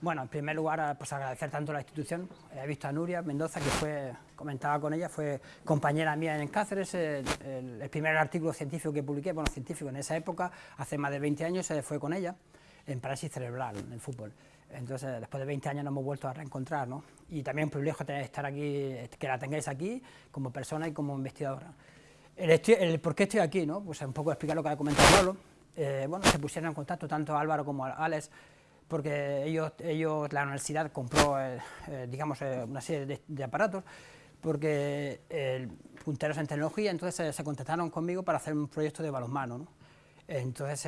Bueno, en primer lugar, pues agradecer tanto a la institución. He visto a Nuria Mendoza, que fue, comentaba con ella, fue compañera mía en Cáceres. El, primer artículo científico que publiqué, bueno, científico en esa época, hace más de 20 años, eh, fue con ella, en parálisis cerebral, en el fútbol. Entonces, después de 20 años nos hemos vuelto a reencontrar, ¿no? Y también un privilegio estar aquí, que la tengáis aquí, como persona y como investigadora. El, por qué estoy aquí, ¿no? Pues un poco explicar lo que ha comentado Pablo. Eh, bueno, se pusieron en contacto tanto Álvaro como Alex porque ellos, ellos la universidad compró, eh, eh, digamos, eh, una serie de, aparatos, porque punteros en tecnología, entonces se contactaron conmigo para hacer un proyecto de balonmano, ¿no? Entonces,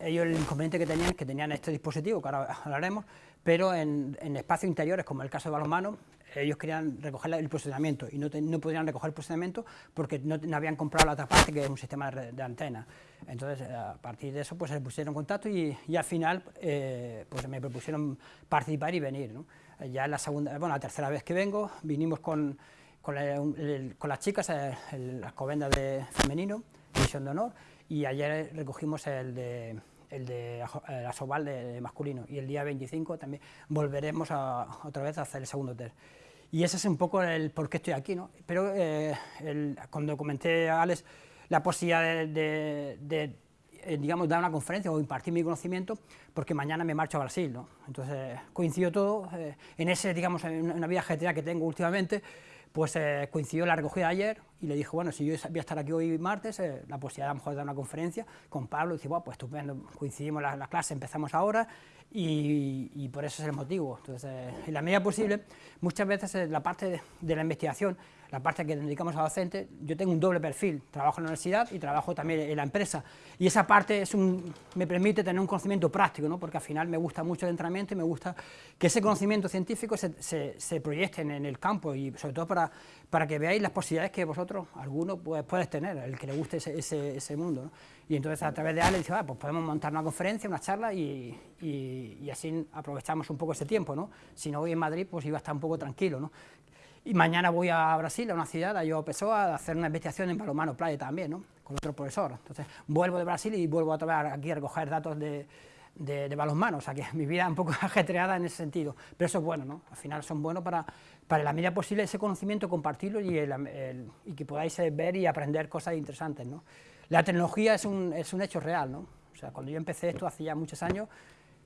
ellos el inconveniente que tenían es que tenían este dispositivo, que ahora hablaremos, pero en, en espacios interiores, como el caso de balonmano, ellos querían recoger el posicionamiento y no, no podían recoger el posicionamiento porque no, habían comprado la otra parte, que es un sistema de, antena. Entonces, a partir de eso, pues se pusieron en contacto y, al final eh, pues me propusieron participar y venir. ¿no? Ya la segunda, bueno, la tercera vez que vengo, vinimos con, con, con las chicas, eh, las covendas de femenino, división de honor, y ayer recogimos el de el de la Soval de, masculino y el día 25 también volveremos a, otra vez a hacer el segundo test. Y ese es un poco el por qué estoy aquí, ¿no? Pero eh, cuando comenté a Alex la posibilidad de, eh, digamos, dar una conferencia o impartir mi conocimiento, porque mañana me marcho a Brasil, ¿no? Entonces coincidió todo, eh, en ese, digamos, en una vida que tengo últimamente, pues coincidió la recogida de ayer y le dije, bueno, si yo voy a estar aquí hoy martes, la posibilidad a lo mejor de dar una conferencia con Pablo, y dice, bueno, pues estupendo, coincidimos las la clases, empezamos ahora y, por eso es el motivo. Entonces, en la medida posible, muchas veces la parte de, la investigación, la parte que dedicamos a docentes, yo tengo un doble perfil, trabajo en la universidad y trabajo también en la empresa, y esa parte me permite tener un conocimiento práctico, ¿no? porque al final me gusta mucho el entrenamiento y me gusta que ese conocimiento científico se, se, proyecte en, el campo, y sobre todo para, para que veáis las posibilidades que vosotros, algunos, pues, puedes tener, el que le guste ese, ese, mundo. Y entonces a través de Ale dice, ah, pues podemos montar una conferencia, una charla y, y, así aprovechamos un poco ese tiempo, ¿no? Si no voy en Madrid, pues iba a estar un poco tranquilo, ¿no? Y mañana voy a Brasil, a una ciudad, a Yo Pessoa, a hacer una investigación en balonmano playa también, ¿no? Con otro profesor. Entonces vuelvo de Brasil y vuelvo a tomar aquí a recoger datos de, de, balonmano, o sea que mi vida es un poco ajetreada en ese sentido, pero eso es bueno, ¿no? Al final son buenos para, para la medida posible ese conocimiento compartirlo y, y que podáis ver y aprender cosas interesantes, ¿no? La tecnología es un, es un hecho real, ¿no? O sea, cuando yo empecé esto hace ya muchos años,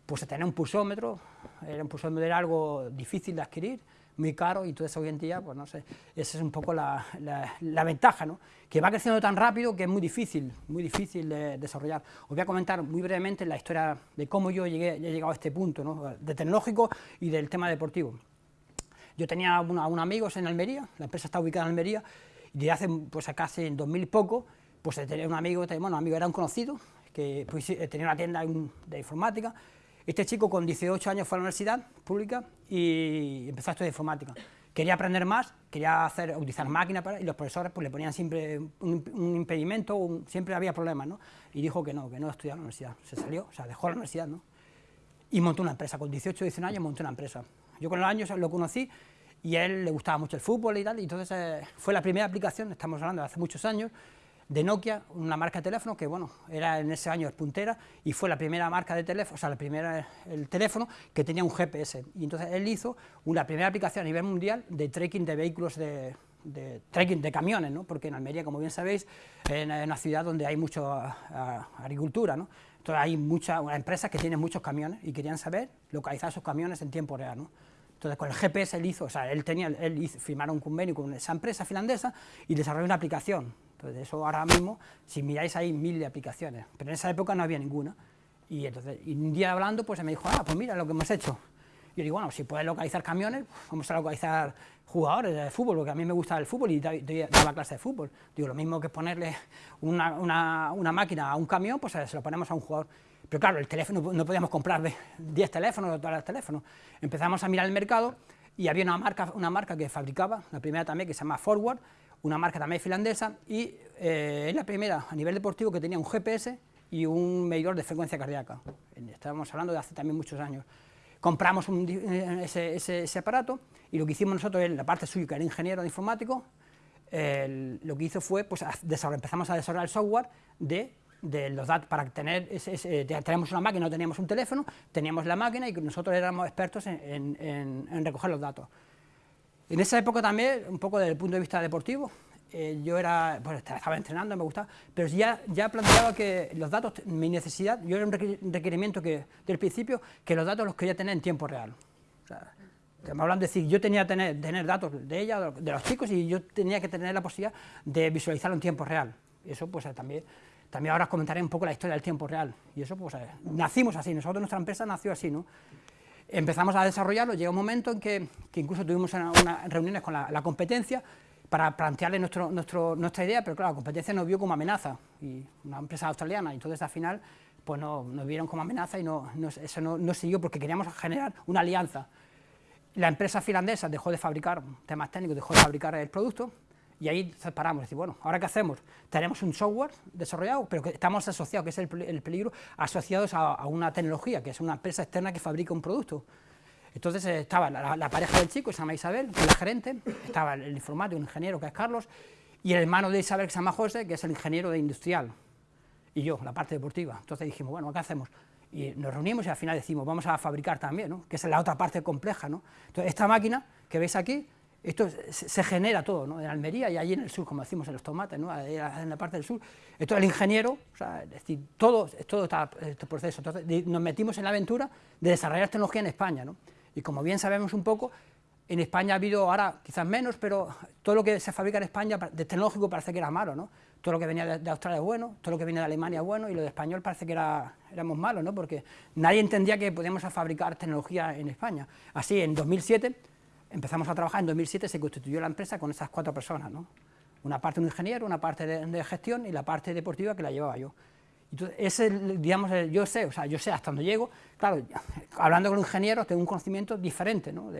pues tener un pulsómetro, era un pulsómetro era algo difícil de adquirir, muy caro, y entonces hoy en día, pues no sé, esa es un poco la, la, ventaja, ¿no? Que va creciendo tan rápido que es muy difícil, muy difícil de desarrollar. Os voy a comentar muy brevemente la historia de cómo yo llegué, he llegado a este punto, ¿no? De tecnológico y del tema deportivo. Yo tenía un amigos en Almería, la empresa está ubicada en Almería, y de hace, pues casi en 2000 y poco, pues tenía un amigo, bueno, amigo era un conocido, que pues, tenía una tienda de informática, este chico con 18 años fue a la universidad pública y empezó a estudiar informática. Quería aprender más, quería hacer, utilizar máquinas y los profesores pues, le ponían siempre un, impedimento, siempre había problemas, ¿no? Y dijo que no, que no estudiaba en la universidad. Se salió, o sea, dejó la universidad, ¿no? Y montó una empresa, con 18 o 19 años montó una empresa. Yo con los años lo conocí y a él le gustaba mucho el fútbol y tal, y entonces eh, fue la primera aplicación, estamos hablando de hace muchos años, de Nokia, una marca de teléfono que, bueno, era en ese año puntera y fue la primera marca de teléfono, o sea, la primera, el teléfono que tenía un GPS. Y entonces él hizo una primera aplicación a nivel mundial de tracking de vehículos de, de de camiones, ¿no? porque en Almería, como bien sabéis, es una ciudad donde hay mucha agricultura, ¿no? entonces hay muchas empresas que tienen muchos camiones y querían saber localizar esos camiones en tiempo real. ¿no? Entonces con el GPS él hizo, o sea, él tenía, él firmaron un convenio con esa empresa finlandesa y desarrolló una aplicación entonces, eso ahora mismo, si miráis, hay mil de aplicaciones, pero en esa época no había ninguna. Y entonces, un día hablando, pues me dijo, ah, pues mira lo que hemos hecho. Yo digo, bueno, si puedes localizar camiones, vamos a localizar jugadores de fútbol, porque a mí me gusta el fútbol y la clase de fútbol. Digo, lo mismo que ponerle una, una, una, máquina a un camión, pues se lo ponemos a un jugador. Pero claro, el teléfono, no podíamos comprar 10 teléfonos o todos los teléfonos. Empezamos a mirar el mercado y había una marca, una marca que fabricaba, la primera también, que se llama Forward, una marca también finlandesa, y eh, es la primera a nivel deportivo que tenía un GPS y un medidor de frecuencia cardíaca. Estábamos hablando de hace también muchos años. Compramos eh, ese, aparato y lo que hicimos nosotros, en la parte suya, que era ingeniero informático, lo que hizo fue, pues, empezamos a desarrollar el software de de los datos, para tener, ese, tenemos una máquina, no teníamos un teléfono, teníamos la máquina y nosotros éramos expertos en, recoger los datos. En esa época también, un poco desde el punto de vista deportivo, eh, yo era, pues estaba entrenando, me gustaba, pero ya, ya planteaba que los datos, mi necesidad, yo era un requerimiento que, del principio, que los datos los quería tener en tiempo real. O sea, estamos hablando de decir, yo tenía que tener, datos de ella, de los chicos, y yo tenía que tener la posibilidad de visualizarlo en tiempo real. Eso pues también también ahora comentaré un poco la historia del tiempo real, y eso pues eh, nacimos así, nosotros nuestra empresa nació así, ¿no? Empezamos a desarrollarlo, llega un momento en que, incluso tuvimos unas reuniones con la, competencia para plantearle nuestro, nuestra idea, pero claro, la competencia nos vio como amenaza, y una empresa australiana, y entonces al final pues no, nos vieron como amenaza y no, eso no, no siguió porque queríamos generar una alianza. La empresa finlandesa dejó de fabricar temas técnicos, dejó de fabricar el producto, y ahí separamos, decir, bueno, ¿ahora qué hacemos? Tenemos un software desarrollado, pero que estamos asociados, que es el, peligro, asociados a, una tecnología, que es una empresa externa que fabrica un producto. Entonces eh, estaba la, pareja del chico, se llama Isabel, la gerente, estaba el, informático, un ingeniero, que es Carlos, y el hermano de Isabel, que se llama José, que es el ingeniero de industrial, y yo, la parte deportiva. Entonces dijimos, bueno, ¿qué hacemos? Y nos reunimos y al final decimos, vamos a fabricar también, ¿no? que es la otra parte compleja. ¿no? Entonces, esta máquina que veis aquí, esto se, genera todo, ¿no? en Almería y allí en el sur, como decimos en los tomates, ¿no? en la parte del sur. Esto el ingeniero, o sea, todo, todo está, este proceso. Entonces, nos metimos en la aventura de desarrollar tecnología en España. ¿no? Y como bien sabemos un poco, en España ha habido ahora quizás menos, pero todo lo que se fabrica en España de tecnológico parece que era malo, ¿no? Todo lo que venía de, Australia es bueno, todo lo que viene de Alemania es bueno, y lo de español parece que era, éramos malos, ¿no? Porque nadie entendía que podíamos fabricar tecnología en España. Así, en 2007 empezamos a trabajar, en 2007 se constituyó la empresa con esas cuatro personas, ¿no? una parte un ingeniero, una parte de, gestión y la parte deportiva que la llevaba yo. Entonces, ese, digamos, yo sé, o sea, yo sé hasta dónde llego, claro, hablando con un ingeniero tengo un conocimiento diferente, ¿no?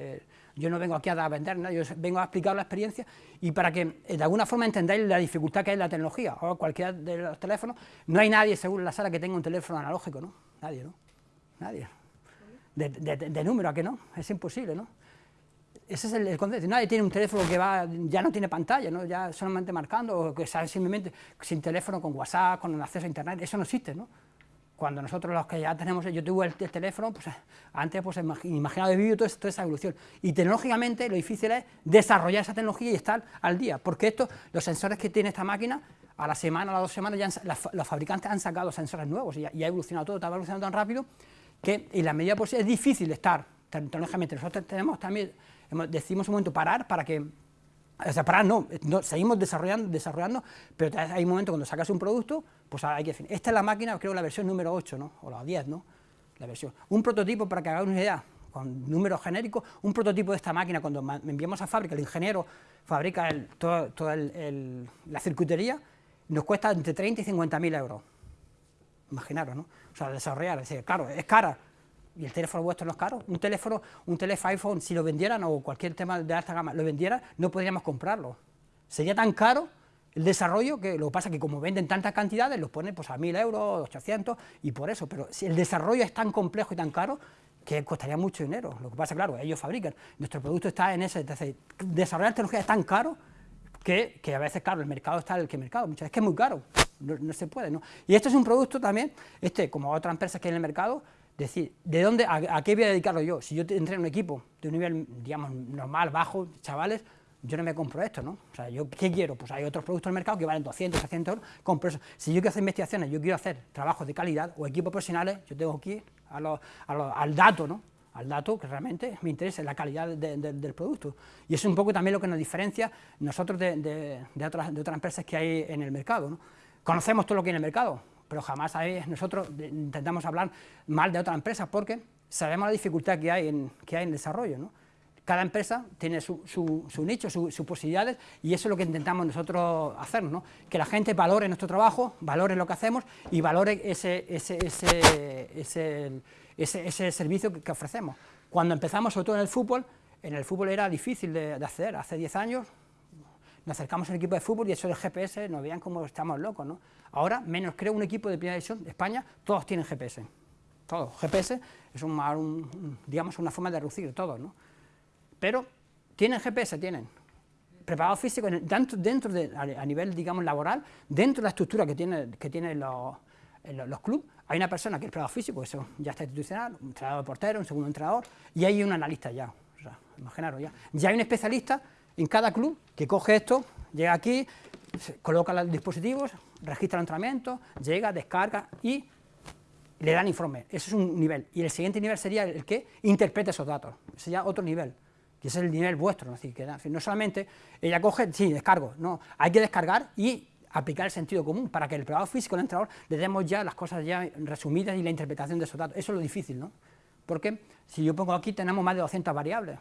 yo no vengo aquí a vender nada, yo vengo a explicar la experiencia y para que eh, de alguna forma entendáis la dificultad que en la tecnología, o cualquiera de los teléfonos, no hay nadie seguro en la sala que tenga un teléfono analógico, ¿no? Nadie, ¿no? Nadie. De, de número, ¿a qué no? Es imposible, ¿no? Ese es el, concepto. Nadie tiene un teléfono que va, ya no tiene pantalla, ¿no? ya solamente marcando, o que sale simplemente sin teléfono, con WhatsApp, con acceso a Internet, eso no existe, ¿no? Cuando nosotros los que ya tenemos, yo tuve el, teléfono, pues antes pues imaginado de vídeo toda, toda, esa evolución. Y tecnológicamente lo difícil es desarrollar esa tecnología y estar al día, porque esto, los sensores que tiene esta máquina, a la semana, a las dos semanas, ya los fabricantes han sacado sensores nuevos y, ha evolucionado todo, está evolucionando tan rápido que en la medida posible es difícil estar tecnológicamente. Nosotros tenemos también decimos un momento parar para que o sea, parar no, seguimos desarrollando, desarrollando, pero hay un momento cuando sacas un producto, pues hay que definir. Esta es la máquina, creo, la versión número 8, ¿no? O la 10, ¿no? La versión. Un prototipo, para que hagáis una idea, con números genéricos, un prototipo de esta máquina, cuando enviamos a fábrica, el ingeniero fabrica toda todo la circuitería, nos cuesta entre 30 y 50 mil euros. Imaginaros, ¿no? O sea, desarrollar, es decir, claro, es cara, y el teléfono vuestro no es caro. Un teléfono, un teléfono iPhone, si lo vendieran o cualquier tema de alta gama lo vendiera, no podríamos comprarlo. Sería tan caro el desarrollo que lo que pasa es que como venden tantas cantidades, los ponen pues, a 1.000 euros, 800 y por eso. Pero si el desarrollo es tan complejo y tan caro que costaría mucho dinero. Lo que pasa, claro, ellos fabrican. Nuestro producto está en ese. Entonces, desarrollar tecnología es tan caro que, que, a veces, claro, el mercado está en el que mercado. Muchas veces es que es muy caro. No, no, se puede, ¿no? Y esto es un producto también, este, como otras empresas que hay en el mercado, decir, ¿de dónde, a, qué voy a dedicarlo yo? Si yo entré en un equipo de un nivel, digamos, normal, bajo, chavales, yo no me compro esto, ¿no? O sea, yo, ¿qué quiero? Pues hay otros productos en el mercado que valen 200, 300 euros, compro eso. Si yo quiero hacer investigaciones, yo quiero hacer trabajos de calidad o equipos profesionales, yo tengo aquí al dato, ¿no? Al dato que realmente me interesa, la calidad del producto. Y eso es un poco también lo que nos diferencia nosotros de, otras, empresas que hay en el mercado, ¿no? Conocemos todo lo que hay en el mercado, pero jamás nosotros intentamos hablar mal de otra empresa porque sabemos la dificultad que hay en, que hay en desarrollo. ¿no? Cada empresa tiene su, su, nicho, sus posibilidades y eso es lo que intentamos nosotros hacer, ¿no? que la gente valore nuestro trabajo, valore lo que hacemos y valore ese, ese, ese, ese servicio que, ofrecemos. Cuando empezamos, sobre todo en el fútbol, en el fútbol era difícil de, de acceder, hace 10 años nos acercamos al equipo de fútbol y eso del GPS nos veían como estamos locos, ¿no? Ahora, menos creo un equipo de primera división de España, todos tienen GPS, todos. GPS es un, digamos una forma de reducir todos, ¿no? Pero tienen GPS, tienen preparado físico dentro, dentro de, a, nivel, digamos, laboral, dentro de la estructura que tiene, que tienen los, en los clubes hay una persona que es preparador físico, eso ya está institucional, un entrenador de portero, un segundo entrenador, y hay un analista ya, o sea, imaginaros ya. Ya hay un especialista en cada club que coge esto, llega aquí, coloca los dispositivos, registra el entrenamiento, llega, descarga y le dan informe. Eso es un nivel. Y el siguiente nivel sería el que interprete esos datos. Ese sería otro nivel, que es el nivel vuestro. ¿no? que, no solamente ella coge, sí, descargo, no, hay que descargar y aplicar el sentido común para que el preparador físico, el entrenador, le demos ya las cosas ya resumidas y la interpretación de esos datos. Eso es lo difícil, ¿no? Porque si yo pongo aquí, tenemos más de 200 variables.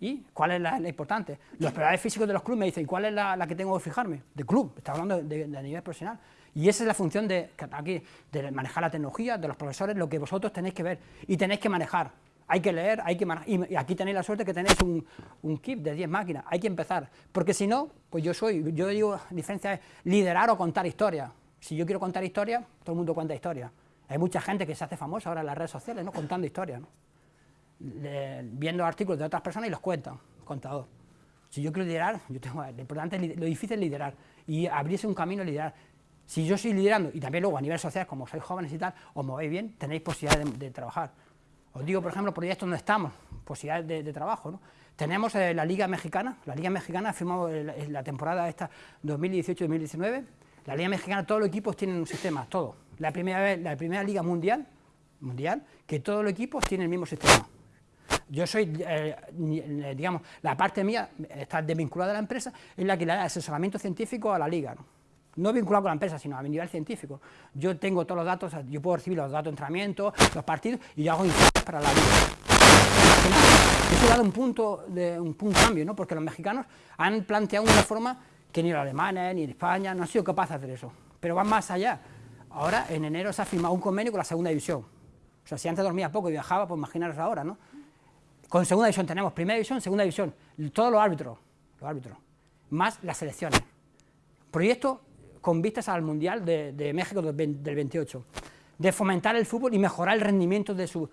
¿Y cuál es la, importante? Los preparadores físicos de los clubes me dicen, ¿cuál es la, que tengo que fijarme? De club, está hablando de, nivel profesional. Y esa es la función de, aquí, de manejar la tecnología, de los profesores, lo que vosotros tenéis que ver y tenéis que manejar hay que leer, hay que y aquí tenéis la suerte que tenéis un, un kit de 10 máquinas, hay que empezar, porque si no, pues yo soy, yo digo, la diferencia es liderar o contar historias, si yo quiero contar historias, todo el mundo cuenta historias, hay mucha gente que se hace famosa ahora en las redes sociales, ¿no? contando historias, ¿no? Viendo artículos de otras personas y los cuentan, contador. Si yo quiero liderar, lo importante, lo difícil es liderar y abrirse un camino a liderar. Si yo estoy liderando, y también luego a nivel social, como sois jóvenes y tal, os movéis bien, tenéis posibilidad de trabajar. Os digo, por ejemplo, proyectos donde estamos, posibilidades de, trabajo. ¿no? Tenemos eh, la Liga Mexicana, la Liga Mexicana ha firmado la temporada esta 2018-2019, la Liga Mexicana, todos los equipos tienen un sistema, todo. La primera, vez, la primera Liga Mundial, mundial, que todos los equipos tienen el mismo sistema. Yo soy, eh, digamos, la parte mía está desvinculada de la empresa, es la que le da asesoramiento científico a la liga. ¿no? no vinculado con la empresa, sino a nivel científico. Yo tengo todos los datos, yo puedo recibir los datos de entrenamiento, los partidos, y yo hago informes para la vida. Eso ha dado un punto, un punto cambio, ¿no? porque los mexicanos han planteado una forma que ni los alemanes, ni España, no han sido capaces de hacer eso, pero van más allá. Ahora, en enero se ha firmado un convenio con la segunda división. O sea, si antes dormía poco y viajaba, pues imaginaros ahora, ¿no? Con segunda división tenemos primera división, segunda división, todos los árbitros, los árbitros, más las selecciones. Proyecto con vistas al Mundial de, México del 28, de fomentar el fútbol y mejorar el rendimiento de su...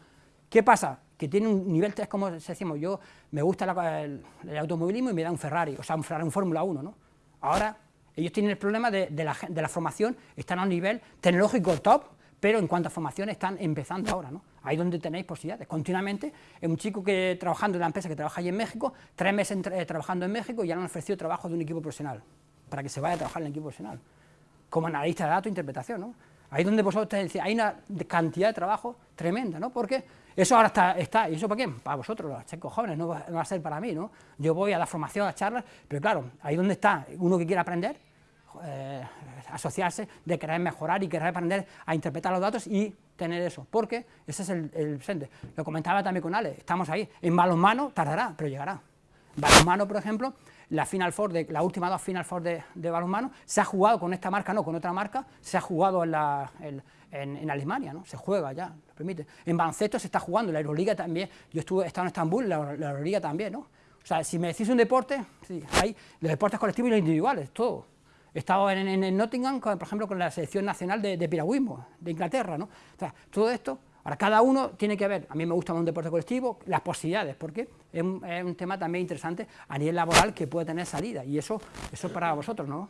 ¿Qué pasa? Que tiene un nivel, es como decimos, yo me gusta el, automovilismo y me da un Ferrari, o sea, un Ferrari, un Fórmula 1, ¿no? Ahora, ellos tienen el problema de, la, de la formación, están a un nivel tecnológico top, pero en cuanto a formación están empezando ahora, ¿no? Ahí donde tenéis posibilidades. Continuamente, es un chico que trabajando en la empresa que trabaja allí en México, tres meses eh, trabajando en México y ya le han ofrecido trabajo de un equipo profesional, para que se vaya a trabajar en el equipo profesional como analista de datos e interpretación. Ahí donde vosotros decís, hay una cantidad de trabajo tremenda, ¿no? Porque eso ahora está, está ¿y eso para quién? Para vosotros, los chicos jóvenes, no va, a ser para mí, ¿no? Yo voy a la formación, a las charlas, pero claro, ahí donde está uno que quiere aprender, eh, asociarse, de querer mejorar y querer aprender a interpretar los datos y tener eso, porque ese es el, el. Lo comentaba también con Ale, estamos ahí, en balonmano tardará, pero llegará. Balonmano, por ejemplo, la Final Four, de, la última dos Final Four de, balonmano, se ha jugado con esta marca, no, con otra marca, se ha jugado en, la, en, Alemania, ¿no? se juega ya, lo permite. En baloncesto se está jugando, la Euroliga también, yo estuve, he estado en Estambul, la, Euroliga también, ¿no? O sea, si me decís un deporte, sí, hay los deportes colectivos y los individuales, todo. He estado en, Nottingham, por ejemplo, con la selección nacional de, de piragüismo, de Inglaterra, ¿no? Todo esto Ahora, cada uno tiene que ver, a mí me gusta un deporte colectivo, las posibilidades, porque es un, tema también interesante a nivel laboral que puede tener salida, y eso, eso para vosotros, ¿no?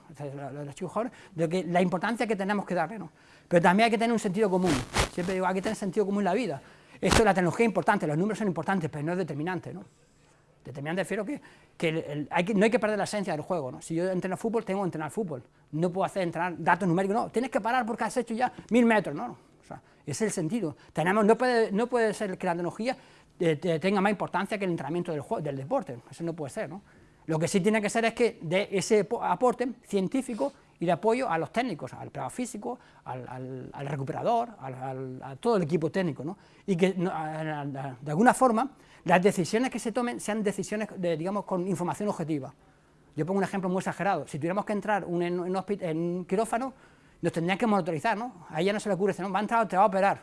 Los chicos jóvenes, que la importancia que tenemos que darle, ¿no? Pero también hay que tener un sentido común, siempre digo, hay que tener sentido común en la vida. Esto la tecnología es importante, los números son importantes, pero no es determinante, ¿no? Determinante refiero que, que, que, no hay que perder la esencia del juego, ¿no? Si yo entreno fútbol, tengo que entrenar fútbol, no puedo hacer entrenar datos numéricos, no, tienes que parar porque has hecho ya mil metros, ¿no? Ese es el sentido. Tenemos, no, puede, no puede ser que la tecnología eh, tenga más importancia que el entrenamiento del, del deporte, eso no puede ser. ¿no? Lo que sí tiene que ser es que de ese aporte científico y de apoyo a los técnicos, al preparador físico, al, al, recuperador, a todo el equipo técnico, ¿no? y que de alguna forma las decisiones que se tomen sean decisiones, de, digamos, con información objetiva. Yo pongo un ejemplo muy exagerado, si tuviéramos que entrar en, un quirófano, nos tendrían que monitorizar, ¿no? A ella no se le ocurre, no, va a te va a operar.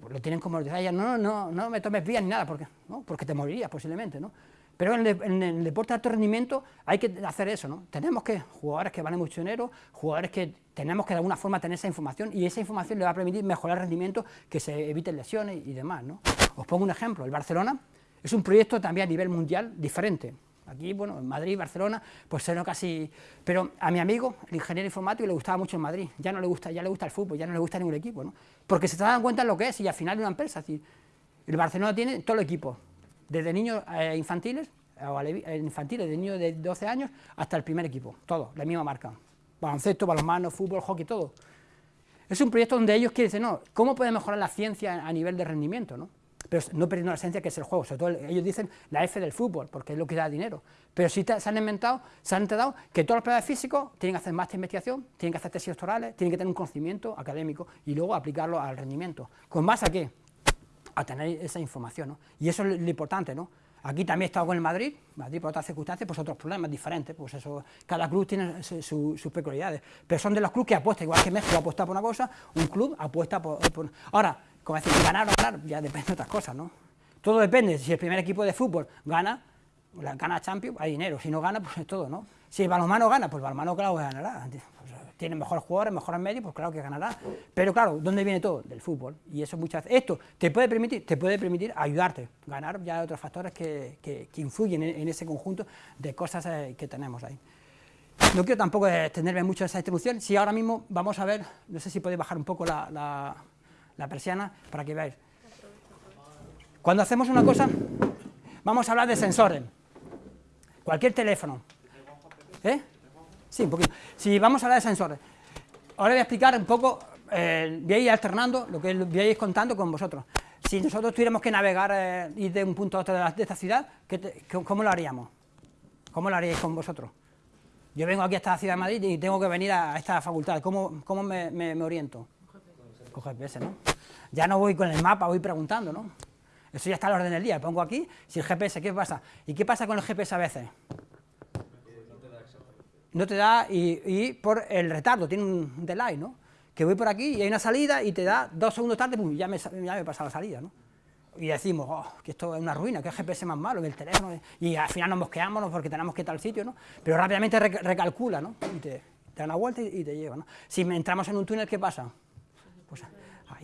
Pues lo tienen que monitorizar, ella, no, no, no me tomes vías ni nada, porque, ¿no? porque te morirías posiblemente, ¿no? Pero en el, deporte de alto rendimiento hay que hacer eso, ¿no? Tenemos que, jugadores que valen mucho dinero, jugadores que tenemos que de alguna forma tener esa información y esa información le va a permitir mejorar el rendimiento, que se eviten lesiones y demás, ¿no? Os pongo un ejemplo, el Barcelona es un proyecto también a nivel mundial diferente. Aquí, bueno, en Madrid, Barcelona, pues no casi... Pero a mi amigo, el ingeniero informático, le gustaba mucho en Madrid, ya no le gusta, ya le gusta el fútbol, ya no le gusta ningún equipo, ¿no? Porque se dan cuenta de lo que es y al final de una empresa, es el Barcelona tiene todo el equipo, desde niños eh, infantiles, o eh, infantiles, de niños de 12 años, hasta el primer equipo, todo, la misma marca. Baloncesto, balonmano, fútbol, hockey, todo. Es un proyecto donde ellos quieren decir, no, ¿cómo puede mejorar la ciencia a nivel de rendimiento? ¿no? Pero no perdiendo la esencia que es el juego, sobre todo ellos dicen la F del fútbol, porque es lo que da dinero. Pero sí se han inventado, se han enterado que todos los planes físicos tienen que hacer más de investigación, tienen que hacer tesis doctorales, tienen que tener un conocimiento académico y luego aplicarlo al rendimiento. ¿Con más a qué? A tener esa información, ¿no? Y eso es lo importante, ¿no? Aquí también he estado con el Madrid, Madrid por otras circunstancias, pues otros problemas diferentes, pues eso, cada club tiene sus peculiaridades, pero son de los clubes que apuestan, igual que México apuesta por una cosa, un club apuesta por... Ahora, como decir, ganar o ganar, ya depende de otras cosas, ¿no? Todo depende, si el primer equipo de fútbol gana, gana Champions, hay dinero, si no gana, pues es todo, ¿no? Si el balonmano gana, pues el balonmano claro que ganará, tiene mejores jugadores, mejores medios, pues claro que ganará. Pero claro, ¿dónde viene todo? Del fútbol. Y eso muchas veces, esto te puede permitir, te puede permitir ayudarte, ganar ya otros factores que, que, influyen en, ese conjunto de cosas eh, que tenemos ahí. No quiero tampoco extenderme mucho en esa introducción, si ahora mismo vamos a ver, no sé si podéis bajar un poco la, la persiana para que veáis. Cuando hacemos una cosa, vamos a hablar de sensores. Cualquier teléfono. ¿Eh? Sí, un poquito. Si vamos a hablar de sensores, ahora voy a explicar un poco, eh, voy a ir alternando lo que voy a ir contando con vosotros. Si nosotros tuviéramos que navegar eh, ir de un punto a otro de, esta ciudad, ¿cómo lo haríamos? ¿Cómo lo haríais con vosotros? Yo vengo aquí a esta ciudad de Madrid y tengo que venir a, esta facultad, ¿cómo, cómo me, oriento? Con GPS, ¿no? Ya no voy con el mapa, voy preguntando, ¿no? Eso ya está al orden del día, pongo aquí, si el GPS, ¿qué pasa? ¿Y qué pasa con el GPS a veces? no te da, y, por el retardo, tiene un delay, ¿no? Que voy por aquí y hay una salida y te da dos segundos tarde, ya me, ya me he pasado la salida, ¿no? Y decimos, oh, que esto es una ruina, que el GPS más malo, el teléfono, y al final nos mosqueamos porque tenemos que ir al sitio, ¿no? Pero rápidamente recalcula, ¿no? Y te, da una vuelta y, te lleva, ¿no? Si entramos en un túnel, ¿qué pasa?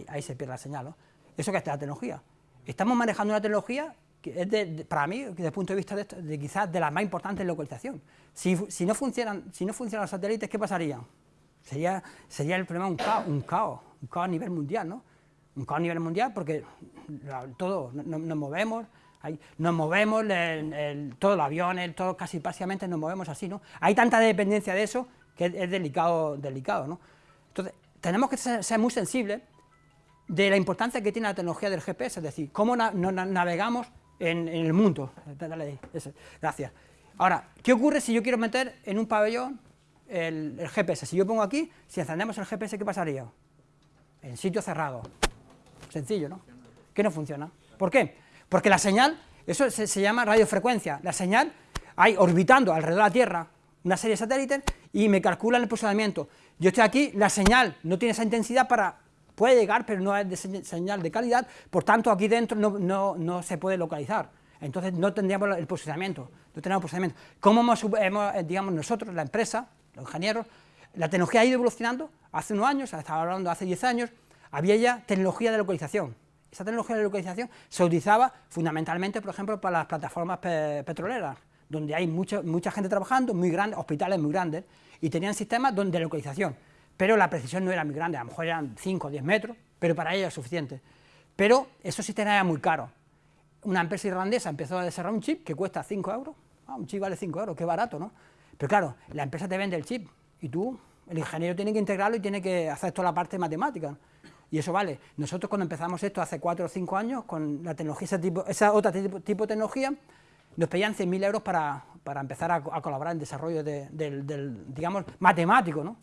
Ahí, se pierde la señal, ¿no? Eso que es la tecnología. Estamos manejando una tecnología es para mí, desde el punto de vista de, esto, quizás de las más importantes en localización. Si, no funcionan, si no funcionan los satélites, ¿qué pasaría? Sería, sería el problema un caos, un caos, un caos a nivel mundial, ¿no? Un caos a nivel mundial porque todo, nos movemos, nos movemos, todos los aviones, todo, casi básicamente nos movemos así, ¿no? Hay tanta dependencia de eso que es, delicado, delicado, ¿no? Entonces, tenemos que ser, muy sensibles de la importancia que tiene la tecnología del GPS, es decir, cómo navegamos en, el mundo. Gracias. Ahora, ¿qué ocurre si yo quiero meter en un pabellón el, GPS? Si yo pongo aquí, si encendemos el GPS, ¿qué pasaría? En sitio cerrado. Sencillo, ¿no? Que no funciona. ¿Por qué? Porque la señal, eso se llama radiofrecuencia, la señal hay orbitando alrededor de la Tierra una serie de satélites y me calculan el posicionamiento. Yo estoy aquí, la señal no tiene esa intensidad para puede llegar, pero no es de señal de calidad, por tanto aquí dentro no, se puede localizar. Entonces no tendríamos el posicionamiento, no tenemos posicionamiento. ¿Cómo hemos, eh, digamos, nosotros, la empresa, los ingenieros, la tecnología ha ido evolucionando, hace unos años, estaba hablando hace 10 años, había ya tecnología de localización. Esa tecnología de localización se utilizaba fundamentalmente, por ejemplo, para las plataformas petroleras, donde hay mucha, mucha gente trabajando, muy grandes, hospitales muy grandes, y tenían sistemas de localización pero la precisión no era muy grande, a lo mejor eran 5 o 10 metros, pero para ella es suficiente. Pero eso sí era muy caro. Una empresa irlandesa empezó a desarrollar un chip que cuesta 5 euros, ah, un chip vale 5 euros, qué barato, ¿no? Pero claro, la empresa te vende el chip y tú, el ingeniero tiene que integrarlo y tiene que hacer toda la parte matemática. Y eso vale. Nosotros cuando empezamos esto hace 4 o 5 años, con la tecnología, ese tipo, esa otra tipo, de tecnología, nos pedían 100.000 euros para, para, empezar a, colaborar en desarrollo del, del, digamos, matemático, ¿no?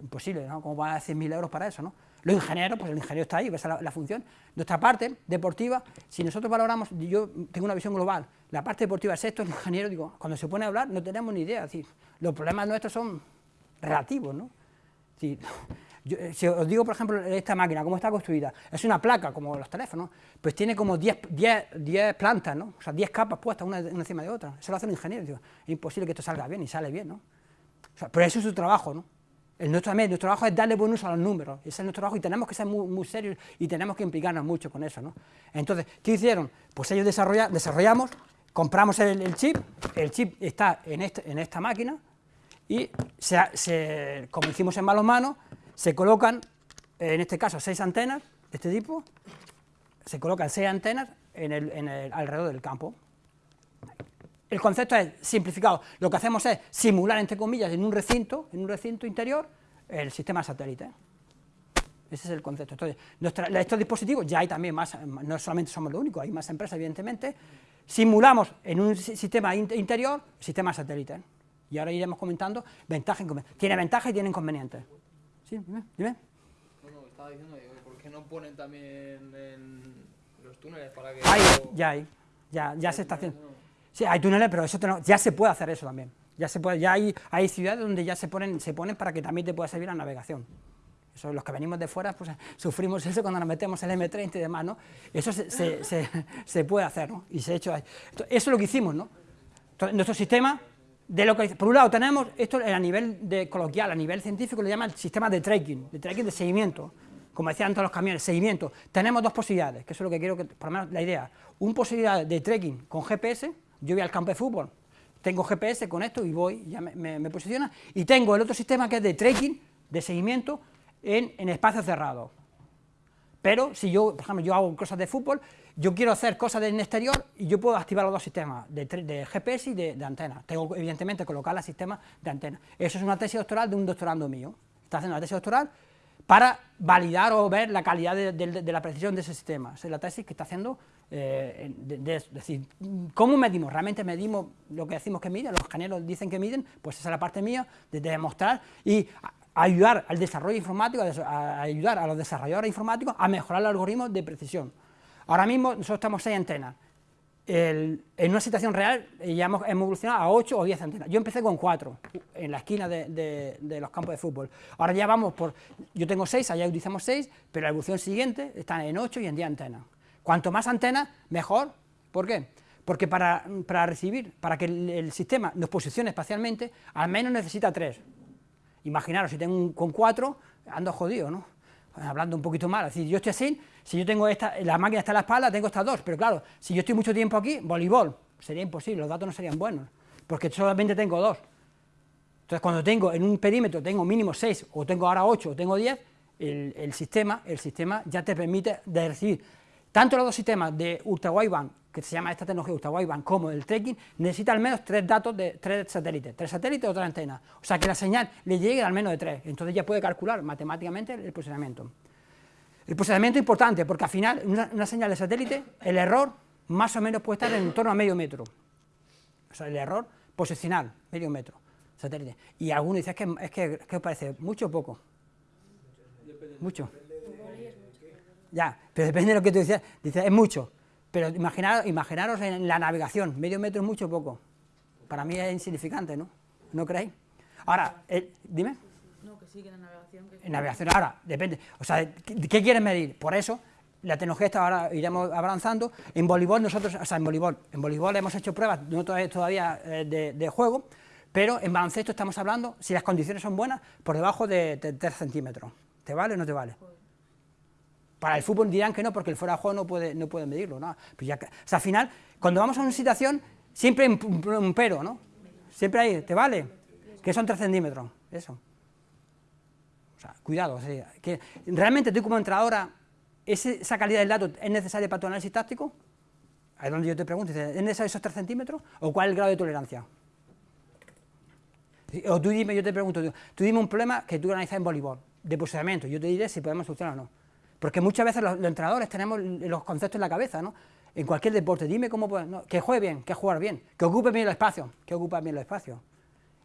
Imposible, ¿no? ¿Cómo van a dar 100.000 euros para eso, no? Los ingenieros, pues el ingeniero está ahí, esa es la, función. Nuestra parte deportiva, si nosotros valoramos, yo tengo una visión global, la parte deportiva es esto, el ingeniero, digo, cuando se pone a hablar no tenemos ni idea, decir, los problemas nuestros son relativos, ¿no? Si, eh, si os digo, por ejemplo, esta máquina, cómo está construida, es una placa, como los teléfonos, pues tiene como 10, 10, plantas, ¿no? O sea, 10 capas puestas una, encima de otra, eso lo hace un ingeniero, digo, es imposible que esto salga bien, y sale bien, ¿no? O sea, pero eso es su trabajo, ¿no? Nuestro, nuestro trabajo es darle buen uso a los números, ese es nuestro trabajo y tenemos que ser muy, serios y tenemos que implicarnos mucho con eso. ¿no? Entonces, ¿qué hicieron? Pues ellos desarrollamos compramos el, chip, el chip está en, este, en esta máquina, y como hicimos en manos, se colocan, en este caso, seis antenas de este tipo, se colocan seis antenas en el, alrededor del campo. El concepto es simplificado, lo que hacemos es simular, entre comillas, en un recinto, en un recinto interior, el sistema satélite. Ese es el concepto. Entonces, estos dispositivos, ya hay también más, no solamente somos los únicos, hay más empresas, evidentemente, simulamos en un sistema interior, sistema satélite. Y ahora iremos comentando ventajas e inconvenientes. Tiene ventajas y tiene inconvenientes. Sí, dime, dime. No, no, estaba diciendo, ¿por qué no ponen también en los túneles para que...? Hay, ya hay, ya, ya se está haciendo. Sí, hay túneles, pero eso ya se puede hacer eso también. Ya se puede, ya hay, hay ciudades donde ya se ponen, se ponen para que también te pueda servir la navegación. Eso, los que venimos de fuera, pues sufrimos eso cuando nos metemos el M30 y demás, ¿no? Eso se, se, se, se puede hacer, ¿no? Y se ha hecho ahí. Eso es lo que hicimos, ¿no? Entonces, nuestro sistema de lo que, por un lado tenemos, esto a nivel de coloquial, a nivel científico, le llaman sistema de tracking, de tracking de seguimiento, como decían todos los camiones, seguimiento. Tenemos dos posibilidades, que eso es lo que quiero que, por lo menos la idea, una posibilidad de tracking con GPS, yo voy al campo de fútbol, tengo GPS con esto y voy, ya me, me, posiciona, y tengo el otro sistema que es de tracking, de seguimiento, en, en espacios cerrados. Pero si yo, por ejemplo, yo hago cosas de fútbol, yo quiero hacer cosas en exterior y yo puedo activar los dos sistemas, de, GPS y de, antena. Tengo, evidentemente, colocar el sistema de antena. Eso es una tesis doctoral de un doctorando mío. Está haciendo una tesis doctoral para validar o ver la calidad de, la precisión de ese sistema. Esa es la tesis que está haciendo, eh, es decir, ¿cómo medimos? ¿Realmente medimos lo que decimos que miden? Los ingenieros dicen que miden, pues esa es la parte mía, de demostrar y ayudar al desarrollo informático, a ayudar a los desarrolladores informáticos a mejorar los algoritmos de precisión. Ahora mismo nosotros estamos seis antenas, en una situación real ya hemos, evolucionado a 8 o 10 antenas. Yo empecé con 4 en la esquina de, los campos de fútbol. Ahora ya vamos por, yo tengo 6, allá utilizamos 6, pero la evolución siguiente está en 8 y en 10 antenas. Cuanto más antenas, mejor. ¿Por qué? Porque para, recibir, para que el, sistema nos posicione espacialmente, al menos necesita 3. Imaginaros, si tengo con 4, ando jodido, ¿no? Hablando un poquito mal, es decir, yo estoy así, si yo tengo esta, la máquina está en la espalda, tengo estas dos, pero claro, si yo estoy mucho tiempo aquí, voleibol, sería imposible, los datos no serían buenos, porque solamente tengo dos. Entonces, cuando tengo en un perímetro, tengo mínimo 6, o tengo ahora 8, o tengo 10, el, sistema, el sistema ya te permite recibir tanto los dos sistemas de ultra wideband, que se llama esta tecnología ultra wideband, como el trekking, necesita al menos tres datos de tres satélites, tres satélites o tres antenas. O sea que la señal le llegue al menos de tres, entonces ya puede calcular matemáticamente el posicionamiento. El posicionamiento es importante porque al final, una, señal de satélite, el error más o menos puede estar en torno a medio metro. O sea, el error posicional, medio metro, satélite. Y algunos dicen, es que, es que, ¿qué os parece? ¿Mucho o poco? Mucho. Ya, pero depende de lo que tú dices, dices es mucho. Pero imaginaros, imaginaros en la navegación, medio metro es mucho o poco. Para mí es insignificante, ¿no? ¿No creéis? Ahora, eh, dime. No, que sí, que en la navegación... En navegación, ahora, depende. O sea, ¿qué, qué quieres medir? Por eso, la tecnología está ahora, iremos avanzando. En voleibol nosotros, o sea, en voleibol, en voleibol hemos hecho pruebas, no todavía, eh, de, de, juego, pero en baloncesto estamos hablando, si las condiciones son buenas, por debajo de, 3 centímetros. ¿Te vale o no te vale? Para el fútbol dirán que no, porque el fuera de juego no puede, no puede medirlo, ¿no? Pues ya, o al final, cuando vamos a una situación, siempre hay un, pero, ¿no? Siempre hay, ¿te vale? Que son 3 centímetros, eso. O sea, cuidado, que realmente tú como entrenadora, ¿esa calidad del dato es necesaria para tu análisis táctico? Ahí es donde yo te pregunto, ¿es necesario esos 3 centímetros? ¿O cuál es el grado de tolerancia? O tú dime, yo te pregunto, tú dime un problema que tú analizas en voleibol, de posicionamiento, yo te diré si podemos solucionar o no. Porque muchas veces los, entrenadores tenemos los conceptos en la cabeza, ¿no? En cualquier deporte, dime cómo puedes, que juegue bien, que jugar bien, que ocupe bien el espacio, que ocupe bien el espacio.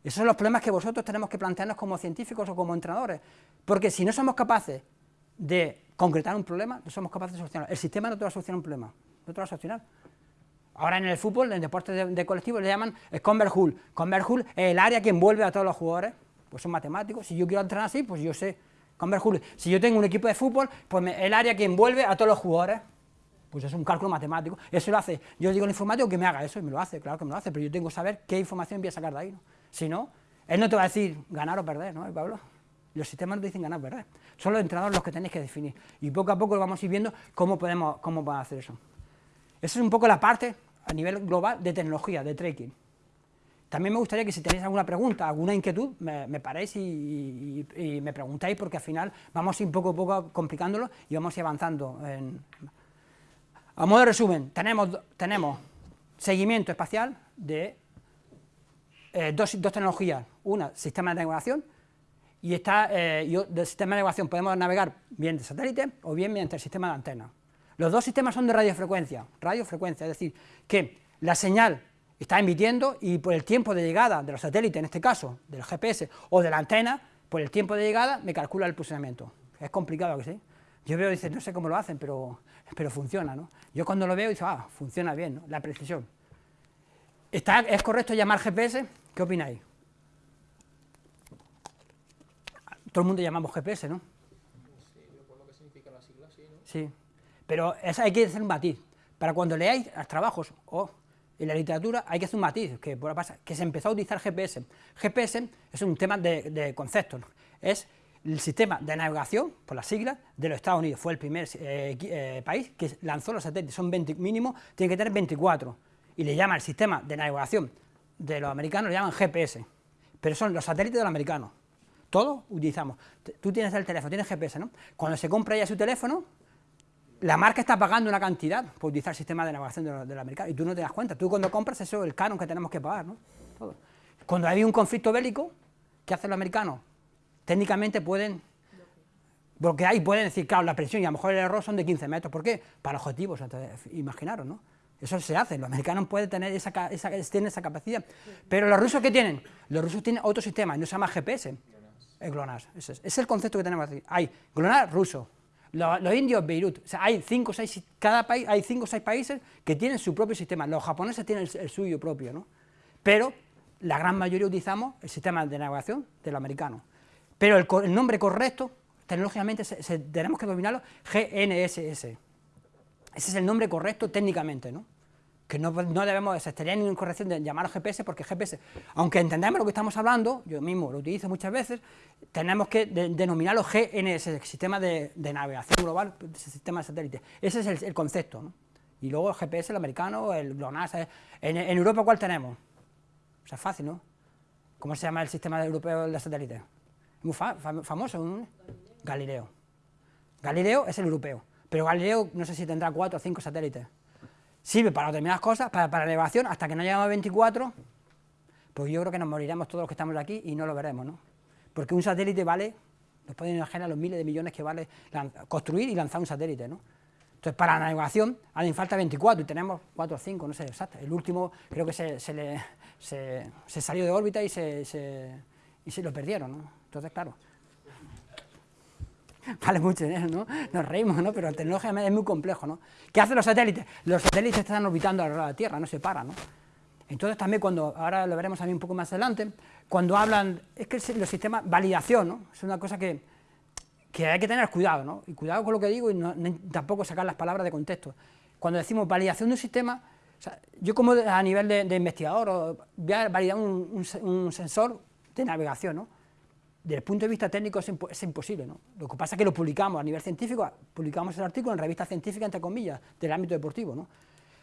Esos son los problemas que vosotros tenemos que plantearnos como científicos o como entrenadores, porque si no somos capaces de concretar un problema, no somos capaces de solucionarlo. El sistema no te va a solucionar un problema, no te va a solucionar. Ahora en el fútbol, en el deporte de, colectivo, le llaman Converhull. Converhull es el área que envuelve a todos los jugadores, pues son matemáticos. Si yo quiero entrenar así, pues yo sé Converhull. Si yo tengo un equipo de fútbol, pues el área que envuelve a todos los jugadores, pues es un cálculo matemático. Eso lo hace. Yo digo al informático que me haga eso y me lo hace, claro que me lo hace, pero yo tengo que saber qué información voy a sacar de ahí. Si no, él no te va a decir ganar o perder, ¿no, Pablo? Los sistemas no dicen ganar o perder. Son los entrenadores los que tenéis que definir. Y poco a poco vamos a ir viendo cómo podemos, cómo hacer eso. Esa es un poco la parte, a nivel global de tecnología, de tracking. También me gustaría que si tenéis alguna pregunta, alguna inquietud, me, paréis y, me preguntáis, porque al final vamos a ir poco a poco complicándolo y vamos a ir avanzando. A modo de resumen, tenemos, seguimiento espacial de eh, dos, tecnologías, una, sistema de navegación, y está, eh, sistema de navegación podemos navegar bien de satélite o bien mediante el sistema de antena. Los dos sistemas son de radiofrecuencia, radiofrecuencia, es decir, que la señal está emitiendo y por el tiempo de llegada de los satélites, en este caso, del GPS o de la antena, por el tiempo de llegada me calcula el posicionamiento. Es complicado que sí. Yo veo y no sé cómo lo hacen, pero, pero funciona, ¿no? Yo cuando lo veo digo, ah, funciona bien, ¿no? la precisión. ¿Está, ¿Es correcto llamar GPS? ¿Qué opináis? Todo el mundo llamamos GPS, ¿no? Sí, por lo que significa la sigla, sí, ¿no? Sí, pero hay que hacer un matiz. Para cuando leáis los trabajos o en la literatura hay que hacer un matiz, que, que se empezó a utilizar GPS. GPS es un tema de, conceptos, es el sistema de navegación, por las siglas, de los Estados Unidos. Fue el primer eh, eh, país que lanzó los satélites, son 20, mínimo, tiene que tener 24, y le llama el sistema de navegación de los americanos, le llaman GPS, pero son los satélites de los americanos. Todos utilizamos. Tú tienes el teléfono, tienes GPS, ¿no? Cuando se compra ya su teléfono, la marca está pagando una cantidad por utilizar el sistema de navegación del de americano y tú no te das cuenta. Tú cuando compras eso es el canon que tenemos que pagar, ¿no? Cuando hay un conflicto bélico, ¿qué hacen los americanos? Técnicamente pueden porque ahí pueden decir, claro, la presión y a lo mejor el error son de 15 metros. ¿Por qué? Para objetivos, imaginaros, ¿no? Eso se hace, los americanos pueden tener esa, tienen esa capacidad. Pero los rusos, ¿qué tienen? Los rusos tienen otro sistema, no se llama GPS, es GLONASS. Ese es, el concepto que tenemos aquí. Hay GLONASS ruso, los, indios Beirut, o sea, hay cinco seis, cada país, hay cinco o seis países que tienen su propio sistema, los japoneses tienen el, suyo propio, ¿no? Pero la gran mayoría utilizamos el sistema de navegación del americano. Pero el, nombre correcto, tecnológicamente, tenemos que dominarlo, GNSS. Ese es el nombre correcto técnicamente, ¿no? Que no, no debemos, se estaría en incorrección de llamar GPS, porque GPS, aunque entendemos lo que estamos hablando, yo mismo lo utilizo muchas veces, tenemos que denominarlo GNS, Sistema de, Navegación Global, Sistema de Satélite. Ese es el, concepto. ¿no? Y luego el GPS, el americano, el GLONASS. En, Europa, ¿cuál tenemos? O sea, fácil, ¿no? ¿Cómo se llama el sistema europeo de satélite? Muy famoso, ¿no? Galileo. Galileo es el europeo, pero Galileo no sé si tendrá cuatro o cinco satélites sirve para determinadas cosas, para, para elevación, hasta que no lleguemos a 24, pues yo creo que nos moriremos todos los que estamos aquí y no lo veremos, ¿no? Porque un satélite vale, nos pueden imaginar los miles de millones que vale construir y lanzar un satélite, ¿no? Entonces, para la navegación hacen falta 24 y tenemos 4 o 5, no sé exacto. El último creo que se, se, le, se, salió de órbita y se, y se lo perdieron, ¿no? Entonces, claro, vale mucho dinero, ¿no? Nos reímos, ¿no? Pero tecnología es muy complejo, ¿no? ¿Qué hacen los satélites? Los satélites están orbitando alrededor de la Tierra, no se paran, ¿no? Entonces también cuando, ahora lo veremos también un poco más adelante, cuando hablan, es que los sistemas, validación, ¿no? Es una cosa que, que hay que tener cuidado, ¿no? Y cuidado con lo que digo y tampoco sacar las palabras de contexto. Cuando decimos validación de un sistema, yo como a nivel de, investigador voy a validar un sensor de navegación, ¿no? Desde el punto de vista técnico es, imposible, ¿no? Lo que pasa es que lo publicamos a nivel científico, publicamos el artículo en revistas científicas, entre comillas, del ámbito deportivo, ¿no?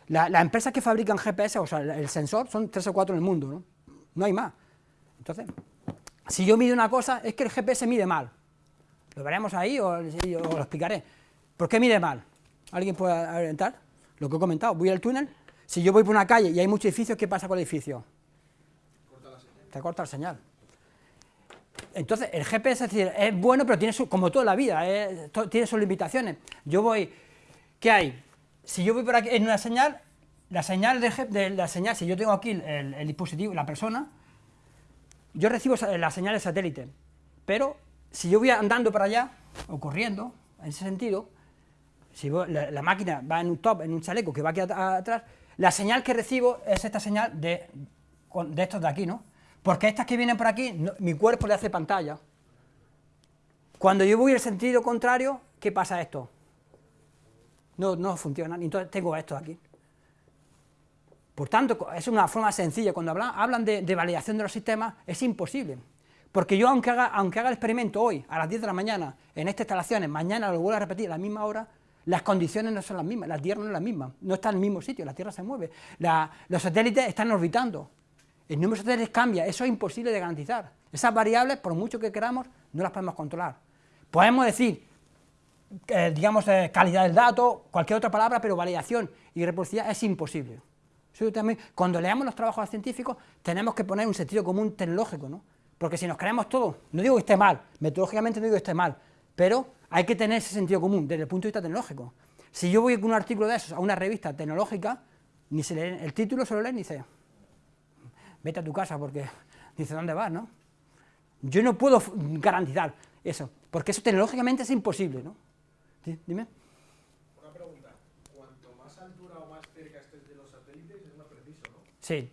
Las empresas que fabrican GPS, o sea, el sensor, son tres o cuatro en el mundo, ¿no? No hay más. Entonces, si yo mido una cosa, es que el GPS mide mal. Lo veremos ahí o, lo explicaré. ¿Por qué mide mal? ¿Alguien puede orientar? Lo que he comentado, voy al túnel, si yo voy por una calle y hay muchos edificios, ¿qué pasa con el edificio? Corta la señal. Te corta la señal. Entonces, el GPS es, decir, es bueno, pero tiene su, como toda la vida, tiene sus limitaciones. Yo voy, ¿qué hay? Si yo voy por aquí en una señal, la señal de, la señal, si yo tengo aquí el, dispositivo, la persona, yo recibo la señal de satélite, pero si yo voy andando para allá, o corriendo, en ese sentido, si la, máquina va en un top, en un chaleco que va aquí atrás, la señal que recibo es esta señal de, de estos de aquí, ¿no? Porque estas que vienen por aquí, mi cuerpo le hace pantalla. Cuando yo voy en el sentido contrario, ¿qué pasa esto? No, no funciona, entonces tengo esto aquí. Por tanto, es una forma sencilla, cuando hablan, de, validación de los sistemas, es imposible. Porque yo, aunque haga, aunque haga el experimento hoy, a las 10 de la mañana, en estas instalaciones, mañana lo vuelvo a repetir a la misma hora, las condiciones no son las mismas, la Tierra no es la misma, no está en el mismo sitio, la Tierra se mueve, los satélites están orbitando, el número de satélites cambia, eso es imposible de garantizar. Esas variables, por mucho que queramos, no las podemos controlar. Podemos decir, eh, digamos, eh, calidad del dato, cualquier otra palabra, pero validación y reproducibilidad es imposible. Cuando leamos los trabajos científicos, tenemos que poner un sentido común tecnológico, ¿no? Porque si nos creemos todo, no digo que esté mal, metodológicamente no digo que esté mal, pero hay que tener ese sentido común desde el punto de vista tecnológico. Si yo voy con un artículo de esos a una revista tecnológica, ni se lee, el título se lo lee ni dice, vete a tu casa porque dice, ¿dónde vas, no? Yo no puedo garantizar eso, porque eso tecnológicamente es imposible, ¿no? Sí, Dime. Una pregunta. Cuanto más altura o más cerca estés de los satélites, es más preciso, ¿no? Sí.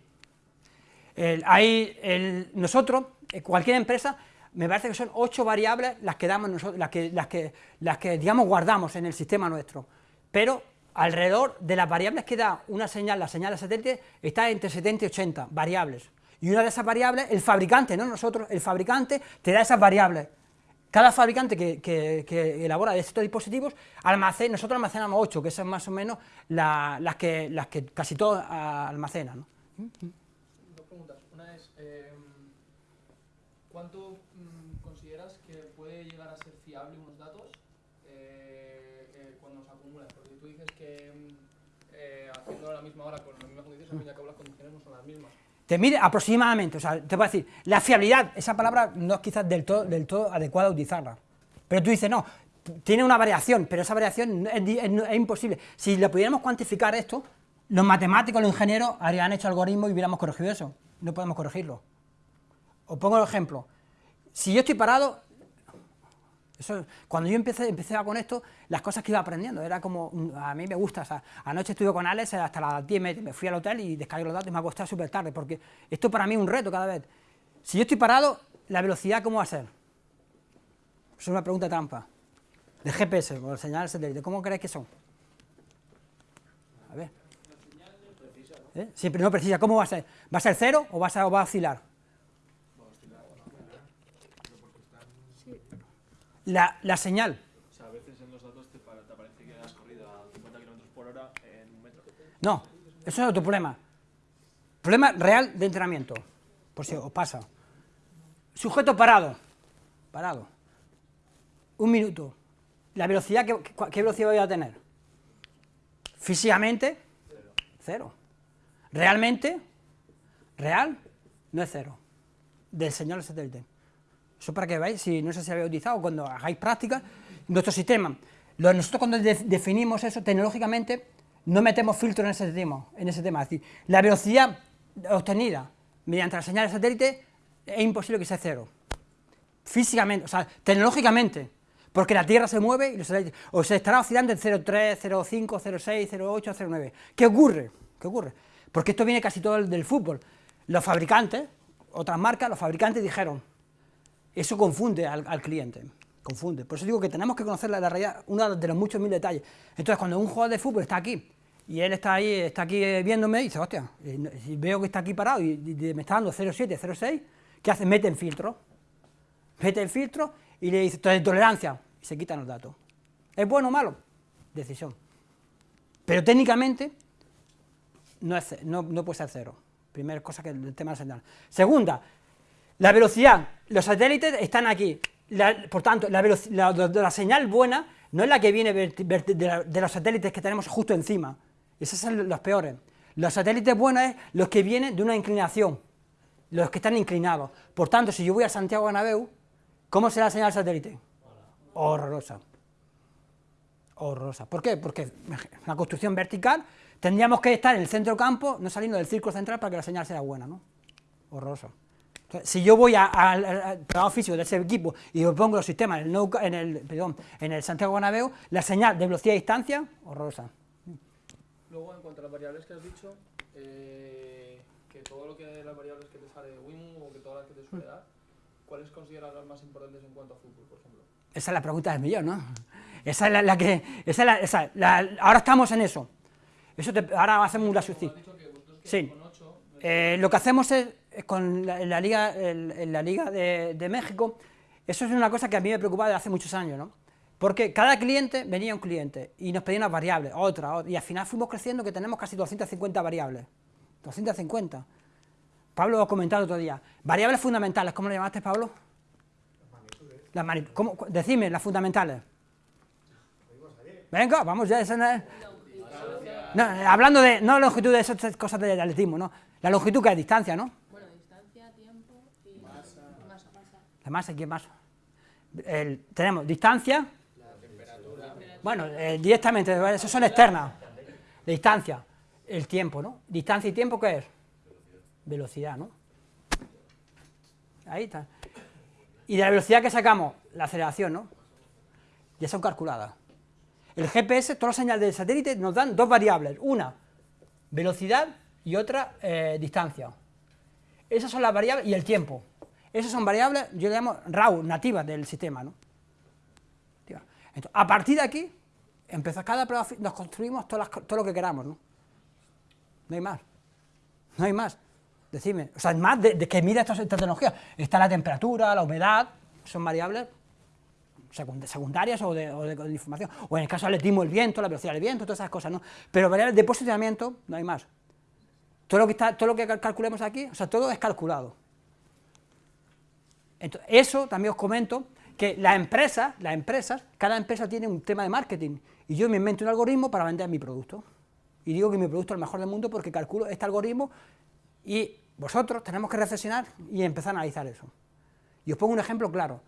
El- hay el- nosotros, eh, cualquier empresa, me parece que son ocho variables las que damos nosotros, las que, las que, las que digamos guardamos en el sistema nuestro. Pero alrededor de las variables que da una señal, la señal de satélite, está entre 70 y 80 variables. Y una de esas variables, el fabricante, no nosotros, el fabricante te da esas variables. Cada fabricante que, que- elabora estos dispositivos, almacena, nosotros almacenamos 8, que son más o menos la- las, que, las que casi todos ah, almacenan. Dos preguntas. Una es, eh, ¿cuánto mm, consideras que puede llegar a ser fiable unos datos eh, eh, cuando se acumulan? Porque tú dices que mm, eh, haciendo a la misma con las mismas condiciones, al fin y al cabo las son las mismas. Te mide aproximadamente, o sea, te a decir, la fiabilidad, esa palabra no es quizás del todo, adecuada utilizarla. Pero tú dices, no, tiene una variación, pero esa variación es, es imposible. Si le pudiéramos cuantificar esto, los matemáticos, los ingenieros habrían hecho algoritmos y hubiéramos corregido eso. No podemos corregirlo. Os pongo el ejemplo. Si yo estoy parado, eso, cuando yo empecé, empecé con esto, las cosas que iba aprendiendo, era como, mm, a mí me gusta, o sea, anoche estuve con Alex hasta las 10, me, me fui al hotel y descargué los datos y me acosté súper tarde, porque esto para mí es un reto cada vez. Si yo estoy parado, la velocidad, ¿cómo va a ser? Es una pregunta trampa. De GPS, el señal satélite, ¿cómo creéis que son? A ver. ¿Eh? Siempre no precisa, ¿cómo va a ser? ¿Va a ser cero o va a, ser- o va a oscilar? La, la señal, O sea, a veces en los datos te, te aparece que has corrido a 50 km por hora en un metro. No, eso es otro problema. Problema real de entrenamiento, por si os pasa. Sujeto parado, parado. Un minuto. La velocidad, ¿qué, qué- velocidad voy a tener? Físicamente, cero. Realmente, real, no es cero. Del señal satélite. Eso para que veáis, si no si habéis utilizado, cuando hagáis prácticas, nuestro sistema, nosotros cuando de- definimos eso tecnológicamente, no metemos filtro en ese tema, en ese tema. Es decir, la velocidad obtenida mediante la señal de satélite es imposible que sea cero. Físicamente, o sea, tecnológicamente, porque la Tierra se mueve y los satélites, o se estará oscilando en 0,3, 0,5, 0,6, 0,8, 0,9. ¿Qué ocurre? ¿Qué ocurre? Porque esto viene casi todo del fútbol. Los fabricantes, otras marcas, los fabricantes dijeron, eso confunde al, al cliente, confunde. Por eso digo que tenemos que conocer la, realidad, uno de los muchos mil detalles. Entonces, cuando un jugador de fútbol está aquí, y él está ahí, está aquí eh, viéndome, y dice, hostia, eh, no- si veo que está aquí parado y, y- y me está dando 0,7, 0,6, ¿qué hace? Mete en filtro, mete el filtro y le dice, tolerancia, y se quitan los datos. ¿Es bueno o malo? Decisión. Pero técnicamente no, es no, no puede ser cero. Primera cosa que el tema de la. Segunda, la velocidad. Los satélites están aquí. La- por tanto, la, la, la- la señal buena no es la que viene de, la- los satélites que tenemos justo encima. Esos son los peores. Los satélites buenos es los que vienen de una inclinación, los que están inclinados. Por tanto, si yo voy a Santiago Bernabéu, ¿cómo será la señal satélite? Horrorosa. Horrorosa. ¿Por qué? Porque una construcción vertical tendríamos que estar en el centro campo, no saliendo del círculo central para que la señal sea buena, ¿no? Horrorosa. Si yo voy a- al trabajo físico de ese equipo y yo pongo los sistemas en el, en el, perdón, en el Santiago Bernabéu, la señal de velocidad y distancia, horrorosa. Luego, en cuanto a las variables que has dicho, eh, que todo lo que las variables que te sale de WIMU o que todas las que te suele dar, ¿cuáles consideras las más importantes en cuanto a fútbol, por ejemplo? Esa es la pregunta del millón, ¿no? Esa es la, la que... Esa es la, esa- la- ahora estamos en eso. eso te- ahora hacemos un Has sí. dicho que vosotros que Sí. con 8, Eh, lo que hacemos es, con la, la Liga, el- la Liga de, de México, eso es una cosa que a mí me preocupa desde hace muchos años, ¿no? Porque cada cliente venía un cliente y nos pedía unas variables, otra, otra, y al final fuimos creciendo que tenemos casi 250 variables. 250. Pablo lo ha comentado otro día. Variables fundamentales, ¿cómo lo llamaste, Pablo? Las magnitudes. ¿Cómo? Decime, las fundamentales. Venga, vamos ya. Esa no es- eh, hablando de, no longitud de esas cosas de atletismo, ¿no? La longitud que es distancia, ¿no? Bueno, distancia, tiempo y masa. masa. La masa, ¿quién más? Tenemos distancia. Bueno, eh, directamente, esas son externas. Distancia, el tiempo, ¿no? Distancia y tiempo, ¿qué es? Velocidad, ¿no? Ahí está. Y de la velocidad que sacamos, la aceleración, ¿no? Ya son calculadas. El GPS, todas las señales del satélite nos dan dos variables, una, velocidad y otra, eh, distancia. Esas son las variables y el tiempo. Esas son variables, yo le llamo RAW, nativas del sistema, ¿no? Entonces, a partir de aquí, empezó cada prueba, nos construimos todo lo que queramos, ¿no? No hay más. No hay más. Decidme. O sea, más de, que mira estas, tecnologías. Está la temperatura, la humedad, son variables secund- secundarias o de, o de- información. O en el caso del atletismo, el viento, la velocidad del viento, todas esas cosas, ¿no? Pero variables de posicionamiento, no hay más. Todo lo que, está, todo lo que cal- calculemos aquí, o sea, todo es calculado. Entonces, eso también os comento que las empresas, las empresas, cada empresa tiene un tema de marketing y yo me invento un algoritmo para vender mi producto. Y digo que mi producto es el mejor del mundo porque calculo este algoritmo y vosotros tenemos que reflexionar y empezar a analizar eso. Y os pongo un ejemplo claro.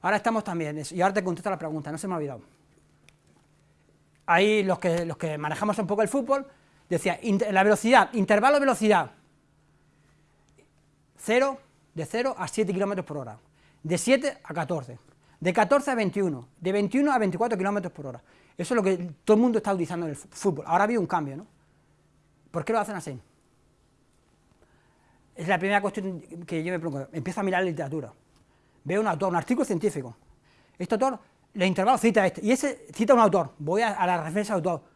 Ahora estamos también, y ahora te contesto la pregunta, no se me ha olvidado. Ahí los que, los que manejamos un poco el fútbol, decía, la velocidad, intervalo de velocidad, 0, de 0 a 7 kilómetros por hora, de 7 a 14, de 14 a 21, de 21 a 24 kilómetros por hora. Eso es lo que todo el mundo está utilizando en el fútbol. Ahora ha habido un cambio, ¿no? ¿Por qué lo hacen así? Es la primera cuestión que yo me pregunto. Empiezo a mirar la literatura. Veo un autor, un artículo científico. Este autor, le intervalo cita este, y ese cita un autor. Voy a, a la referencia del autor.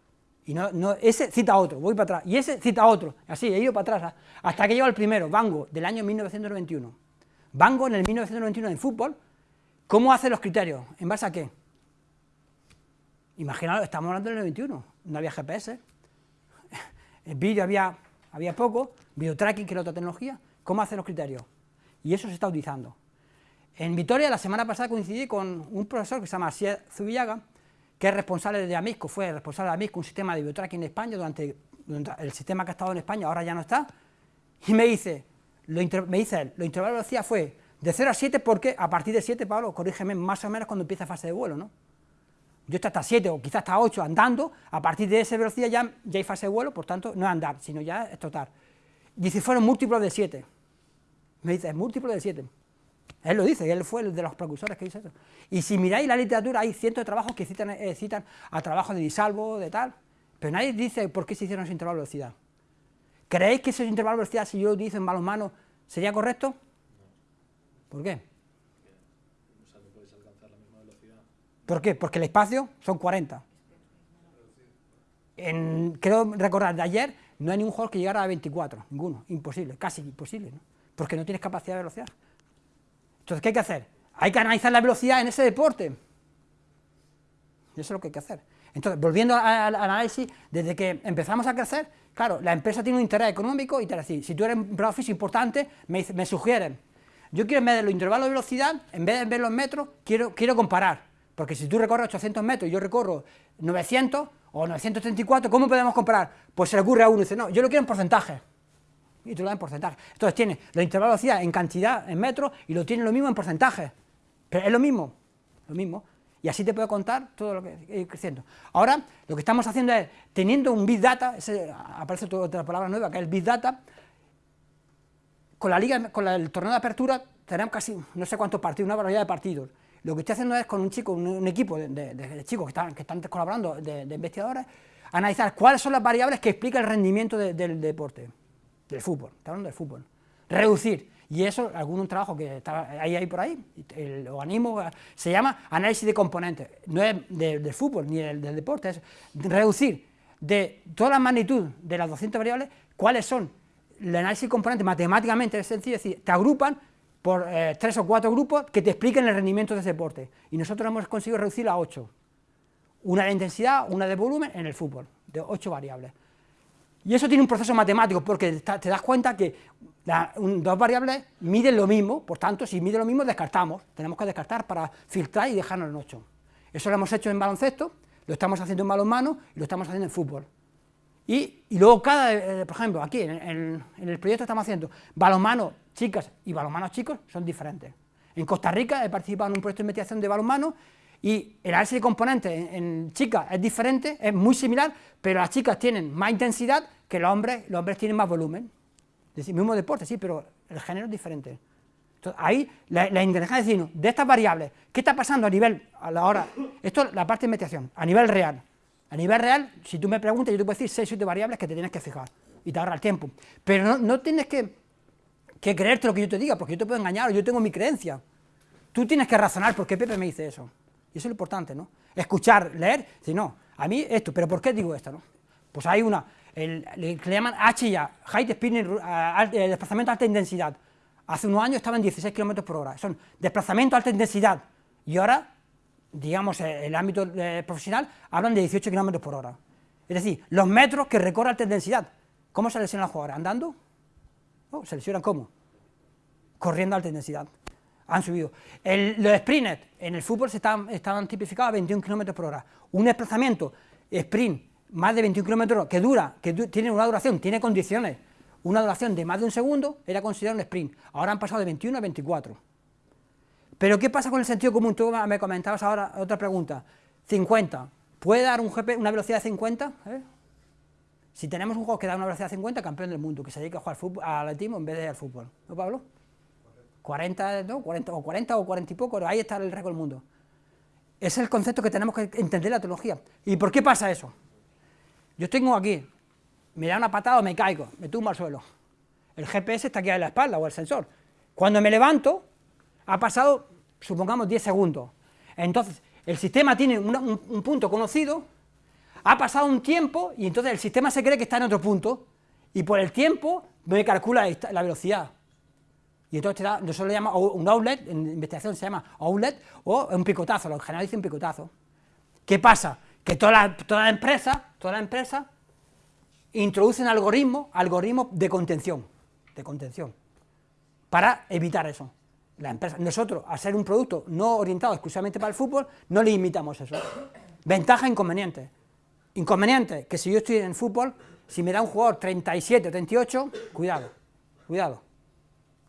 Y no, no, ese cita a otro, voy para atrás. Y ese cita a otro. Así, he ido para atrás. ¿ah? Hasta que llego al primero, Bango, del año 1991. Bango, en el 1991 en fútbol, ¿cómo hace los criterios? ¿En base a qué? Imaginaos, estamos hablando del 91, no había GPS. El vídeo había, había poco, video tracking, que era otra tecnología. ¿Cómo hace los criterios? Y eso se está utilizando. En Vitoria, la semana pasada coincidí con un profesor que se llama Asier Zubillaga, que es responsable de Amisco, fue responsable de Amisco, un sistema de biotracking en España, durante, el sistema que ha estado en España, ahora ya no está, y me dice, lo me dice él, lo intervalo de velocidad fue de 0 a 7 porque a partir de 7, Pablo, corrígeme, más o menos cuando empieza fase de vuelo, ¿no? Yo estoy hasta 7 o quizás hasta 8 andando, a partir de esa velocidad ya, ya hay fase de vuelo, por tanto, no es andar, sino ya es trotar. Dice, fueron múltiplos de 7. Me dice, es múltiplo de 7. Él lo dice, él fue el de los precursores que dice eso. Y si miráis la literatura, hay cientos de trabajos que citan, eh, a trabajos de disalvo, de tal, pero nadie dice por qué se hicieron esos intervalos de velocidad. ¿Creéis que esos intervalos de velocidad, si yo lo utilizo en balonmano, sería correcto? ¿Por qué? ¿Por qué? Porque el espacio son 40. En, creo recordar de ayer, no hay ningún jugador que llegara a 24, ninguno, imposible, casi imposible, ¿no? porque no tienes capacidad de velocidad. Entonces, ¿qué hay que hacer? Hay que analizar la velocidad en ese deporte. Eso es lo que hay que hacer. Entonces, volviendo al análisis, desde que empezamos a crecer, claro, la empresa tiene un interés económico y te decir, si tú eres un empleado importante, me sugieren, yo quiero en vez de los intervalos de velocidad, en vez de ver los metros, quiero, quiero comparar. Porque si tú recorres 800 metros y yo recorro 900 o 934, ¿cómo podemos comparar? Pues se le ocurre a uno y dice, no, yo lo quiero en porcentaje. Y tú lo das en porcentaje. Entonces tiene los intervalos de velocidad en cantidad, en metros, y lo tiene lo mismo en porcentaje. Pero es lo mismo, lo mismo. Y así te puedo contar todo lo que ir creciendo. Ahora, lo que estamos haciendo es, teniendo un Big Data, ese, aparece otra palabra nueva, que es el Big Data, con la liga, con el torneo de apertura, tenemos casi no sé cuántos partidos, una variedad de partidos. Lo que estoy haciendo es con un chico, un, equipo de, chicos que están, que están colaborando, de, de investigadores, analizar cuáles son las variables que explican el rendimiento de- del deporte, del fútbol, está hablando del fútbol. Reducir, y eso, algún trabajo que está ahí, ahí por ahí, el organismo eh, se llama análisis de componentes, no es de- del fútbol ni del, del deporte, es reducir de toda la magnitud de las 200 variables, cuáles son el análisis de componentes matemáticamente es sencillo, es decir, te agrupan por eh, tres o cuatro grupos que te expliquen el rendimiento de ese deporte. Y nosotros hemos conseguido reducirlo a ocho. Una de intensidad, una de volumen en el fútbol, de ocho variables. Y eso tiene un proceso matemático, porque te das cuenta que dos variables miden lo mismo, por tanto, si miden lo mismo, descartamos. Tenemos que descartar para filtrar y dejarnos en 8. Eso lo hemos hecho en baloncesto, lo estamos haciendo en balonmano y lo estamos haciendo en fútbol. Y, luego cada, eh, por ejemplo, aquí en, el proyecto estamos haciendo balonmano chicas y balonmano chicos son diferentes. En Costa Rica he participado en un proyecto de investigación de balonmano y el análisis de componentes en, en, chicas es diferente, es muy similar, pero las chicas tienen más intensidad que los hombres, los hombres tienen más volumen. Es decir, mismo deporte, sí, pero el género es diferente. Entonces, ahí la, la inteligencia de decir, de estas variables, ¿qué está pasando a nivel, a la hora, esto es la parte de investigación, a nivel real. A nivel real, si tú me preguntas, yo te puedo decir 6 o 7 variables que te tienes que fijar y te ahorra el tiempo. Pero no, no tienes que, que, creerte lo que yo te diga, porque yo te puedo engañar, yo tengo mi creencia. Tú tienes que razonar por qué Pepe me dice eso. Y eso es lo importante, ¿no? Escuchar, leer, si no, a mí esto, pero ¿por qué digo esto, no? Pues hay una, el, le, llaman HIA, High Speed desplazamiento a alta intensidad. Hace unos años estaba en 16 km por hora, son desplazamiento a alta intensidad, y ahora, digamos, eh, el ámbito eh, profesional, hablan de 18 km por hora. Es decir, los metros que recorre alta intensidad. ¿Cómo se lesionan los jugadores? ¿Andando? Oh, ¿Se lesionan cómo? Corriendo a alta intensidad. Han subido. los sprinters en el fútbol se están, estaban tipificados a 21 km por hora. Un desplazamiento sprint más de 21 kilómetros, que dura, que tiene una duración, tiene condiciones, una duración de más de un segundo, era considerado un sprint. Ahora han pasado de 21 a 24. Pero ¿qué pasa con el sentido común? Tú me comentabas ahora otra pregunta. 50. ¿Puede dar un GP una velocidad de 50? ¿Eh? Si tenemos un juego que da una velocidad de 50, campeón del mundo, que se dedica a jugar al atletismo en vez de al fútbol. ¿No, Pablo? 40, ¿no? 40, o 40 o 40 y poco, ahí está el récord del mundo. Ese es el concepto que tenemos que entender la teología. ¿Y por qué pasa eso? Yo tengo aquí, me da una patada me caigo, me tumbo al suelo. El GPS está aquí en la espalda o el sensor. Cuando me levanto, ha pasado, supongamos, 10 segundos. Entonces, el sistema tiene un, punto conocido, ha pasado un tiempo y entonces el sistema se cree que está en otro punto y por el tiempo me calcula la velocidad. Y entonces te da, nosotros le llamamos un outlet, en investigación se llama outlet, o un picotazo, lo general dice un picotazo. ¿Qué pasa? que toda la, toda la empresa, toda la empresa introducen algoritmos, algoritmos de contención, de contención, para evitar eso. La empresa, nosotros, al ser un producto no orientado exclusivamente para el fútbol, no limitamos eso. Ventaja, inconveniente. Inconveniente, que si yo estoy en fútbol, si me da un jugador 37 o 38, cuidado, cuidado.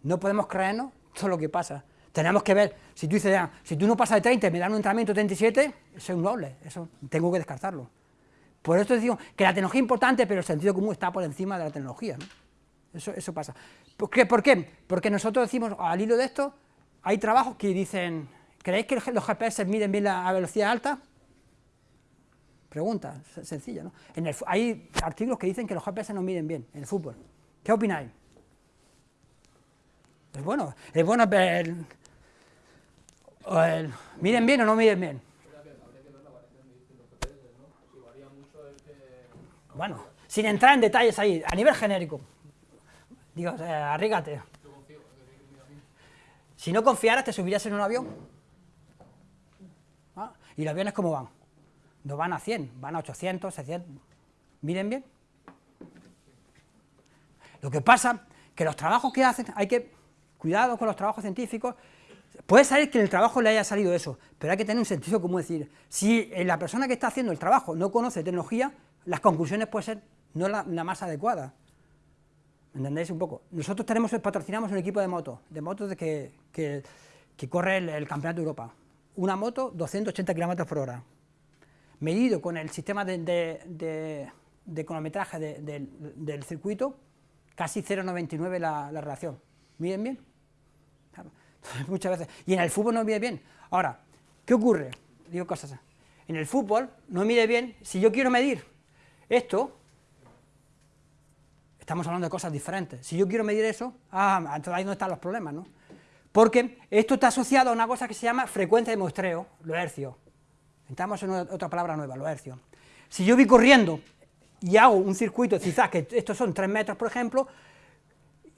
No podemos creernos todo lo que pasa. Tenemos que ver, si tú dices, ya, si tú no pasas de 30 y me dan un entrenamiento de 37, eso es un doble, eso tengo que descartarlo. Por eso digo que la tecnología es importante, pero el sentido común está por encima de la tecnología. Eso, eso pasa. ¿Por qué? ¿Por qué? Porque nosotros decimos, al hilo de esto, hay trabajos que dicen, ¿creéis que los GPS miden bien la velocidad alta? Pregunta, sencilla, ¿no? En el, hay artículos que dicen que los GPS no miden bien en el fútbol. ¿Qué opináis? Es bueno, es bueno ver ¿Miren bien o no miren bien? Bueno, sin entrar en detalles ahí, a nivel genérico. Digo, eh, arrígate. Si no confiaras, ¿te subirías en un avión? ¿Ah? ¿Y los aviones cómo van? No van a 100, van a 800, 600. ¿Miren bien? Lo que pasa que los trabajos que hacen, hay que, cuidado con los trabajos científicos, Puede ser que en el trabajo le haya salido eso, pero hay que tener un sentido común, decir, si la persona que está haciendo el trabajo no conoce tecnología, las conclusiones pueden ser no la, más adecuada. ¿Entendéis un poco? Nosotros tenemos, patrocinamos un equipo de motos, de motos de que, que, corre el, Campeonato de Europa. Una moto, 280 km por hora. Medido con el sistema de, de, cronometraje del circuito, casi 0,99 la, la relación. ¿Miden bien? muchas veces. Y en el fútbol no mide bien. Ahora, ¿qué ocurre? Digo cosas. En el fútbol no mide bien. Si yo quiero medir esto, estamos hablando de cosas diferentes. Si yo quiero medir eso, ah, entonces ahí no están los problemas, ¿no? Porque esto está asociado a una cosa que se llama frecuencia de muestreo, lo hercio. Estamos en otra palabra nueva, lo hercio. Si yo voy corriendo y hago un circuito, quizás que estos son 3 metros, por ejemplo,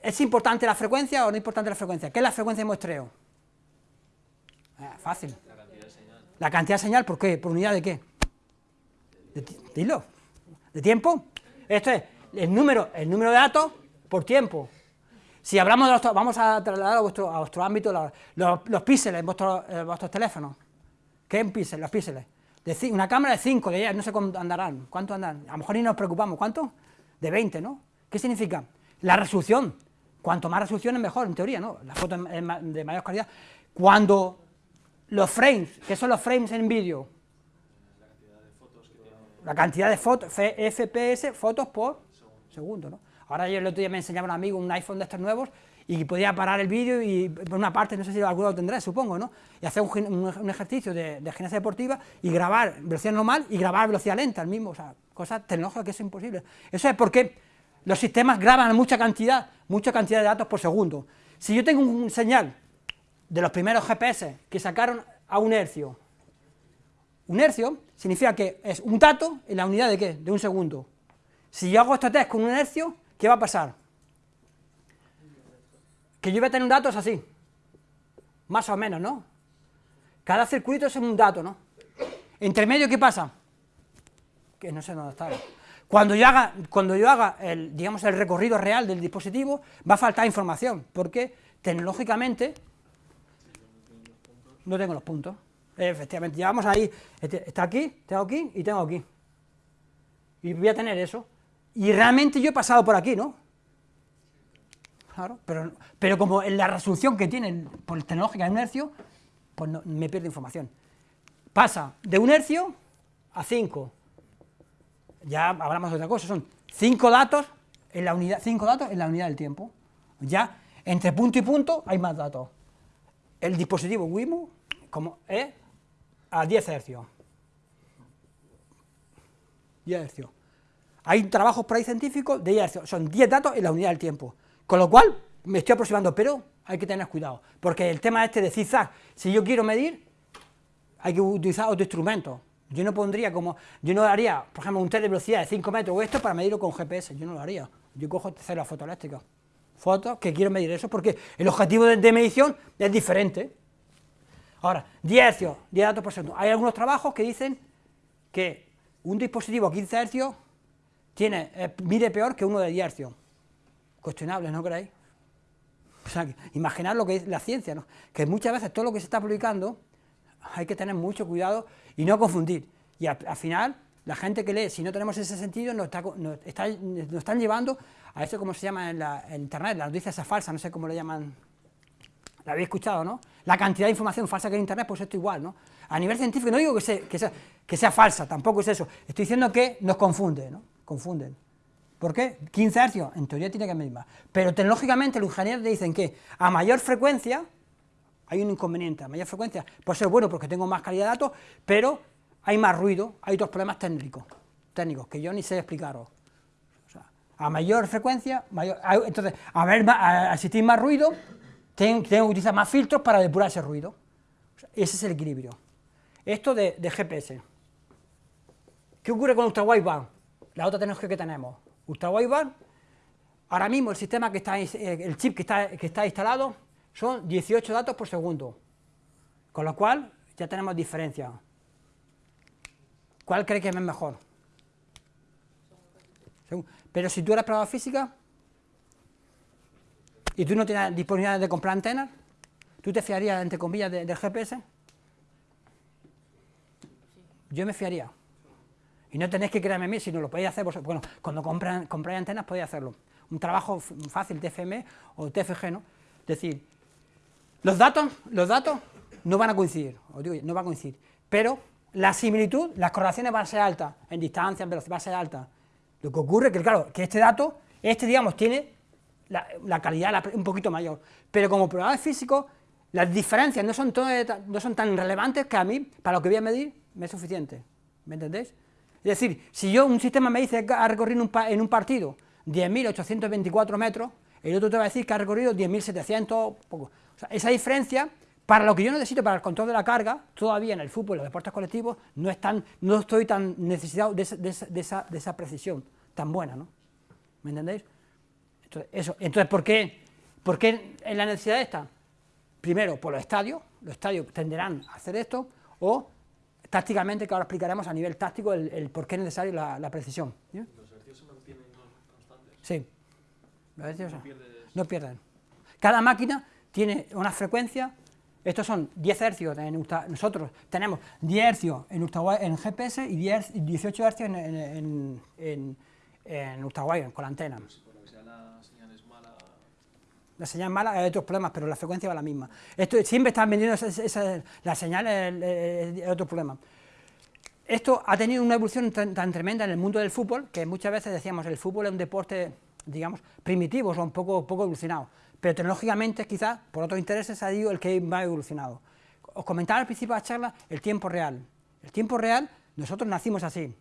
¿Es importante la frecuencia o no importante la frecuencia? ¿Qué es la frecuencia de muestreo? Eh, fácil. La cantidad de señal. La cantidad de señal, ¿por qué? ¿Por unidad de qué? De dilo. ¿De tiempo? Esto es el número, el número de datos por tiempo. Si hablamos de los, vamos a trasladar a vuestro, a vuestro ámbito los, píxeles en vuestros, en vuestros teléfonos. ¿Qué es un píxel? Los píxeles. Una cámara de 5, de 10, no sé cuánto andarán. ¿Cuánto andan? A lo mejor ni nos preocupamos. ¿Cuánto? De 20, ¿no? ¿Qué significa? La resolución. Cuanto más resolución es mejor, en teoría, ¿no? La foto de mayor calidad. Cuando los frames, ¿qué son los frames en vídeo? La cantidad de fotos, FPS, fotos por segundo, ¿no? Ahora yo el otro día me enseñaba un amigo un iPhone de estos nuevos y podía parar el vídeo y por una parte, no sé si alguno lo tendrá, supongo, ¿no? Y hacer un ejercicio de, de gimnasia deportiva y grabar velocidad normal y grabar velocidad lenta, el mismo, o sea, cosas tecnológicas que es imposible. Eso es porque los sistemas graban mucha cantidad, mucha cantidad de datos por segundo. Si yo tengo un señal de los primeros GPS que sacaron a un hercio, un hercio significa que es un dato en la unidad de qué? De un segundo. Si yo hago este test con un hercio, ¿qué va a pasar? Que yo voy a tener un dato es así, más o menos, ¿no? Cada circuito es un dato, ¿no? Entre medio, ¿qué pasa? Que no sé dónde está. Cuando yo haga, cuando yo haga el, digamos, el recorrido real del dispositivo, va a faltar información, porque tecnológicamente no tengo los puntos. Efectivamente, llevamos ahí, este- está aquí, tengo aquí y tengo aquí. Y voy a tener eso. Y realmente yo he pasado por aquí, ¿no? Claro, pero, pero como en la resolución que tiene por tecnológica de un hercio, pues no- me pierde información. Pasa de un hercio a 5. Ya hablamos de otra cosa, son 5 datos en la unidad, cinco datos en la unidad del tiempo. Ya entre punto y punto hay más datos el dispositivo Wimo como es a 10 hercios. 10 hercios. Hay trabajos por ahí científicos de 10 hercios, son 10 datos en la unidad del tiempo. Con lo cual, me estoy aproximando, pero hay que tener cuidado, porque el tema este de si yo quiero medir, hay que utilizar otro instrumento. Yo no pondría como, yo no haría, por ejemplo, un test de velocidad de 5 metros o esto para medirlo con GPS, yo no lo haría. Yo cojo células fotoeléctricas, fotos que quiero medir eso, porque el objetivo de, medición es diferente. Ahora, 10 hercios, 10 datos por segundo. Hay algunos trabajos que dicen que un dispositivo a 15 hercios tiene, eh, mide peor que uno de 10 hercios. Cuestionable, ¿no creéis? O sea, imaginar lo que es la ciencia, ¿no? que muchas veces todo lo que se está publicando hay que tener mucho cuidado y no confundir. Y al, al final, la gente que lee, si no tenemos ese sentido, nos, están llevando a eso como se llama en, la, internet, la noticia esa falsa, no sé cómo le llaman, la habéis escuchado, ¿no? La cantidad de información falsa que hay en internet, pues esto igual, ¿no? A nivel científico, no digo que sea, que sea, que sea falsa, tampoco es eso, estoy diciendo que nos confunde, ¿no? Confunden. ¿Por qué? 15 hercios, en teoría tiene que medir más. Pero tecnológicamente los ingenieros te dicen que a mayor frecuencia hay un inconveniente, a mayor frecuencia puede ser bueno porque tengo más calidad de datos, pero hay más ruido, hay otros problemas técnicos, técnicos que yo ni sé explicaros. A mayor frecuencia, mayor, entonces, a ver, a, más ruido, ten- tengo que utilizar más filtros para depurar ese ruido. Ese es el equilibrio. Esto de, de GPS. ¿Qué ocurre con Ultra Wideband? La otra tecnología que tenemos. Ultra Wideband, ahora mismo el sistema que está, eh, el chip que está, que está instalado son 18 datos por segundo. Con lo cual, ya tenemos diferencia. ¿Cuál cree que es mejor? Pero si tú eres probador física y tú no tienes disponibilidad de comprar antenas, ¿tú te fiarías, entre comillas, de- del GPS? Yo me fiaría. Y no tenéis que creerme a mí, si no lo podéis hacer vosotros. Bueno, cuando compran, compráis antenas podéis hacerlo. Un trabajo fácil, TFM o TFG, ¿no? Decir, los datos, los datos no van a coincidir, os digo, no van a coincidir, pero la similitud, las correlaciones van a ser altas, en distancia, en velocidad, va a ser alta. Lo que ocurre es que, claro, que este dato, este, digamos, tiene la, calidad un poquito mayor, pero como probador físico, las diferencias no son, todo- no son tan relevantes que a mí, para lo que voy a medir, me es suficiente, ¿me entendéis? Es decir, si yo un sistema me dice que ha recorrido un en un partido 10.824 metros, el otro te va a decir que ha recorrido 10.700, poco. O sea, esa diferencia, para lo que yo necesito para el control de la carga, todavía en el fútbol y los deportes colectivos, no, es tan- no estoy tan necesitado de esa, de esa- de esa- de esa precisión tan buena, ¿no? ¿Me entendéis? Entonces, eso. Entonces ¿por qué, ¿por qué en la necesidad esta? Primero, por los estadios, los estadios tenderán a hacer esto, o tácticamente, que ahora explicaremos a nivel táctico el, por qué es necesario la, precisión. ¿Los ejercicios se mantienen constantes? Sí. Los ejercicios no, pierden. Cada máquina tiene una frecuencia, estos son 10 hercios, en nosotros tenemos 10 hercios en, en GPS y 18 hercios en, en, en, en con la antena. La señal mala hay otros problemas, pero la frecuencia va la misma. Esto, siempre están vendiendo la señal, es otro problema. Esto ha tenido una evolución tan, tremenda en el mundo del fútbol, que muchas veces decíamos el fútbol es un deporte, digamos, primitivo, o un poco, poco evolucionado, pero tecnológicamente quizás, por otros intereses, ha sido el que más ha evolucionado. Os comentaba al principio de la charla el tiempo real. El tiempo real, nosotros nacimos así.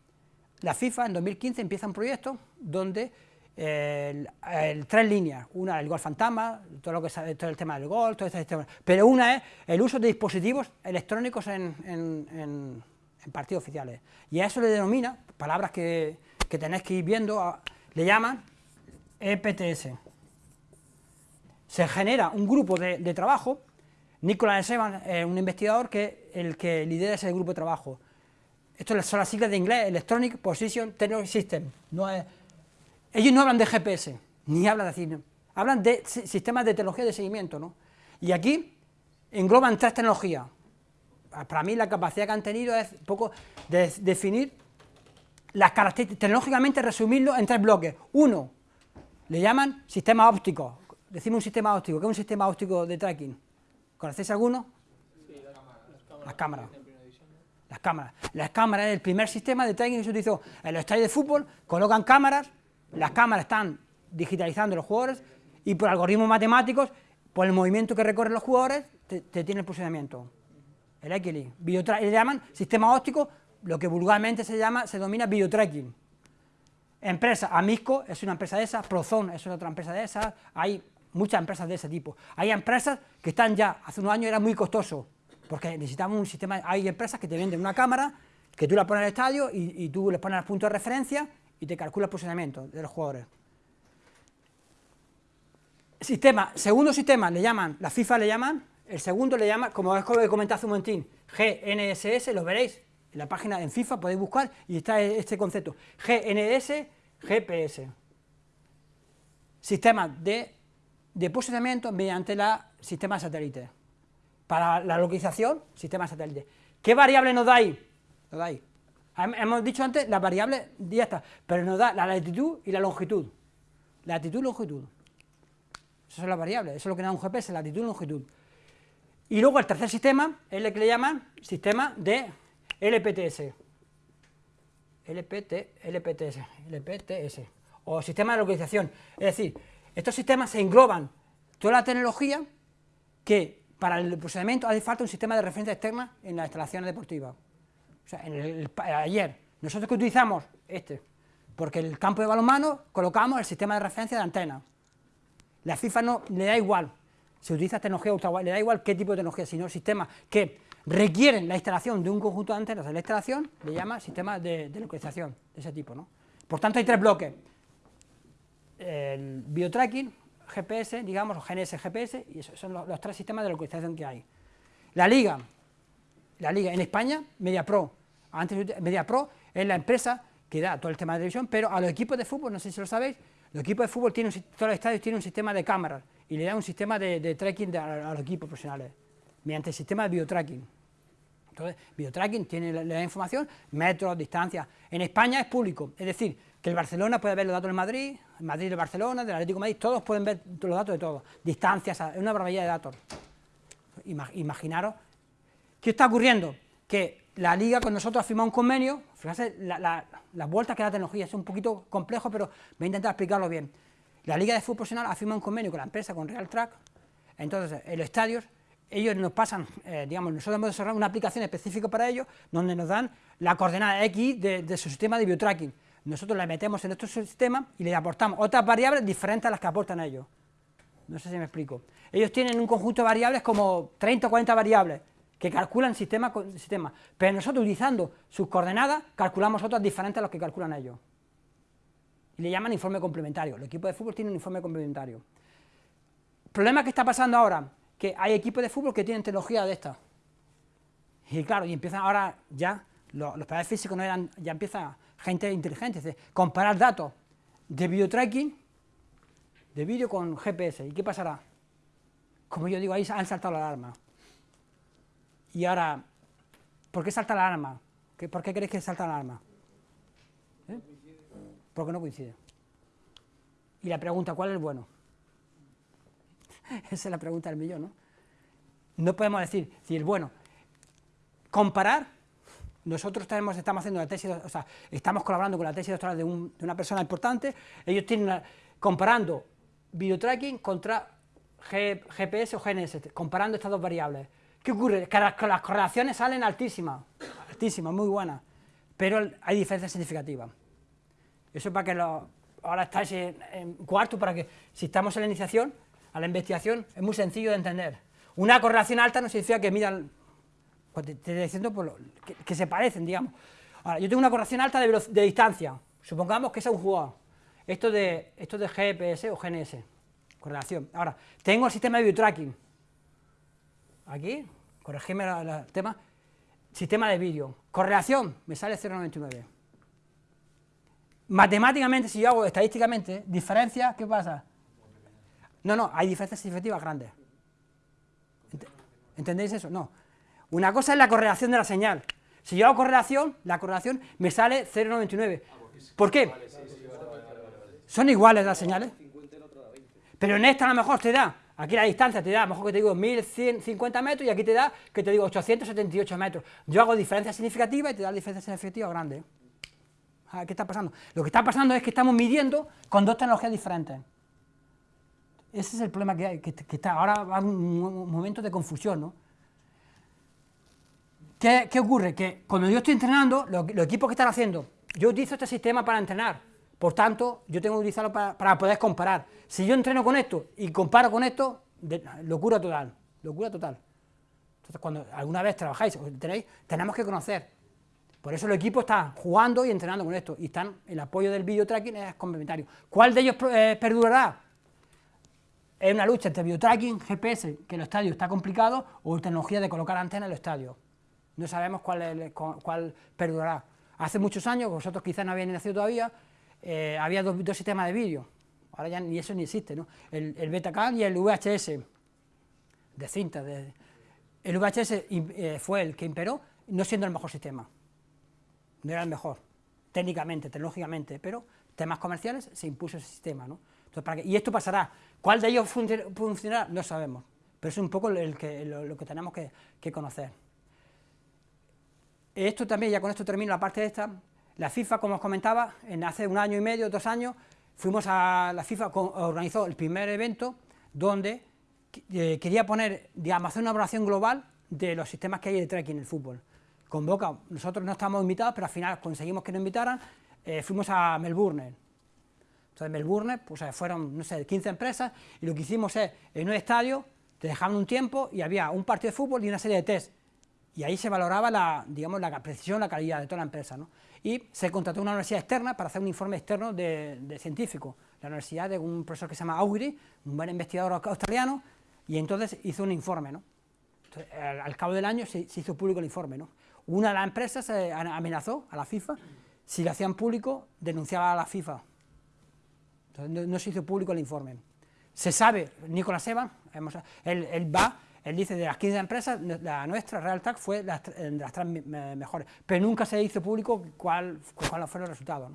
La FIFA en 2015 empieza un proyecto donde el, tres líneas, una el gol fantasma, todo lo que sabe, todo el tema del gol, todo este tema, pero una es el uso de dispositivos electrónicos en, en, partidos oficiales, y a eso le denomina, palabras que, que tenéis que ir viendo, le llaman EPTS. Se genera un grupo de, trabajo, Nicolás Evan es un investigador que el que lidera ese grupo de trabajo. Esto son las siglas de inglés, Electronic Position Technology System, no ellos no hablan de GPS, ni hablan de cine, hablan de sistemas de tecnología de seguimiento, ¿no? Y aquí engloban tres tecnologías. Para mí la capacidad que han tenido es un poco de definir las características, tecnológicamente resumirlo en tres bloques. Uno, le llaman sistema óptico. Decimos un sistema óptico. ¿Qué es un sistema óptico de tracking? ¿Conocéis alguno? Sí, las cámaras. Las cámaras. Las cámaras es el primer sistema de tracking que se utilizó en los estadios de fútbol, colocan cámaras las cámaras están digitalizando los jugadores y por algoritmos matemáticos, por el movimiento que recorren los jugadores, te, tiene el posicionamiento. El XLI. Le llaman sistema óptico, lo que vulgarmente se llama, se denomina videotracking. Empresa, Amisco es una empresa de esas, Prozone es otra empresa de esas, hay muchas empresas de ese tipo. Hay empresas que están ya, hace unos años era muy costoso, porque necesitamos un sistema, hay empresas que te venden una cámara, que tú la pones en el estadio y, tú le pones el punto de referencia y te calcula el posicionamiento de los jugadores. Sistema, segundo sistema le llaman, la FIFA le llaman, el segundo le llama, como es he comentado hace un momentín, GNSS, lo veréis en la página en FIFA, podéis buscar y está este concepto, GNS, GPS. Sistema de, de posicionamiento mediante la sistema satélite. Para la localización, sistema satélite. ¿Qué variable nos da ahí? Nos da ahí Hemos dicho antes la variable está, pero nos da la latitud y la longitud. Latitud y longitud. Esas son las variables, eso es lo que da un GPS, latitud y longitud. Y luego el tercer sistema es el que le llaman sistema de LPTS. LPT, LPTS, LPTS, o sistema de localización. Es decir, estos sistemas se engloban toda la tecnología que para el procedimiento hace falta un sistema de referencia externa en las instalaciones deportivas. O sea, ayer, nosotros que utilizamos este, porque el campo de balonmano colocamos el sistema de referencia de antena. La FIFA no le da igual, se utiliza tecnología ultra le da igual qué tipo de tecnología, sino sistemas que requieren la instalación de un conjunto de antenas de la instalación, le llama sistema de, localización de ese tipo. ¿no? Por tanto, hay tres bloques. El biotracking, GPS, digamos, o GNS, GPS, y esos son los, tres sistemas de localización que hay. La liga, la liga en España, MediaPro. Antes MediaPro es la empresa que da todo el tema de televisión, pero a los equipos de fútbol, no sé si lo sabéis, los equipos de fútbol tienen, todos los estadios tienen un sistema de cámaras y le da un sistema de, tracking a, los equipos profesionales, mediante el sistema de biotracking. Entonces, biotracking tiene la, información, metros, distancias. En España es público, es decir, que el Barcelona puede ver los datos del Madrid, el Madrid de Barcelona, del Atlético Madrid, todos pueden ver los datos de todos, distancias, es una barbaridad de datos. Imaginaros, ¿qué está ocurriendo? que la liga con nosotros ha firmado un convenio, fíjense las vueltas que da la tecnología, es un poquito complejo, pero voy a intentar explicarlo bien. La liga de fútbol profesional ha firmado un convenio con la empresa, con Real Track, entonces en los estadios ellos nos pasan, eh, digamos, nosotros hemos desarrollado una aplicación específica para ellos, donde nos dan la coordenada X de, su sistema de biotracking. Nosotros la metemos en nuestro sistema y le aportamos otras variables diferentes a las que aportan ellos. No sé si me explico. Ellos tienen un conjunto de variables como 30 o 40 variables, que calculan sistema con sistema, pero nosotros utilizando sus coordenadas calculamos otras diferentes a las que calculan ellos. y le llaman informe complementario. El equipo de fútbol tiene un informe complementario. Problema que está pasando ahora, que hay equipos de fútbol que tienen tecnología de esta. Y claro, y empiezan ahora ya, los, los padres físicos no eran, ya empieza gente inteligente, es comparar datos de video de vídeo con GPS. ¿Y qué pasará? Como yo digo, ahí han saltado la alarma. Y ahora, ¿por qué salta la alarma? ¿Qué- ¿Por qué creéis que salta la alarma? ¿Eh? Porque no coincide. Y la pregunta, ¿cuál es el bueno? Esa es la pregunta del millón, ¿no? No podemos decir, si el bueno, comparar, nosotros estamos haciendo la tesis, o sea, estamos colaborando con la tesis doctoral de, un- una persona importante, ellos tienen, una- comparando video tracking contra GPS o GNS, comparando estas dos variables. ¿Qué ocurre? Que las, correlaciones salen altísimas, altísimas, muy buenas, pero hay diferencias significativas. Eso para que lo, ahora estáis en, en cuarto, para que si estamos en la iniciación, a la investigación, es muy sencillo de entender. Una correlación alta no significa que midan, pues te, estoy diciendo lo- que, se parecen, digamos. Ahora, yo tengo una correlación alta de, de distancia, supongamos que es un jugador. Esto de, esto de GPS o GNS, correlación. Ahora, tengo el sistema de tracking. Aquí, corregime el tema. Sistema de vídeo. Correlación, me sale 0,99. Matemáticamente, si yo hago estadísticamente, diferencia, ¿qué pasa? No, no, hay diferencias significativas grandes. Ent- ¿Entendéis eso? No. Una cosa es la correlación de la señal. Si yo hago correlación, la correlación me sale 0,99. ¿Por qué? Son iguales las señales. Pero en esta a lo mejor te da, aquí la distancia te da, a lo mejor que te digo 1150 metros y aquí te da, que te digo 878 metros. Yo hago diferencias significativas y te da diferencias significativas grandes. Ah, ¿Qué está pasando? Lo que está pasando es que estamos midiendo con dos tecnologías diferentes. Ese es el problema que hay, que, que está, ahora va un, un momento de confusión, ¿no? ¿Qué, ocurre? Que cuando yo estoy entrenando, lo- los equipos que están haciendo, yo utilizo este sistema para entrenar, por tanto, yo tengo que utilizarlo para, poder comparar. Si yo entreno con esto y comparo con esto, locura total, locura total. Entonces, cuando alguna vez trabajáis o tenéis, tenemos que conocer. Por eso el equipo está jugando y entrenando con esto, y están, el apoyo del video tracking es complementario. ¿Cuál de ellos eh, perdurará? Es una lucha entre biotracking, GPS, que en los estadios está complicado, o tecnología de colocar antenas en los estadios. No sabemos cuál, es- cuál perdurará. Hace muchos años, vosotros quizás no habéis nacido todavía, eh, había dos, dos sistemas de vídeo. Ahora ya ni eso ni existe, ¿no? El, el Betacam y el VHS, de cinta. de- el VHS eh, fue el que imperó, no siendo el mejor sistema. No era el mejor, técnicamente, tecnológicamente, pero temas comerciales se impuso ese sistema, ¿no? Entonces, ¿para qué? Y esto pasará. ¿Cuál de ellos funci- funcionará? No sabemos. Pero es un poco el que, lo, lo que tenemos que, que conocer. Esto también, ya con esto termino la parte de esta. La FIFA, como os comentaba, en hace un año y medio, dos años, fuimos a la FIFA, organizó el primer evento donde eh, quería poner, digamos, hacer una evaluación global de los sistemas que hay de tracking en el fútbol. Convoca, nosotros no estábamos invitados, pero al final conseguimos que nos invitaran, eh, fuimos a Melbourne. Entonces, en Melbourne, pues eh, fueron, no sé, 15 empresas, y lo que hicimos es, en un estadio, te dejaban un tiempo y había un partido de fútbol y una serie de test. Y ahí se valoraba la, digamos, la precisión, la calidad de toda la empresa. ¿no? Y se contrató una universidad externa para hacer un informe externo de, de científico. La universidad de un profesor que se llama Augury, un buen investigador australiano, y entonces hizo un informe. ¿no? Entonces, al, al cabo del año se, se hizo público el informe. ¿no? Una de las empresas eh, amenazó a la FIFA, si lo hacían público, denunciaba a la FIFA. Entonces, no, no se hizo público el informe. Se sabe, Nicolás hemos- él, él va, él dice de las 15 empresas, la nuestra, Real Track, fue de las tres me- me- mejores, pero nunca se hizo público cuál, cuáles fueron los resultados.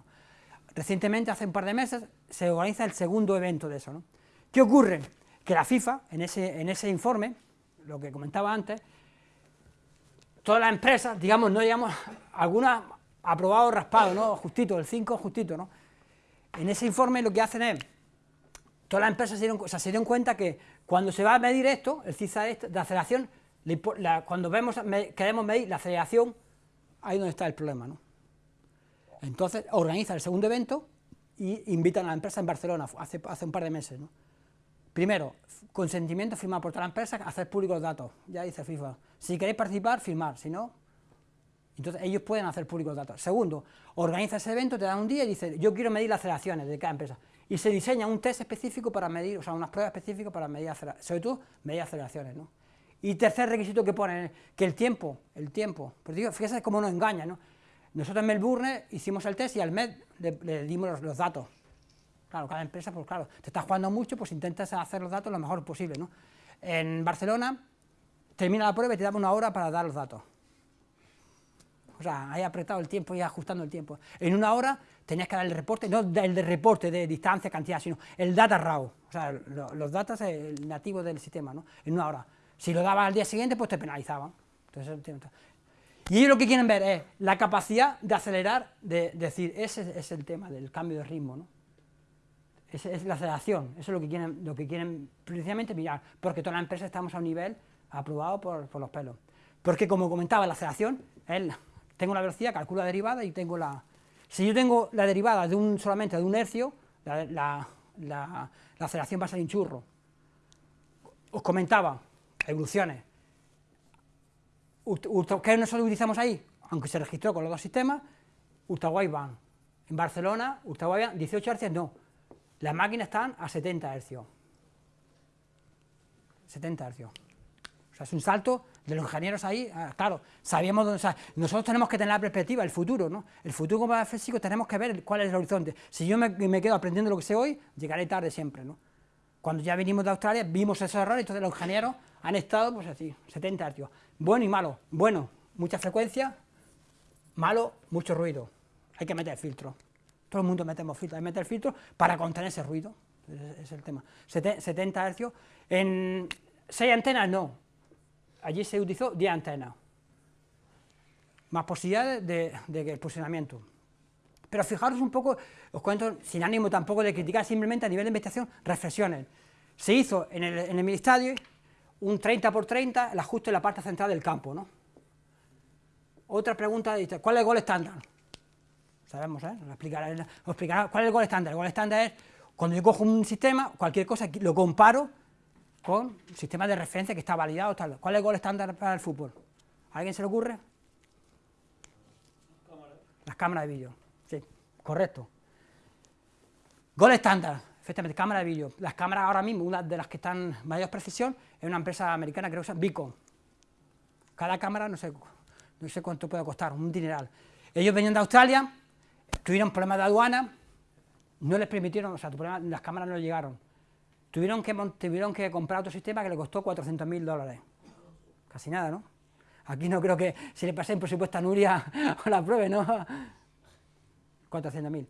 Recientemente, hace un par de meses, se organiza el segundo evento de eso. ¿Qué ocurre? Que la FIFA, en ese, en ese informe, lo que comentaba antes, todas las empresas, digamos, no digamos, algunas aprobado raspado, ¿no? Justito, el 5 justito, ¿no? En ese informe lo que hacen es, todas las empresas se dieron, cuenta que cuando se va a medir esto, el CISA este, de aceleración, cuando vemos, queremos medir la aceleración, ahí donde está el problema, ¿no? Entonces organizan el segundo evento y invitan a la empresa en Barcelona, hace, hace un par de meses. Primero, consentimiento firmado por toda la empresa, hacer públicos los datos, ya dice FIFA. Si queréis participar, firmar, si no, Entonces ellos pueden hacer públicos datos. Segundo, organiza ese evento, te dan un día y dice, yo quiero medir las aceleraciones de cada empresa. Y se diseña un test específico para medir, o sea, unas pruebas específicas para medir sobre todo medir aceleraciones, ¿no? Y tercer requisito que ponen, que el tiempo, el tiempo, pues digo, fíjese cómo nos engaña, ¿no? Nosotros en Melbourne hicimos el test y al mes le, dimos los, datos. Claro, cada empresa, pues claro, te estás jugando mucho, pues intentas hacer los datos lo mejor posible, ¿no? En Barcelona termina la prueba y te da una hora para dar los datos. O sea, hay apretado el tiempo y ajustando el tiempo. En una hora tenías que dar el reporte, no el de reporte de distancia, cantidad, sino el data raw, o sea, los datos nativos del sistema, ¿no? En una hora. Si lo dabas al día siguiente, pues te penalizaban. y ellos lo que quieren ver es la capacidad de acelerar, de, decir, ese es el tema del cambio de ritmo, ¿no? Esa es la aceleración, eso es lo que quieren, lo que quieren precisamente mirar, porque todas las empresas estamos a un nivel aprobado por, por los pelos. Porque como comentaba, la aceleración es tengo la velocidad, calculo la derivada y tengo la... Si yo tengo la derivada de un, solamente de un hercio, la, aceleración va a ser un churro. Os comentaba, evoluciones. ¿Qué nosotros utilizamos ahí? Aunque se registró con los dos sistemas, ultra wideband. En Barcelona, ultra wideband, 18 Hz no. Las máquinas están a 70 Hz. 70 Hz. O sea, es un salto de los ingenieros ahí, ah, claro, sabíamos dónde, nosotros tenemos que tener la perspectiva, el futuro, ¿no? El futuro como físico tenemos que ver cuál es el horizonte. Si yo me, quedo aprendiendo lo que sé hoy, llegaré tarde siempre, ¿no? Cuando ya vinimos de Australia, vimos esos errores, entonces los ingenieros han estado, pues así, 70 hercios. Bueno y malo. Bueno, mucha frecuencia, malo, mucho ruido. Hay que meter filtro. Todo el mundo metemos filtro, hay que meter filtro para contener ese ruido. Es el tema. 70 hercios. En 6 antenas no, allí se utilizó 10 antenas, más posibilidades de, posicionamiento. Pero fijaros un poco, os cuento, sin ánimo tampoco de criticar, simplemente a nivel de investigación, reflexiones. Se hizo en el, en ministerio un 30 por 30, el ajuste en la parte central del campo, ¿no? Otra pregunta, ¿cuál es el gol estándar? Sabemos, ¿eh? Os explicará, ¿cuál es el gol estándar? El gol estándar es, cuando yo cojo un sistema, cualquier cosa, lo comparo con sistema de referencia que está validado. Tal. ¿Cuál es el gol estándar para el fútbol? ¿A alguien se le ocurre? Las cámaras de vídeo. Sí, correcto. Gol estándar, efectivamente, cámara de vídeo. Las cámaras ahora mismo, una de las que están mayor precisión, es una empresa americana que usa Beacon. Cada cámara, no sé, no sé cuánto puede costar, un dineral. Ellos venían de Australia, tuvieron problemas de aduana, no les permitieron, o sea, las cámaras no llegaron Tuvieron que, tuvieron que comprar otro sistema que le costó 400.000 dólares. Casi nada, ¿no? Aquí no creo que si le pasé en presupuesto a Nuria la pruebe, ¿no? 400.000.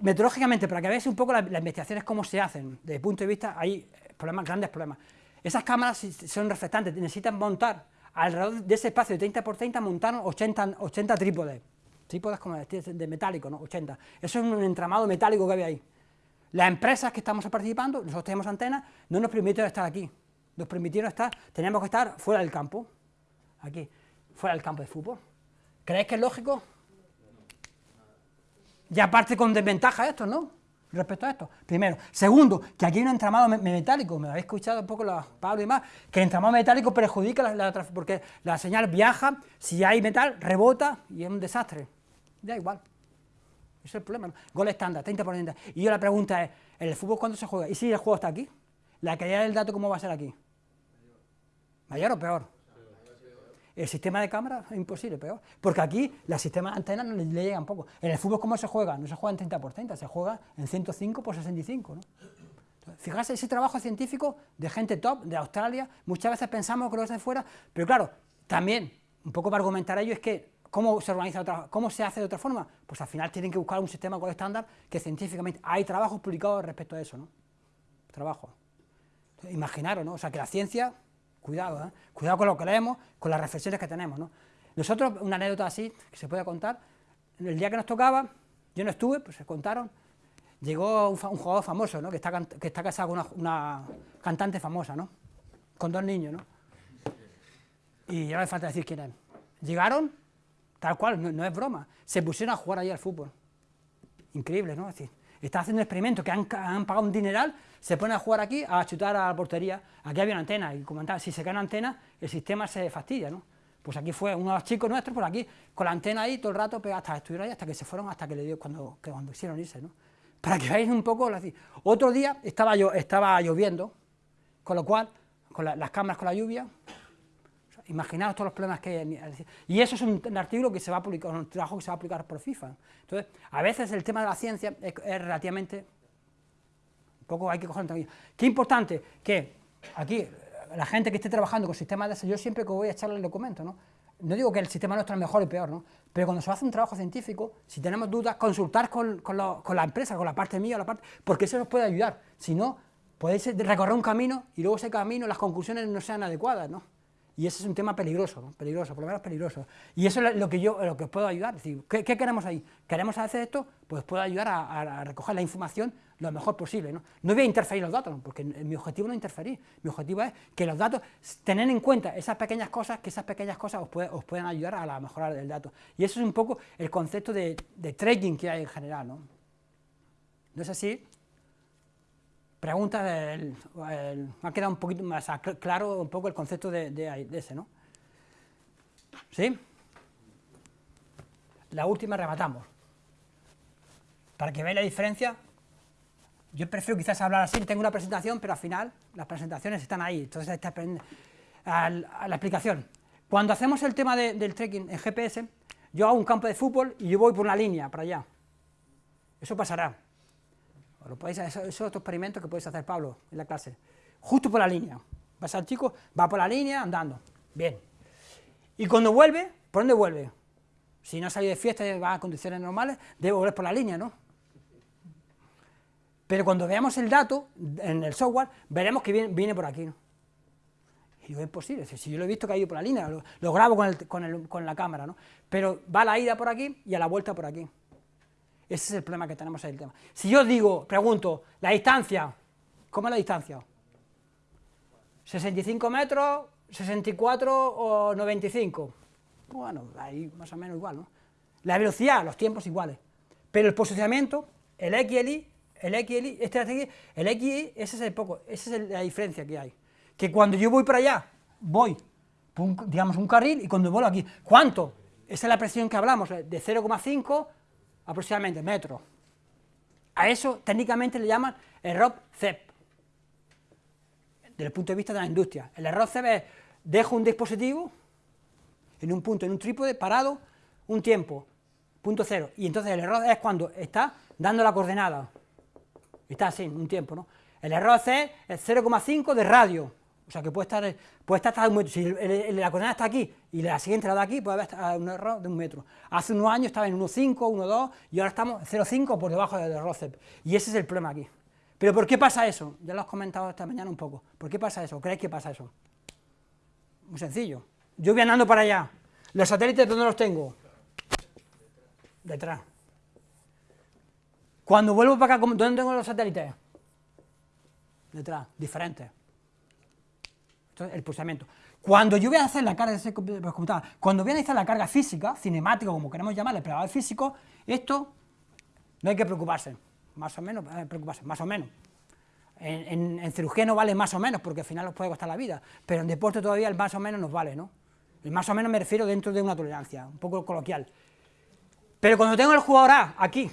Metodológicamente, para que veáis un poco las, investigaciones cómo se hacen, desde el punto de vista, hay problemas, grandes problemas. Esas cámaras son reflectantes, necesitan montar alrededor de ese espacio de 30 por 30, montaron 80, 80 trípodes. Trípodes como de, de metálico, ¿no? 80. Eso es un entramado metálico que había ahí. Las empresas que estamos participando, nosotros tenemos antenas, no nos permitieron estar aquí. Nos permitieron estar, teníamos que estar fuera del campo, aquí, fuera del campo de fútbol. ¿Creéis que es lógico? Y aparte con desventaja esto, ¿no? Respecto a esto. Primero. Segundo, que aquí hay un entramado metálico, me habéis escuchado un poco los Pablo y más, que el entramado metálico perjudica la, la, porque la señal viaja, si hay metal, rebota y es un desastre. Da igual. Ese es el problema. Gol estándar, 30 por 30. Y yo la pregunta es, ¿en el fútbol cuándo se juega? ¿Y si el juego está aquí? ¿La calidad del dato cómo va a ser aquí? ¿Mayor o peor? El sistema de cámara es imposible, peor. Porque aquí los sistemas antenas no le, llegan poco. En el fútbol, ¿cómo se juega? No se juega en 30 por 30, se juega en 105 por 65. ¿no? Fijarse ese trabajo científico de gente top, de Australia, muchas veces pensamos que lo es de fuera, pero claro, también, un poco para argumentar ello, es que ¿Cómo se organiza otra, cómo se hace de otra forma? Pues al final tienen que buscar un sistema con estándar que científicamente hay trabajos publicados respecto a eso, ¿no? Trabajo. Imaginaros, ¿no? O sea, que la ciencia, cuidado, ¿eh? Cuidado con lo que leemos, con las reflexiones que tenemos, ¿no? Nosotros, una anécdota así, que se puede contar, el día que nos tocaba, yo no estuve, pues se contaron, llegó un, jugador famoso, ¿no? Que está, que está casado con una, una, cantante famosa, ¿no? Con dos niños, ¿no? Y ya no hace falta decir quién es. Llegaron, Tal cual, no, es broma. Se pusieron a jugar allí al fútbol. Increíble, ¿no? Decir, están haciendo un experimento que han, pagado un dineral, se ponen a jugar aquí, a chutar a la portería. Aquí había una antena, y como si se cae una antena, el sistema se fastidia, ¿no? Pues aquí fue uno de los chicos nuestros, por aquí, con la antena ahí todo el rato, pero hasta estuvieron ahí, hasta que se fueron, hasta que le dio cuando, que cuando quisieron irse, ¿no? Para que veáis un poco, otro día estaba, yo, estaba lloviendo, con lo cual, con las cámaras con la lluvia, imaginaos todos los problemas que hay. Y eso es un, artículo que se va a publicar, un trabajo que se va a aplicar por FIFA. Entonces, a veces el tema de la ciencia es, relativamente, un poco hay que cogerlo también. Qué importante que aquí, la gente que esté trabajando con sistemas de ese, yo siempre que voy a echarle el documento, ¿no? No digo que el sistema nuestro es mejor y peor, ¿no? Pero cuando se hace un trabajo científico, si tenemos dudas, consultar con, con, con la empresa, con la parte mía, la parte, porque eso nos puede ayudar. Si no, podéis recorrer un camino y luego ese camino, las conclusiones no sean adecuadas, ¿no? Y ese es un tema peligroso, peligroso, por lo menos peligroso. Y eso es lo que yo lo que os puedo ayudar. Es decir, ¿qué, queremos ahí? ¿Queremos hacer esto? Pues puedo ayudar a, recoger la información lo mejor posible. ¿no? no voy a interferir los datos, porque mi objetivo no es interferir. Mi objetivo es que los datos, tener en cuenta esas pequeñas cosas, que esas pequeñas cosas os, puede, os puedan ayudar a la mejora del dato. Y eso es un poco el concepto de, de trading que hay en general. ¿no? ¿No es así? Pregunta, ha quedado un poquito más claro un poco el concepto de, ese, ¿no? ¿Sí? La última rematamos. Para que veáis la diferencia, yo prefiero quizás hablar así, tengo una presentación, pero al final las presentaciones están ahí, entonces está a la explicación. Cuando hacemos el tema del trekking en GPS, yo hago un campo de fútbol y yo voy por una línea para allá. Eso pasará. Lo podéis, eso, es otro experimento que podéis hacer, Pablo, en la clase. Justo por la línea. Vas al chico, va por la línea andando. Bien. Y cuando vuelve, ¿por dónde vuelve? Si no salió de fiesta y va a condiciones normales, debe volver por la línea, ¿no? Pero cuando veamos el dato en el software, veremos que viene, por aquí. Y digo, es posible, si yo lo he visto que ha ido por la línea, lo, grabo con, con, con la cámara, ¿no? Pero va a la ida por aquí y a la vuelta por aquí. Ese es el problema que tenemos en el tema. Si yo digo, pregunto, la distancia, ¿cómo es la distancia? ¿65 metros, 64 o 95? Bueno, ahí más o menos igual, ¿no? La velocidad, los tiempos iguales. Pero el posicionamiento, el XLI, el XLI, este el XI, ese es el poco, esa es la diferencia que hay. Que cuando yo voy para allá, voy, digamos, un carril, y cuando vuelvo aquí, ¿cuánto? Esa es la presión que hablamos, de 0,5 aproximadamente metros. A eso técnicamente le llaman error CEP, desde el punto de vista de la industria. El error CEP es, dejo un dispositivo en un punto, en un trípode, parado, un tiempo, punto cero, y entonces el error es cuando está dando la coordenada, está así, un tiempo, ¿no? El error C es 0,5 de radio, o sea que puede estar, puede estar hasta un metro. Si la coordenada está aquí y la siguiente la da aquí, puede haber un error de un metro. Hace unos años estaba en 1,5, 1,2 y ahora estamos 0,5 por debajo del error CEP. Y ese es el problema aquí. ¿Pero por qué pasa eso? Ya lo has comentado esta mañana un poco. ¿Por qué pasa eso? ¿Creéis que pasa eso? Muy sencillo. Yo voy andando para allá. ¿Los satélites dónde los tengo? Detrás. Cuando vuelvo para acá, ¿dónde tengo los satélites? Detrás, diferentes el pulsamiento. Cuando yo voy a hacer la carga de ese computador, cuando voy a analizar la carga física, cinemática, como queremos llamarle, preparador físico, esto no hay que preocuparse, más o menos, eh, preocuparse, más o menos. En, cirugía no vale más o menos, porque al final nos puede costar la vida, pero en deporte todavía el más o menos nos vale, ¿no? El más o menos me refiero dentro de una tolerancia, un poco coloquial. Pero cuando tengo el jugador A aquí,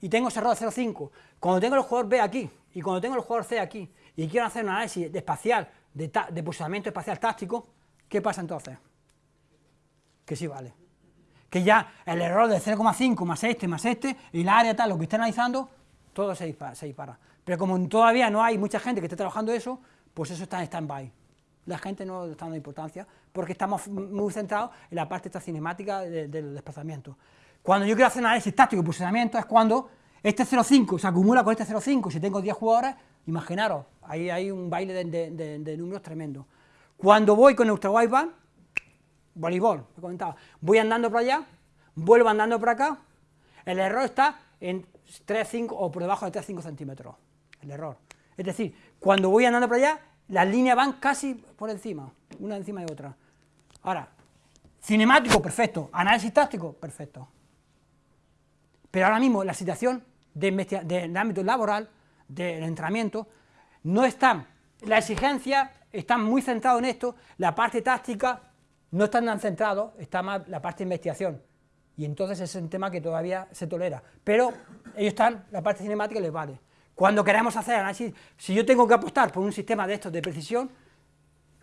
y tengo ese error 0,5, cuando tengo el jugador B aquí, y cuando tengo el jugador C aquí, y quiero hacer un análisis espacial de, de posicionamiento espacial táctico, ¿qué pasa entonces? Que sí vale. Que ya el error de 0,5 más este más este, y el área tal, lo que esté analizando, todo se dispara, Pero como todavía no hay mucha gente que esté trabajando eso, pues eso está en stand-by. La gente no está dando importancia porque estamos muy centrados en la parte esta cinemática del desplazamiento. Cuando yo quiero hacer análisis táctico y posicionamiento es cuando este 0,5 se acumula con este 0,5, si tengo 10 jugadores, imaginaros, ahí hay un baile de, números tremendo. Cuando voy con nuestro wideband, voleibol, he comentado, voy andando por allá, vuelvo andando por acá, el error está en 3,5 o por debajo de 3,5 centímetros, el error. Es decir, cuando voy andando por allá, las líneas van casi por encima, una encima de otra. Ahora, cinemático, perfecto, análisis táctico, perfecto. Pero ahora mismo la situación de, ámbito laboral, del entrenamiento, no están, la exigencia está muy centrado en esto, la parte táctica no están tan centrados, está más la parte de investigación, y entonces es un tema que todavía se tolera, pero ellos están, la parte cinemática les vale. Cuando queremos hacer análisis, si yo tengo que apostar por un sistema de estos de precisión,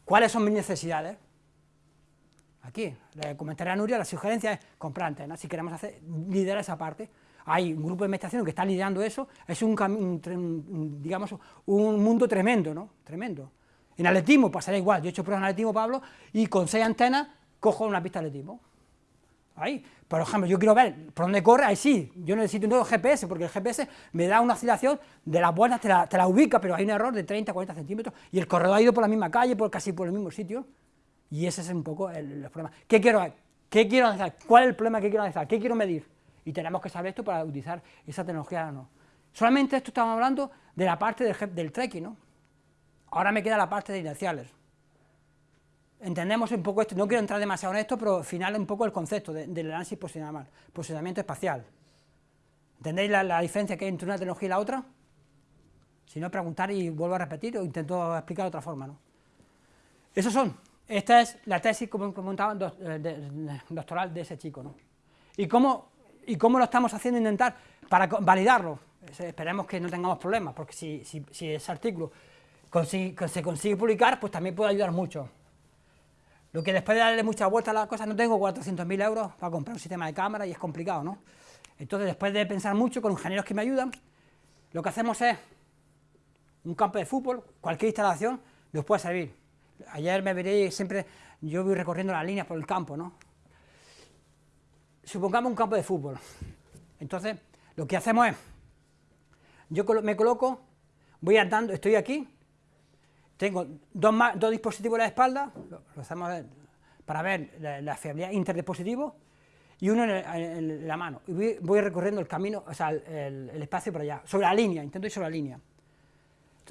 ¿cuáles son mis necesidades? Aquí, le comentaré a Nuria, la sugerencia es comprar antenas, si queremos hacer, liderar esa parte, hay un grupo de investigación que está liderando eso, es un, digamos, un mundo tremendo, ¿no? Tremendo. En atletismo pasará igual, yo he hecho pruebas en atletismo, Pablo, y con seis antenas cojo una pista de atletismo. Ahí, por ejemplo, yo quiero ver por dónde corre, ahí sí, yo necesito un nuevo GPS, porque el GPS me da una oscilación de las vueltas, te la, te la ubica, pero hay un error de 30, 40 centímetros, y el corredor ha ido por la misma calle, por casi por el mismo sitio, y ese es un poco el, problema. ¿Qué quiero, ¿Qué quiero analizar? ¿Cuál es el problema que quiero analizar? ¿Qué quiero medir? Y tenemos que saber esto para utilizar esa tecnología o no. Solamente esto estamos hablando de la parte del, del trekking, ¿no? Ahora me queda la parte de inerciales. Entendemos un poco esto, no quiero entrar demasiado en esto, pero al final un poco el concepto del análisis posicionamiento espacial. ¿Entendéis la, diferencia que hay entre una tecnología y la otra? Si no, preguntar y vuelvo a repetir o intento explicar de otra forma. ¿no? Esos son, esta es la tesis, como comentaba, eh, doctoral de ese chico. ¿no? ¿Y, cómo, ¿Y cómo lo estamos haciendo intentar para validarlo? Esperemos que no tengamos problemas, porque si, si ese artículo se consigue publicar, pues también puede ayudar mucho. Lo que después de darle mucha vuelta a la cosa, no tengo 400.000 euros para comprar un sistema de cámara y es complicado, ¿no? Entonces, después de pensar mucho con ingenieros que me ayudan, lo que hacemos es un campo de fútbol, cualquier instalación nos puede servir. Ayer me veréis siempre, yo voy recorriendo las líneas por el campo, ¿no? Supongamos un campo de fútbol. Entonces, lo que hacemos es, yo me coloco, voy andando, estoy aquí, tengo dos, dispositivos en la espalda, lo, hacemos para ver la, fiabilidad interdispositivo, y uno en, la mano. Y voy, recorriendo el camino, o sea, el, espacio por allá, sobre la línea, intento ir sobre la línea.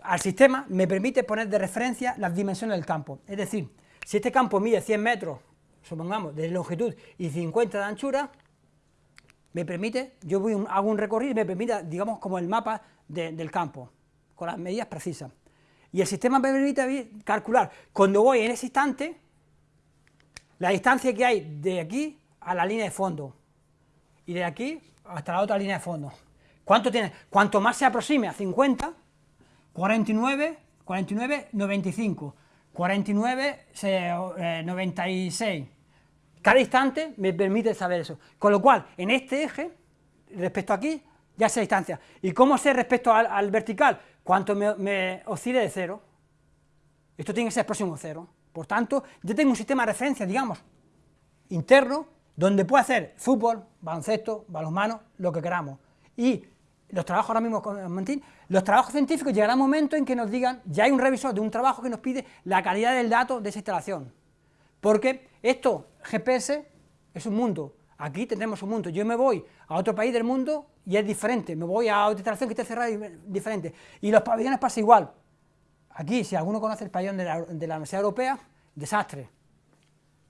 Al sistema me permite poner de referencia las dimensiones del campo. Es decir, si este campo mide 100 metros, supongamos, de longitud y 50 de anchura, me permite, yo voy hago un recorrido y me permite, digamos, como el mapa del campo, con las medidas precisas. Y el sistema me permite calcular, cuando voy en ese instante, la distancia que hay de aquí a la línea de fondo, y de aquí hasta la otra línea de fondo. ¿Cuánto tiene? Cuanto más se aproxime a 50, 49, 49, 95, 49, 96. Cada instante me permite saber eso. Con lo cual, en este eje, respecto a aquí, ya sé distancia. ¿Y cómo sé respecto al vertical? cuánto me, oscile de cero, esto tiene que ser próximo a cero. Por tanto, yo tengo un sistema de referencia, digamos, interno, donde puedo hacer fútbol, baloncesto, balonmano, lo que queramos. Y los trabajos ahora mismo los trabajos científicos llegará un momento en que nos digan, ya hay un revisor de un trabajo que nos pide la calidad del dato de esa instalación. Porque esto, GPS, es un mundo, aquí tenemos un mundo, yo me voy a otro país del mundo y es diferente, me voy a otra instalación que esté cerrada y diferente. Y los pabellones pasa igual. Aquí, si alguno conoce el pabellón de la, Universidad Europea, desastre.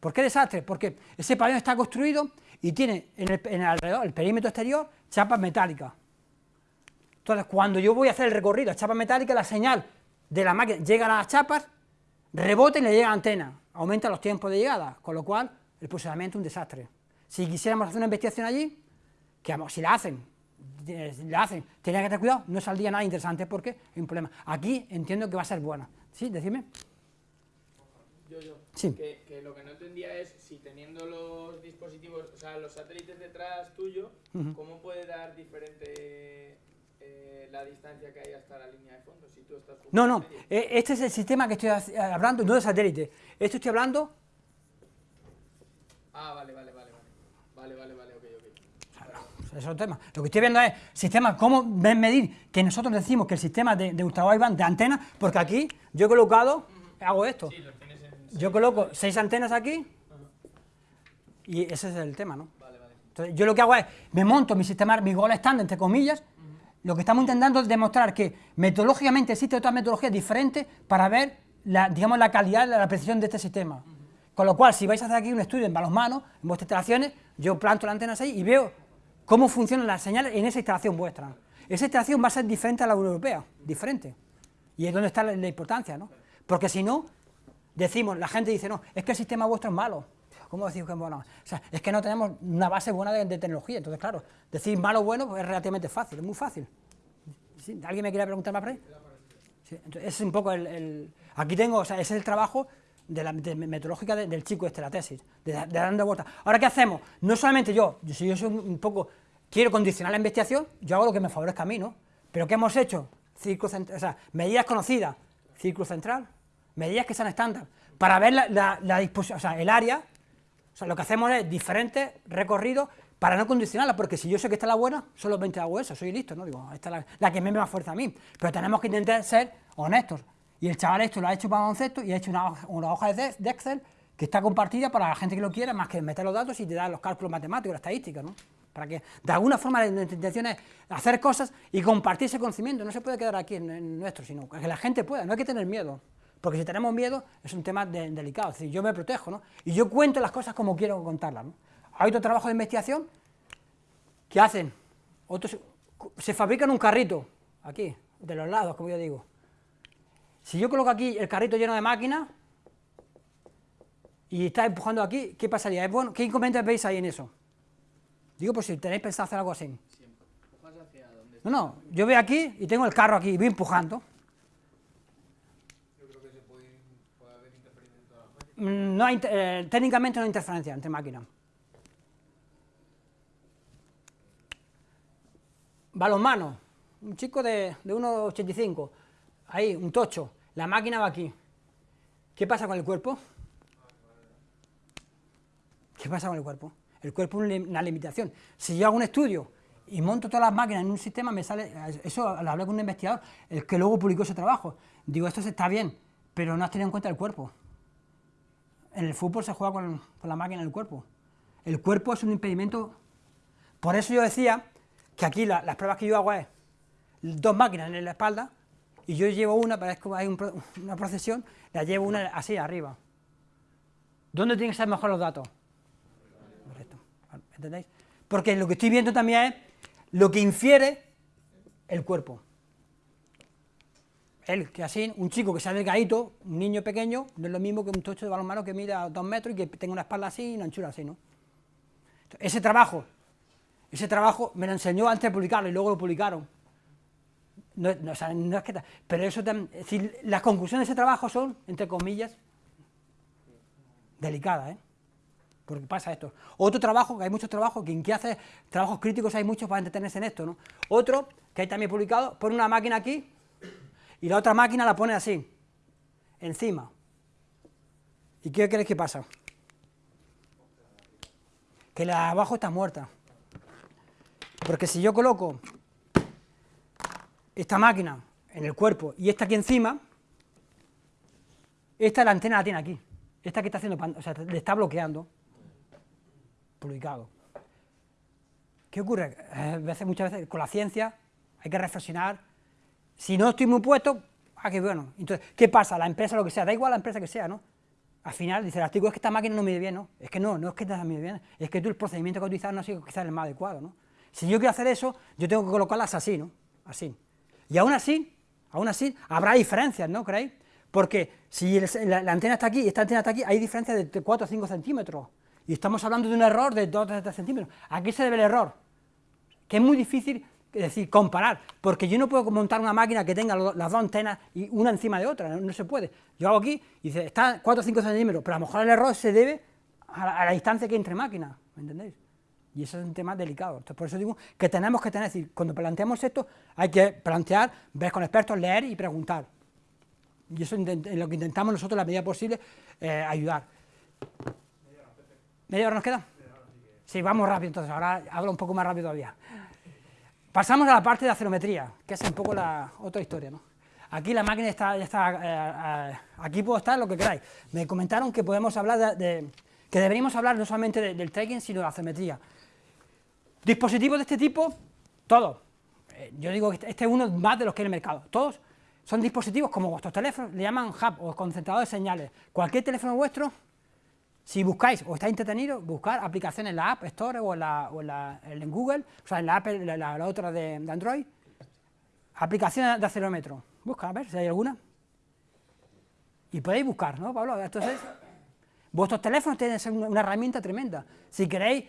¿Por qué desastre? Porque ese pabellón está construido y tiene en el, alrededor, el perímetro exterior, chapas metálicas. Entonces, cuando yo voy a hacer el recorrido a chapas metálicas, la señal de la máquina llega a las chapas, rebota y le llega a la antena, aumenta los tiempos de llegada, con lo cual el posicionamiento es un desastre. Si quisiéramos hacer una investigación allí, que si la hacen, la hacen, tenía que tener cuidado, no saldría nada interesante porque hay un problema. Aquí entiendo que va a ser buena. ¿Sí? Decime. Yo, yo. Sí. Que, lo que no entendía es si teniendo los dispositivos, o sea, los satélites detrás tuyo, ¿cómo puede dar diferente eh, la distancia que hay hasta la línea de fondo? Si tú estás no, no, eh, este es el sistema que estoy hablando, no de satélite. Esto estoy hablando Ah, vale, vale, vale, vale, vale, vale, ok, ok. Eso es otro tema. Lo que estoy viendo es sistema, cómo medir que nosotros decimos que el sistema de, de ultra de antenas, porque aquí yo he colocado, hago esto. Sí, lo tienes en... Yo coloco seis antenas aquí y ese es el tema, ¿no? Vale, vale. Entonces, yo lo que hago es, me monto mi sistema, mi gol estándar, entre comillas, lo que estamos intentando es demostrar que metodológicamente existe otra metodología diferente para ver, la, digamos, la calidad, la precisión de este sistema. Con lo cual, si vais a hacer aquí un estudio en balonmano, en vuestras instalaciones, yo planto la antena 6 y veo cómo funcionan las señales en esa instalación vuestra. Esa instalación va a ser diferente a la europea, diferente. Y es donde está la, importancia, ¿no? Porque si no, decimos, la gente dice, no, es que el sistema vuestro es malo. ¿Cómo decir que es buena? O sea, es que no tenemos una base buena de, tecnología, entonces claro, decir malo o bueno pues, es relativamente fácil, es muy fácil. ¿Alguien me quiere preguntar más por ahí? Sí, entonces, es un poco el, Aquí tengo, o sea, ese es el trabajo de la de metodológica de- del chico este, la tesis, de, de dando vueltas. Ahora, ¿qué hacemos? No solamente yo, si yo soy un, poco, quiero condicionar la investigación, yo hago lo que me favorezca a mí, ¿no? Pero ¿qué hemos hecho? Círculo cent- o sea, medidas conocidas, círculo central, medidas que sean estándar, para ver la, la disposición, o sea, el área, o sea, lo que hacemos es diferentes recorridos para no condicionarla, porque si yo sé que esta es la buena, solamente hago eso, soy listo, ¿no? Digo, esta es la, que me da fuerza a mí. Pero tenemos que intentar ser honestos. Y el chaval esto lo ha hecho para baloncesto y ha hecho una, hoja- de Excel que está compartida para la gente que lo quiera, más que meter los datos y te da los cálculos matemáticos, la estadística, ¿no? Para que, de alguna forma, la intención es hacer cosas y compartir ese conocimiento. No se puede quedar aquí en, en nuestro, sino que la gente pueda, no hay que tener miedo. Porque si tenemos miedo, es un tema de- delicado. Es decir, yo me protejo, ¿no? Y yo cuento las cosas como quiero contarlas, ¿no? Hay otro trabajo de investigación que hacen, otros, se fabrican un carrito, aquí, de los lados, como yo digo. Si yo coloco aquí el carrito lleno de máquinas y está empujando aquí, ¿qué pasaría? ¿Es bueno? ¿Qué inconvenientes veis ahí en eso? Digo, por si tenéis pensado hacer algo así. No, no, yo voy aquí y tengo el carro aquí y voy empujando. Yo creo que se puede, puede haber interferencia en todas las máquinas. Mm, No hay, eh, técnicamente no hay interferencia entre máquinas. Balonmano, un chico de, de 1,85, ahí, un tocho, la máquina va aquí. ¿Qué pasa con el cuerpo? ¿Qué pasa con el cuerpo? El cuerpo es una limitación. Si yo hago un estudio y monto todas las máquinas en un sistema, me sale, eso lo hablé con un investigador, el que luego publicó ese trabajo. Digo, esto está bien, pero no has tenido en cuenta el cuerpo. En el fútbol se juega con, la máquina en el cuerpo. El cuerpo es un impedimento. Por eso yo decía que aquí la- las pruebas que yo hago es dos máquinas en la espalda y yo llevo una, que hay un una procesión, la llevo una así arriba. ¿Dónde tienen que ser mejor los datos? Correcto. ¿Entendéis? Porque lo que estoy viendo también es lo que infiere el cuerpo. Él, que así, un chico que sea delgadito, un niño pequeño, no es lo mismo que un tocho de balonmano que mida dos metros y que tenga una espalda así y una anchura así, ¿no? Ese trabajo, ese trabajo me lo enseñó antes de publicarlo y luego lo publicaron. No, no, es que pero eso tam- es decir, las conclusiones de ese trabajo son, entre comillas, delicadas, ¿eh? Porque pasa esto. Otro trabajo, que hay muchos trabajos, quien que hace trabajos críticos hay muchos para entretenerse en esto, ¿no? Otro, que hay también publicado, pone una máquina aquí y la otra máquina la pone así, encima. ¿Y qué crees que pasa? Que la de abajo está muerta. Porque si yo coloco esta máquina en el cuerpo y esta aquí encima, esta la antena la tiene aquí. Esta que está haciendo, o sea, le está bloqueando. Publicado. ¿Qué ocurre? Eh, muchas veces con la ciencia hay que reflexionar. Si no estoy muy puesto, ah, qué bueno. Entonces, ¿qué pasa? La empresa, lo que sea, da igual la empresa que sea, ¿no? Al final, dice el artículo, es que esta máquina no mide bien, ¿no? Es que no, no es que no mide bien, es que tú el procedimiento que utilizas no ha sido quizás el más adecuado, ¿no? Si yo quiero hacer eso, yo tengo que colocarlas así, ¿no? Así. Y aún así, aún así, habrá diferencias, ¿no creéis? Porque si la, la antena está aquí y esta antena está aquí, hay diferencias de 4 o 5 centímetros. Y estamos hablando de un error de 2 o 3 centímetros. ¿A qué se debe el error? que es muy difícil es decir, comparar, porque yo no puedo montar una máquina que tenga las dos antenas y una encima de otra, no, se puede. Yo hago aquí y dice, está 4 o 5 centímetros, pero a lo mejor el error se debe a la, distancia que hay entre máquinas, ¿me entendéis? Y eso es un tema delicado. Entonces, por eso digo que tenemos que tener, es decir, cuando planteamos esto, hay que plantear, ver con expertos, leer y preguntar. Y eso es lo que intentamos nosotros, la medida posible, eh, ayudar. ¿Media hora nos queda? Sí, vamos rápido, entonces ahora hablo un poco más rápido todavía. Pasamos a la parte de acerometría, que es un poco la otra historia, ¿no? Aquí la máquina está, eh, eh, aquí puedo estar lo que queráis. Me comentaron que podemos hablar que deberíamos hablar no solamente de- del tracking, sino de acerometría. Dispositivos de este tipo, todos. Eh, yo digo que este- este es uno más de los que hay en el mercado. Todos son dispositivos como vuestros teléfonos, le llaman hub o concentrador de señales. Cualquier teléfono vuestro, si buscáis o estáis entretenidos, buscar aplicaciones en la App Store o en, la, en, Google, o sea, en la, Apple, la, la- otra de, Android, aplicaciones de acelerómetro. Busca, a ver si hay alguna. Y podéis buscar, ¿no, Pablo? Entonces, Vuestros teléfonos tienen que ser una herramienta tremenda. Si queréis,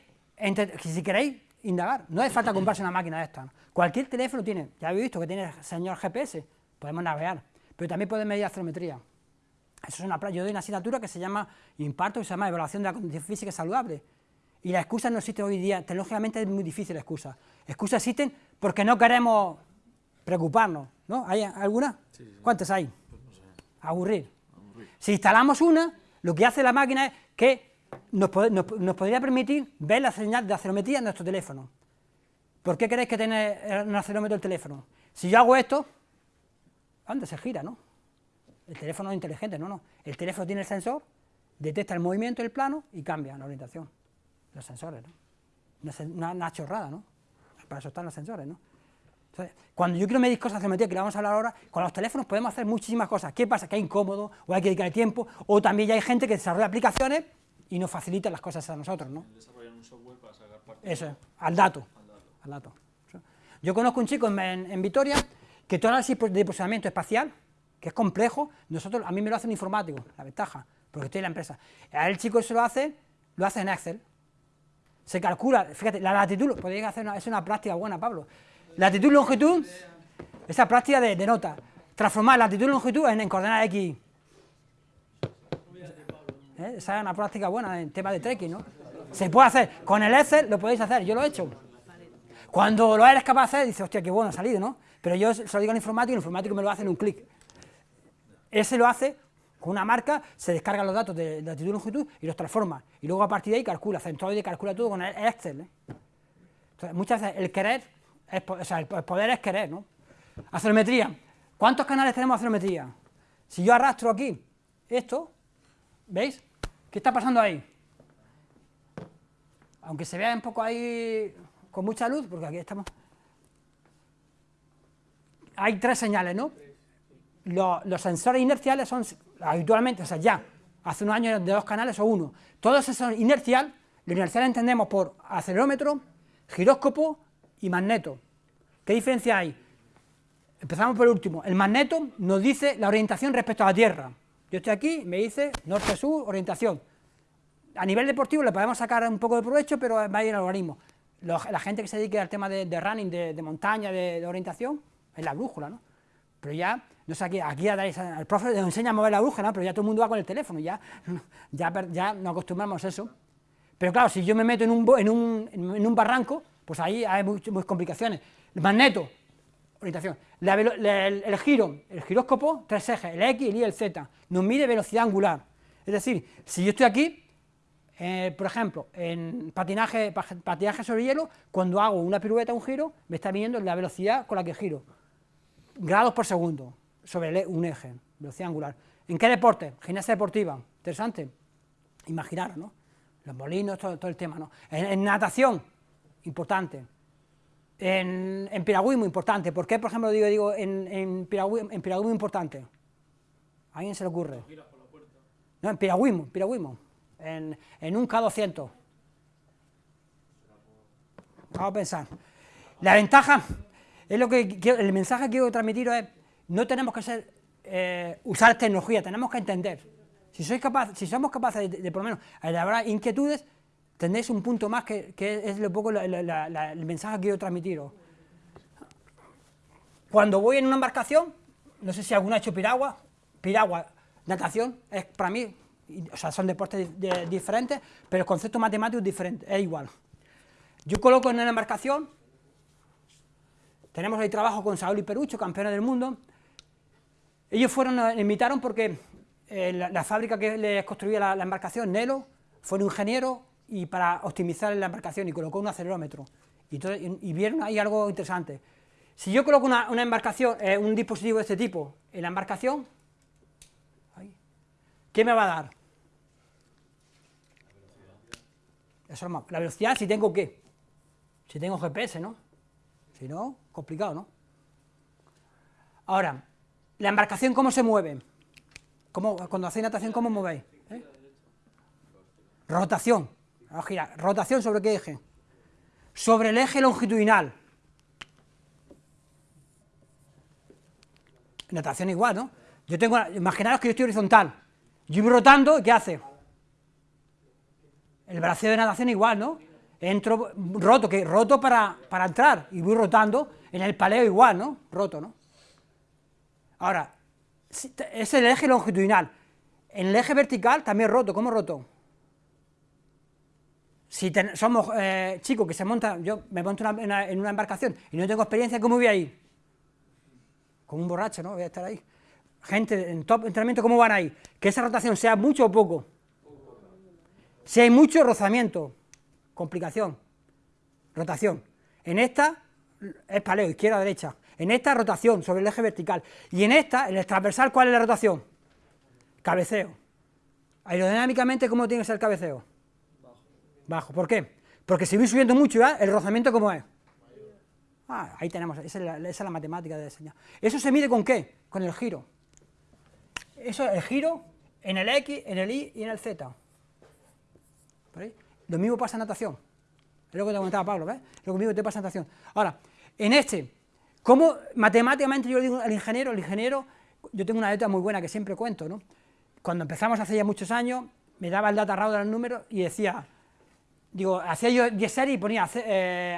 si queréis indagar, no hace falta comprarse una máquina de estas. Cualquier teléfono tiene, ya habéis visto que tiene señor GPS, podemos navegar, pero también puede medir astrometría. Eso es una, yo doy una asignatura que se llama, imparto, que se llama Evaluación de la Condición Física Saludable. Y la excusa no existe hoy día, tecnológicamente es muy difícil la excusa. Excusas existen porque no queremos preocuparnos, ¿no? ¿Hay alguna? ¿Cuántas hay? Pues Aburrir. Si instalamos una, lo que hace la máquina es que nos, podría permitir ver la señal de acelerometría en nuestro teléfono. ¿Por qué queréis que tenga un acelerómetro el teléfono? Si yo hago esto, anda, se gira, ¿no? El teléfono es inteligente, no, no. El teléfono tiene el sensor, detecta el movimiento del plano y cambia la orientación. Los sensores, ¿no? Una, una chorrada, ¿no? Para eso están los sensores, ¿no? Entonces, cuando yo quiero medir cosas geometría, que le vamos a hablar ahora, con los teléfonos podemos hacer muchísimas cosas. ¿Qué pasa? Que es incómodo, o hay que dedicar tiempo, o también ya hay gente que desarrolla aplicaciones y nos facilita las cosas a nosotros, ¿no? un software para sacar Eso, al dato. Al dato. Yo conozco un chico en, Vitoria que todo el de posicionamiento espacial, que es complejo, nosotros, a mí me lo hace un informático, la ventaja, porque estoy en la empresa. A el chico se lo hace, lo hace en Excel. Se calcula, fíjate, la latitud, podéis hacer una, es una práctica buena, Pablo Latitud longitud, esa práctica de, nota. Transformar latitud y longitud en, coordenadas X. ¿Eh? Esa es una práctica buena en tema de trekking, ¿no? Se puede hacer. Con el Excel lo podéis hacer, yo lo he hecho. Cuando lo eres capaz de hacer, dices, hostia, qué bueno ha salido, ¿no? Pero yo se lo digo al informático y el informático me lo hace en un clic. Ese lo hace con una marca, se descargan los datos de, latitud y longitud y los transforma. Y luego a partir de ahí calcula, centroide calcula todo con el Excel. ¿eh? Entonces, muchas veces el querer o sea, el poder es querer, ¿no? Acelerometría. ¿Cuántos canales tenemos de? Si yo arrastro aquí esto, ¿veis? ¿Qué está pasando ahí? Aunque se vea un poco ahí con mucha luz, porque aquí estamos... Hay tres señales, ¿no? Los, sensores inerciales son habitualmente, o sea, ya, hace unos años de dos canales o uno. Todo eso inercial, lo inercial entendemos por acelerómetro, giróscopo y magneto. ¿Qué diferencia hay? Empezamos por el último. El magneto nos dice la orientación respecto a la Tierra. Yo estoy aquí, me dice norte-sur, orientación. A nivel deportivo le podemos sacar un poco de provecho, pero va a ir el algoritmo. la gente que se dedique al tema de, running, de, montaña, de, orientación, es la brújula, ¿no? Pero ya, no sé, aquí, aquí al profe le enseña a mover la brújula, pero ya todo el mundo va con el teléfono, ya, ya, ya nos acostumbramos a eso. Pero claro, si yo me meto en un, en un, en un barranco, pues ahí hay muchas, complicaciones. El magneto, orientación. el, giro, el giróscopo, tres ejes, el X, el y el Z, nos mide velocidad angular. Es decir, si yo estoy aquí, eh, por ejemplo, en patinaje, patinaje sobre hielo, cuando hago una pirueta, un giro, me está midiendo la velocidad con la que giro. Grados por segundo sobre un eje, velocidad angular. ¿En qué deporte? Gimnasia deportiva. Interesante. Imaginaros, ¿no? Los molinos, todo, el tema, ¿no? en natación, importante. En, en piragüismo, importante. ¿Por qué, por ejemplo, digo, digo en, en, piragüismo, importante? ¿A alguien se le ocurre? No, en piragüismo, piragüismo. En, en un K200. Vamos a pensar. La ventaja, es lo que el mensaje que quiero transmitir es, no tenemos que ser, eh, usar tecnología, tenemos que entender. Si, sois capaz, si somos capaces de, de por lo menos elaborar inquietudes, tendréis un punto más que, es lo poco el mensaje que quiero transmitiros. Cuando voy en una embarcación, no sé si alguno ha hecho piragua, piragua, natación, es para mí, o sea, son deportes diferentes, pero el concepto matemático es diferente, es igual. Yo coloco en una embarcación, tenemos ahí trabajo con Saúl y Perucho, campeones del mundo, ellos fueron, me invitaron porque eh, la, fábrica que les construía la, la embarcación, Nelo, fue un ingeniero y para optimizar la embarcación y colocó un acelerómetro. Y, vieron ahí algo interesante. Si yo coloco una, embarcación, eh, un dispositivo de este tipo en la embarcación, ¿qué me va a dar? Eso es la velocidad si tengo qué? Si tengo GPS, ¿no? Si no, complicado, ¿no? Ahora, la embarcación, ¿cómo se mueve? ¿Cómo, cuando hacéis natación, ¿cómo movéis? ¿Eh? Rotación. Vamos a girar. ¿Rotación sobre qué eje? Sobre el eje longitudinal. Natación igual, ¿no? Yo tengo, imaginaros que yo estoy horizontal. Yo voy rotando, ¿qué hace? El braceo de natación igual, ¿no? Entro roto, que roto para, para entrar y voy rotando, en el paleo igual, ¿no? Roto, ¿no? Ahora, es el eje longitudinal. En el eje vertical también roto, ¿cómo roto? Si somos eh, chicos que se montan, yo me monto en una embarcación y no tengo experiencia, ¿cómo voy a ir? Como un borracho, ¿no? Voy a estar ahí. Gente en top entrenamiento, ¿cómo van ahí? Que esa rotación sea mucho o poco. Si hay mucho rozamiento, complicación, rotación. En esta es paleo, izquierda, derecha. En esta rotación sobre el eje vertical. Y en esta, en el transversal, ¿cuál es la rotación? Cabeceo. Aerodinámicamente, ¿cómo tiene que ser el cabeceo? Bajo. ¿Por qué? Porque si voy subiendo mucho, ¿el rozamiento cómo es? Ah, ahí tenemos, esa es, la, matemática de diseño. ¿Eso se mide con qué? Con el giro. Eso es el giro en el X, en el Y y en el Z. Lo mismo pasa en natación. Es lo que te comentaba Pablo, ¿ves? Lo mismo te pasa en natación. Ahora, en este, ¿cómo matemáticamente yo le digo al ingeniero? El ingeniero, yo tengo una letra muy buena que siempre cuento, ¿no? Cuando empezamos hace ya muchos años, me daba el data raw del número y decía, digo, hacía yo 10 series y ponía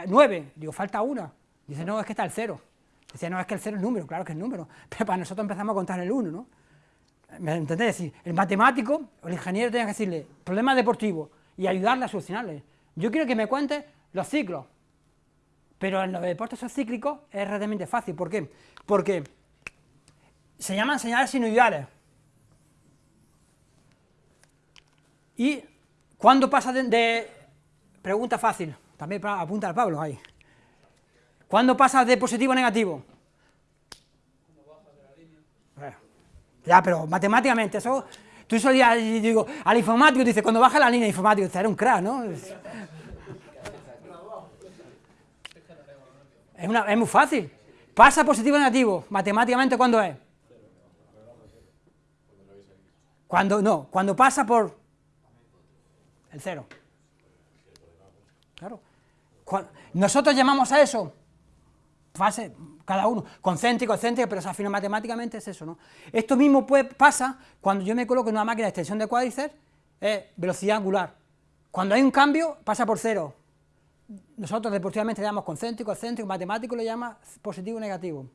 9, eh, digo, falta una. Dice, no, es que está el 0. Dice, no, es que el 0 es número, claro que es número, pero para nosotros empezamos a contar el 1, ¿no? ¿Me entendés? Es decir, el matemático o el ingeniero tiene que decirle, problema deportivo, y ayudarle a solucionarle. Yo quiero que me cuente los ciclos, pero en los deportes cíclicos es realmente fácil. ¿Por qué? Porque se llaman señales sinusoidales. Y cuando pasa de, pregunta fácil, también apunta al Pablo ahí. ¿Cuándo pasa de positivo a negativo? Ya, pero matemáticamente, eso Tú solías, digo, al informático, dice, cuando baja la línea informática, dice, era un crack, ¿no? Es, es muy fácil. Pasa positivo o negativo, matemáticamente, ¿cuándo es? Cuando, no, cuando pasa por el cero. Claro. Nosotros llamamos a eso fase, cada uno, concéntrico, excéntrico, pero al final matemáticamente es eso, ¿no? Esto mismo puede, pasa cuando yo me coloco en una máquina de extensión de cuádriceps, es velocidad angular. Cuando hay un cambio, pasa por cero. Nosotros deportivamente le llamamos concéntrico, excéntrico, matemático le llama positivo o negativo.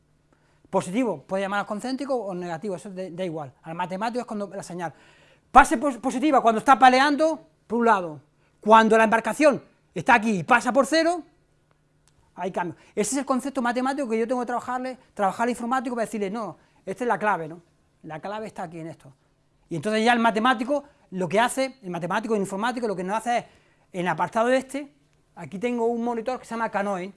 Positivo puede llamar concéntrico o negativo, eso da igual. Al matemático es cuando la señal. Pase positiva cuando está paleando, por un lado. Cuando la embarcación está aquí y pasa por cero, hay cambio. Ese es el concepto matemático que yo tengo que trabajarle, trabajar informático para decirle, no, esta es la clave, ¿no? La clave está aquí en esto. Y entonces ya el matemático lo que hace, el matemático el informático lo que nos hace es, en el apartado este, aquí tengo un monitor que se llama Canoe,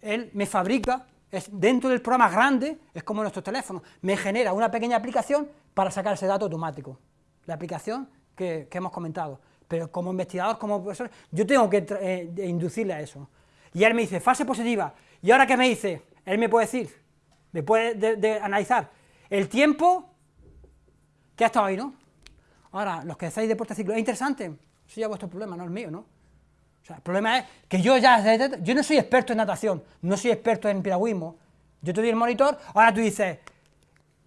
él me fabrica, es dentro del programa grande, es como nuestro teléfono, me genera una pequeña aplicación para sacar ese dato automático, la aplicación que, hemos comentado. Pero como investigador, como profesor, yo tengo que eh, inducirle a eso. Y él me dice, fase positiva. ¿Y ahora qué me dice? Él me puede decir, me puede analizar el tiempo que ha estado ahí, ¿no? Ahora, los que hacéis deporte ciclo, es interesante, eso ya es vuestro problema, no el mío, ¿no? El problema es que yo ya, yo no soy experto en natación, no soy experto en piragüismo, yo te doy el monitor, ahora tú dices,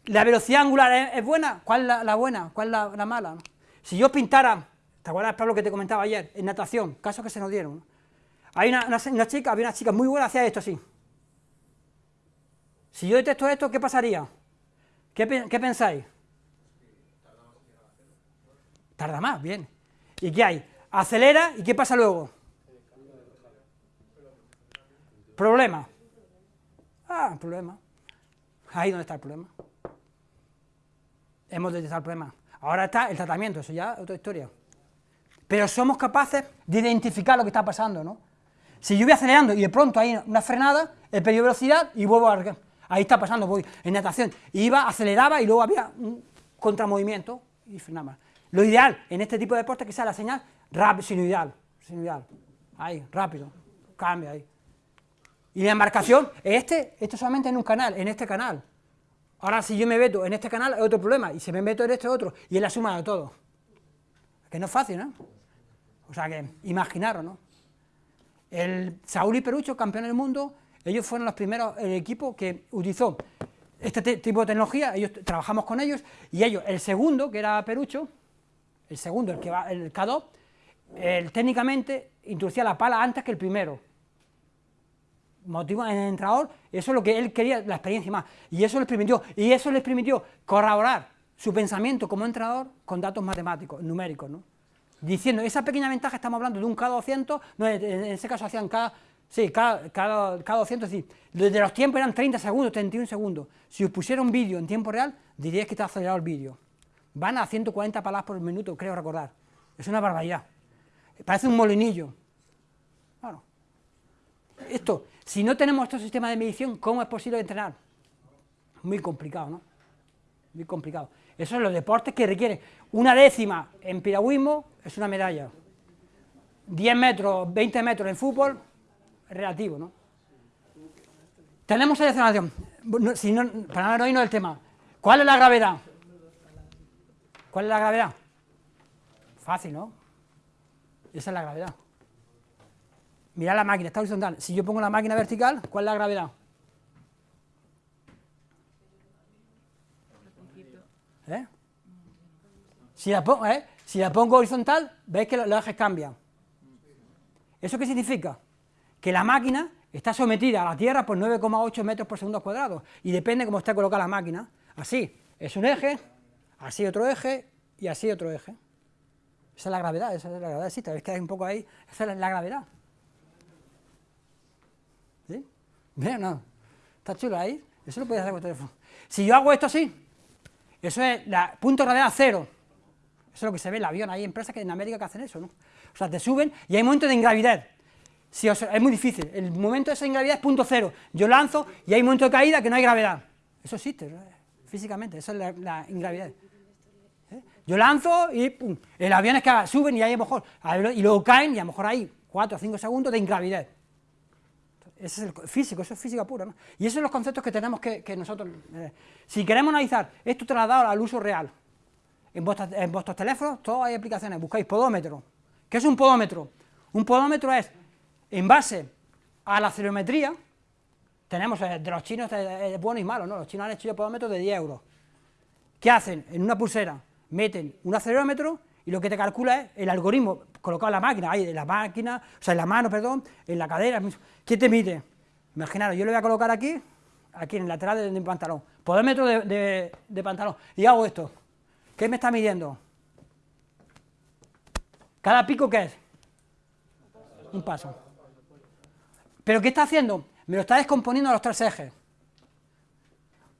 ¿la velocidad angular es, buena? ¿Cuál es la, buena? ¿Cuál es la, mala? Si yo pintara, ¿te acuerdas, Pablo, que te comentaba ayer, en natación, casos que se nos dieron, hay una, chica, había una chica muy buena, hacía esto así. Si yo detesto esto, ¿qué pasaría? ¿Qué, pensáis? Tarda más, bien. ¿Y qué hay? Acelera, ¿y qué pasa luego? Problema. Ah, problema. Ahí donde está el problema. Hemos detectado el problema. Ahora está el tratamiento, eso ya es otra historia. Pero somos capaces de identificar lo que está pasando, ¿no? Si yo voy acelerando y de pronto hay una frenada, he perdido velocidad y vuelvo a... Ahí está pasando, voy en natación. Iba, aceleraba y luego había un contramovimiento y frenaba. Lo ideal en este tipo de deporte es que sea la señal rápido, sinuidal, sinuidal. Ahí, rápido, cambia ahí. Y la embarcación, este, esto solamente en un canal, en este canal. Ahora si yo me meto en este canal es otro problema, y si me meto en este otro, y es la suma de todo. Que no es fácil, ¿no? O sea que, imaginaros, ¿no? El Saúl y Perucho, campeón del mundo, ellos fueron los primeros, el equipo que utilizó este tipo de tecnología, ellos trabajamos con ellos, y ellos, el segundo, que era Perucho, el segundo, el que va, el K2, él técnicamente introducía la pala antes que el primero. Motivo en el entrenador, eso es lo que él quería, la experiencia más. Y eso les permitió, y eso les permitió corroborar su pensamiento como entrenador con datos matemáticos, numéricos, ¿no? Diciendo, esa pequeña ventaja estamos hablando de un K200, no, en ese caso hacían K, sí, K, K, K200, es decir, desde los tiempos eran 30 segundos, 31 segundos. Si os pusiera un vídeo en tiempo real, diríais que está acelerado el vídeo. Van a 140 palabras por minuto, creo recordar. Es una barbaridad. Parece un molinillo. Claro. Esto, si no tenemos estos sistemas de medición, ¿cómo es posible entrenar? Muy complicado, ¿no? Muy complicado. Eso son los deportes que requieren una décima en piragüismo, es una medalla. 10 metros, 20 metros en fútbol, relativo, ¿no? Tenemos seleccionación. Si no, para no irnos del tema, ¿cuál es la gravedad? ¿Cuál es la gravedad? Fácil, ¿no? Esa es la gravedad. Mira la máquina, está horizontal. Si yo pongo la máquina vertical, ¿cuál es la gravedad? ¿Eh? Si, la pongo, ¿eh? horizontal, veis que los ejes cambian. ¿Eso qué significa? Que la máquina está sometida a la Tierra por 9,8 metros por segundo cuadrado y depende cómo esté colocada la máquina. Así, es un eje, así otro eje y así otro eje. Esa es la gravedad, esa es la gravedad, sí, tal que hay un poco ahí, esa es la gravedad. ¿Sí? Mira, no, está chulo ahí, eso lo puedes hacer con el teléfono. Si yo hago esto así, eso es la punto de gravedad cero. Eso es lo que se ve en el avión, hay empresas que en América que hacen eso, ¿no? O sea, te suben y hay momentos de ingravidez. Si es muy difícil, el momento de esa ingravidez es punto cero. Yo lanzo y hay momento de caída que no hay gravedad. Eso existe, físicamente, eso es la, ingravidez. Yo lanzo y pum, el avión es que suben y ahí a lo mejor, y luego caen y a lo mejor hay 4 o 5 segundos de ingravidez. Ese es el físico, eso es física pura. ¿no? Y esos son los conceptos que tenemos que, nosotros... Eh, si queremos analizar esto trasladado al uso real, en, vuestros teléfonos todos hay aplicaciones, buscáis podómetro. ¿Qué es un podómetro? Un podómetro es, en base a la cerometría, tenemos eh, de los chinos es bueno y malo, ¿no? Los chinos han hecho podómetros de 10 euros. ¿Qué hacen? En una pulsera meten un acelerómetro y lo que te calcula es el algoritmo colocado en la máquina, ahí en la máquina, o sea, en la mano, perdón, en la cadera. ¿Qué te mide? Imaginaros, yo lo voy a colocar aquí, aquí en el lateral de, mi pantalón, podómetro de, de, pantalón, y hago esto. ¿Qué me está midiendo? ¿Cada pico qué es? Un paso. ¿Pero qué está haciendo? Me lo está descomponiendo a los tres ejes.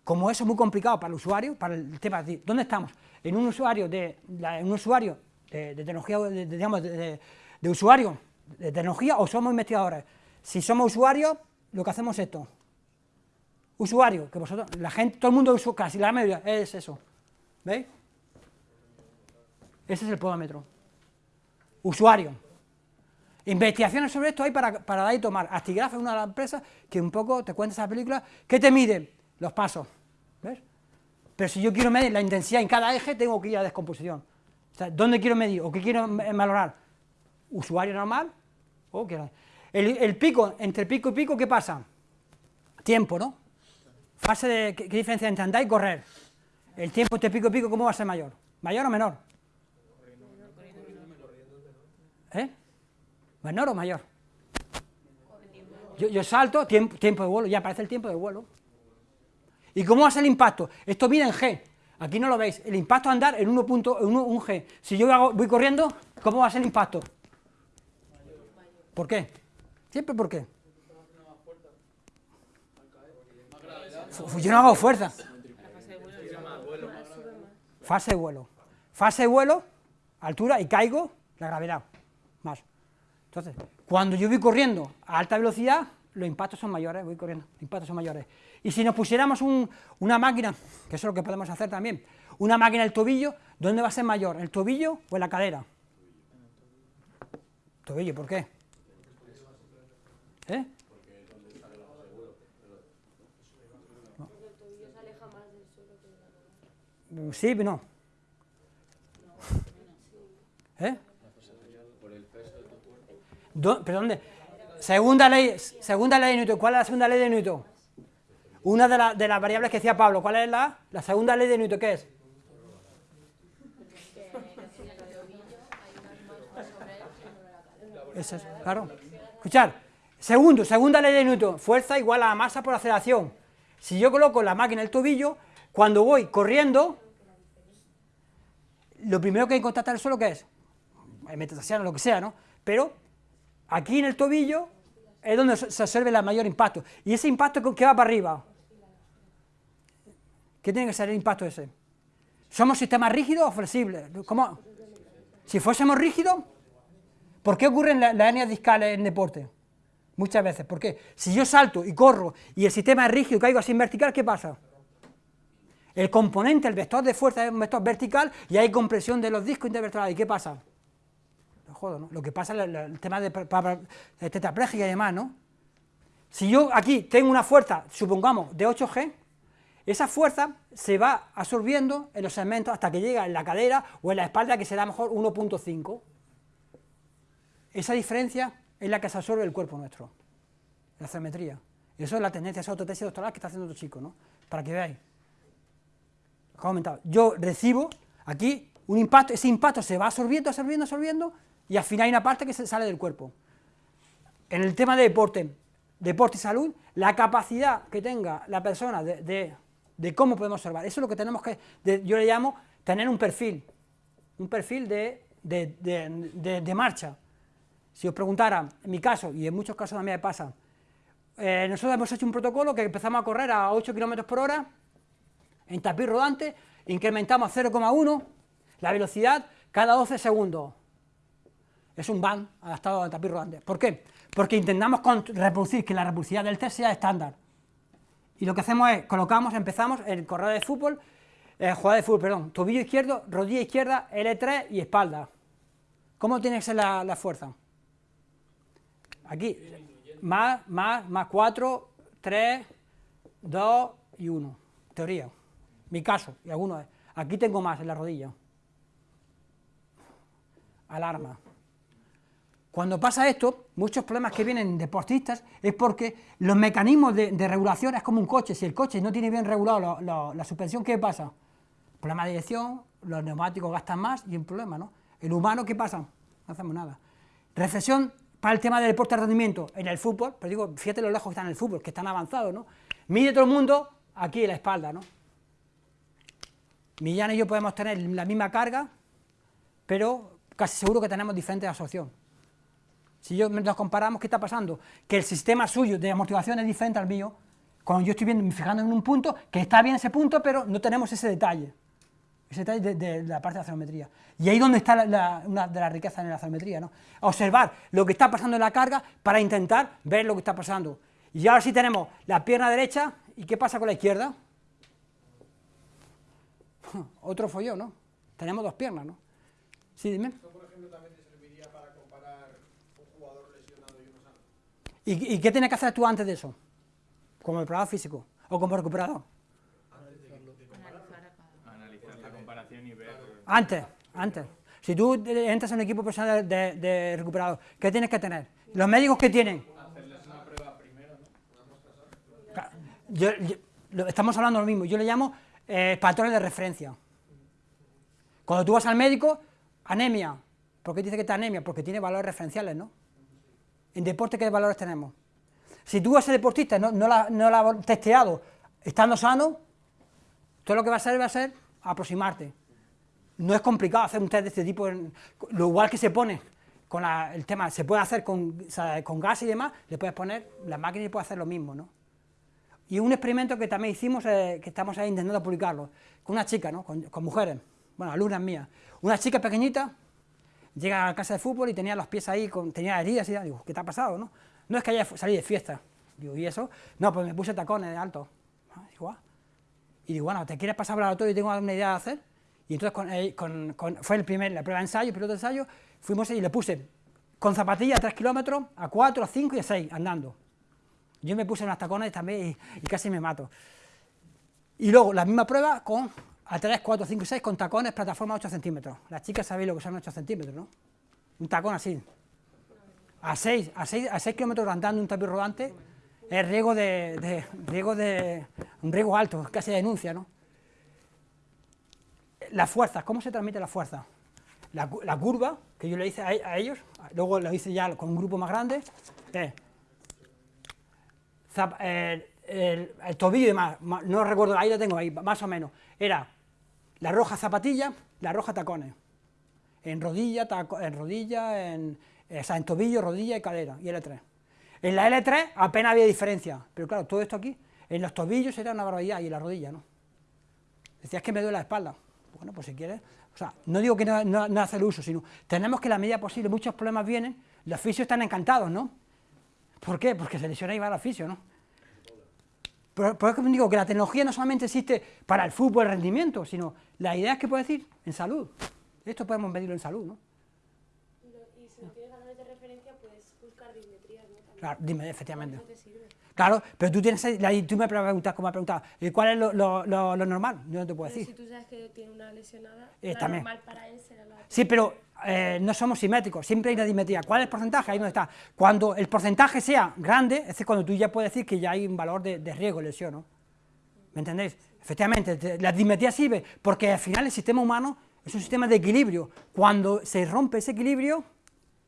Como eso es muy complicado para el usuario, para el tema de dónde estamos, en un usuario de, un usuario de, tecnología, digamos, de, usuario de tecnología o somos investigadores. Si somos usuarios, lo que hacemos es esto. Usuario, que vosotros, la gente, todo el mundo, casi la mayoría, es eso. ¿Veis? Ese es el podómetro. Usuario. Investigaciones sobre esto hay para, para dar y tomar. Astigraf es una de las empresas que un poco te cuenta esa película. ¿Qué te mide? Los pasos. ¿Ves? Pero si yo quiero medir la intensidad en cada eje, tengo que ir a descomposición. O sea, ¿dónde quiero medir o qué quiero valorar? ¿Usuario normal? ¿O el, pico, entre pico y pico, ¿qué pasa? Tiempo, ¿no? Fase de, ¿qué, diferencia entre andar y correr? El tiempo entre pico y pico, ¿cómo va a ser mayor? ¿Mayor o menor? ¿Eh? ¿Menor o mayor? Yo, yo salto, tiempo, tiempo de vuelo, ya aparece el tiempo de vuelo. ¿Y cómo va a ser el impacto? Esto mide en G. Aquí no lo veis. El impacto andar en 1.1 G. Si yo voy corriendo, ¿cómo va a ser el impacto? ¿Por qué? Siempre por qué. Yo no hago fuerza. Fase de vuelo. Fase de vuelo, altura y caigo, la gravedad. Más. Entonces, cuando yo voy corriendo a alta velocidad, los impactos son mayores, voy corriendo, los impactos son mayores. Y si nos pusiéramos una máquina, que eso es lo que podemos hacer también, una máquina el tobillo, ¿dónde va a ser mayor? ¿El tobillo o en la cadera? Tobillo, ¿por qué? ¿Eh? Sí, pero no. ¿Eh? ¿Pero dónde? Segunda ley, segunda ley de Newton. ¿Cuál es la segunda ley de Newton? Una de, de las variables que decía Pablo, ¿cuál es la, la segunda ley de Newton? ¿Qué es? Eso es, claro. Escuchar, segundo, segunda ley de Newton, fuerza igual a masa por aceleración. Si yo coloco la máquina en el tobillo, cuando voy corriendo, lo primero que hay que contactar el suelo, ¿qué es? Metastasiano, lo que sea, ¿no? Pero aquí en el tobillo es donde se observa el mayor impacto. ¿Y ese impacto qué va para arriba? ¿Qué tiene que ser el impacto ese? ¿Somos sistemas rígidos o flexibles? ¿Cómo? Si fuésemos rígidos, ¿por qué ocurren las hernias discales en deporte? Muchas veces, ¿por qué? Si yo salto y corro y el sistema es rígido y caigo así en vertical, ¿qué pasa? El componente, el vector de fuerza es un vector vertical y hay compresión de los discos intervertebrales. ¿Y qué pasa? ¿no? Lo que pasa es el, tema de, de tetrapléjica y demás, ¿no? Si yo aquí tengo una fuerza, supongamos, de 8G, esa fuerza se va absorbiendo en los segmentos hasta que llega en la cadera o en la espalda, que será mejor 1.5. Esa diferencia es la que se absorbe el cuerpo nuestro, la ceometría. Y eso es la tendencia, esa autotesis doctoral que está haciendo otro chico, ¿no? Para que veáis. Comentado. Yo recibo aquí un impacto, ese impacto se va absorbiendo, absorbiendo, absorbiendo, y al final hay una parte que se sale del cuerpo. En el tema de deporte, deporte y salud, la capacidad que tenga la persona de cómo podemos observar. Eso es lo que tenemos que, yo le llamo tener un perfil, un perfil de, de, marcha. Si os preguntara, en mi caso, y en muchos casos también me pasa, eh, nosotros hemos hecho un protocolo que empezamos a correr a 8 km por hora, en tapiz rodante, incrementamos 0,1 la velocidad cada 12 segundos. Es un van adaptado al tapiz rodante. ¿Por qué? Porque intentamos reproducir que la repulsividad del test sea estándar. Y lo que hacemos es, colocamos, empezamos el corredor de fútbol, eh, de fútbol, perdón, tobillo izquierdo, rodilla izquierda, L3 y espalda. ¿Cómo tiene que ser la, fuerza? Aquí, más, más, más 4, 3, 2 y 1, teoría. Mi caso, y algunos. Aquí tengo más en la rodilla. Alarma. Cuando pasa esto, muchos problemas que vienen deportistas es porque los mecanismos de, regulación es como un coche, si el coche no tiene bien regulado la suspensión, ¿qué pasa? Problema de dirección, los neumáticos gastan más y un problema, ¿no? El humano, ¿qué pasa? No hacemos nada. Reflexión para el tema del deporte de rendimiento en el fútbol, pero digo, fíjate lo lejos que están en el fútbol, que están avanzados, ¿no? Mide todo el mundo aquí en la espalda, ¿no? Millán y yo podemos tener la misma carga, pero casi seguro que tenemos diferentes absorción. Si yo nos comparamos, ¿qué está pasando? Que el sistema suyo de amortiguación es diferente al mío, cuando yo estoy viendo, fijando en un punto, que está bien ese punto, pero no tenemos ese detalle, ese detalle de, la parte de la cerometría. Y ahí es donde está una de las riquezas en la cerometría, ¿no? Observar lo que está pasando en la carga para intentar ver lo que está pasando. Y ahora sí tenemos la pierna derecha, ¿y qué pasa con la izquierda? Otro follón, ¿no? Tenemos dos piernas, ¿no? Sí, dime. ¿Y, qué tienes que hacer tú antes de eso? ¿Como preparador físico? ¿O como recuperador? Analizar la comparación y ver... Antes, antes. Si tú entras en un equipo profesional de, recuperador, ¿qué tienes que tener? ¿Los médicos qué tienen? Hacerles una prueba primero, ¿no? estamos hablando de lo mismo, yo le llamo eh, patrones de referencia. Cuando tú vas al médico, anemia. ¿Por qué dice que está anemia? Porque tiene valores referenciales, ¿no? En deporte, ¿qué valores tenemos? Si tú, ese deportista, no, no, la, no has testeado estando sano, todo lo que va a hacer va a ser aproximarte. No es complicado hacer un test de este tipo, lo igual que se pone con el tema, se puede hacer con, con gas y demás, le puedes poner, la máquina y puede hacer lo mismo, ¿no? Y un experimento que también hicimos, eh, que estamos ahí intentando publicarlo, con una chica, ¿no? Con, con mujeres, bueno, alumnas mías. Una chica pequeñita, llega a casa de fútbol y tenía los pies ahí, con, tenía heridas y digo, ¿qué te ha pasado? No, no es que haya salido de fiesta. Digo, ¿y eso? No, pues me puse tacones de alto. Ah, digo, ah". Y digo, bueno, ¿te quieres pasar por el laboratorio y tengo alguna idea de hacer? Y entonces con, fue el primer, la prueba de ensayo, piloto de ensayo, fuimos y le puse con zapatillas a 3 kilómetros, a 4, a 5 y a 6, andando. Yo me puse unas tacones también y casi me mato. Y luego la misma prueba con a 3, 4, 5 6 con tacones, plataforma 8 centímetros. Las chicas sabéis lo que son 8 centímetros, ¿no? Un tacón así. A 6, a 6, a 6 kilómetros andando un tapiz rodante es riesgo de, riesgo de, un riesgo alto, casi denuncia, ¿no? Las fuerzas, ¿cómo se transmite la fuerza? la, la curva que yo le hice a, a ellos, luego lo hice ya con un grupo más grande, es zap- el, el- el tobillo y demás, no recuerdo, ahí lo tengo, ahí, más o menos, era la roja zapatilla, la roja tacones, en rodilla, taco- en rodilla, en, o sea, en tobillo, rodilla y cadera, y L3. En la L3 apenas había diferencia, pero claro, todo esto aquí, en los tobillos era una barbaridad y en la rodilla no. Decías que me duele la espalda. Bueno, pues si quieres, o sea, no digo que no, no, no hacer uso, sino tenemos que la medida posible, muchos problemas vienen, los fisios están encantados, ¿no? ¿Por qué? Porque se lesiona y va al fisio, ¿no? Pero por eso digo que la tecnología no solamente existe para el fútbol, el rendimiento, sino la idea es que puede decir en salud. Esto podemos medirlo en salud, ¿no? Y si no tienes valores de referencia, puedes buscar dismetrías, ¿no? Claro, dime, efectivamente. No. Claro, pero tú tienes, tú me preguntas, como me preguntado, ¿y cuál es lo, lo- lo- lo normal? Yo no te puedo Pero decir. si tú sabes que tiene una lesionada, Eh, la también. normal para él será la... Sí, pero eh, no somos simétricos, siempre hay una dimetría. ¿Cuál es el porcentaje? Ahí donde está. Cuando el porcentaje sea grande, es cuando tú ya puedes decir que ya hay un valor de, de riesgo, lesión, ¿no? ¿Me entendéis? Efectivamente, te- la dimetría sirve porque al final el sistema humano es un sistema de equilibrio. Cuando se rompe ese equilibrio,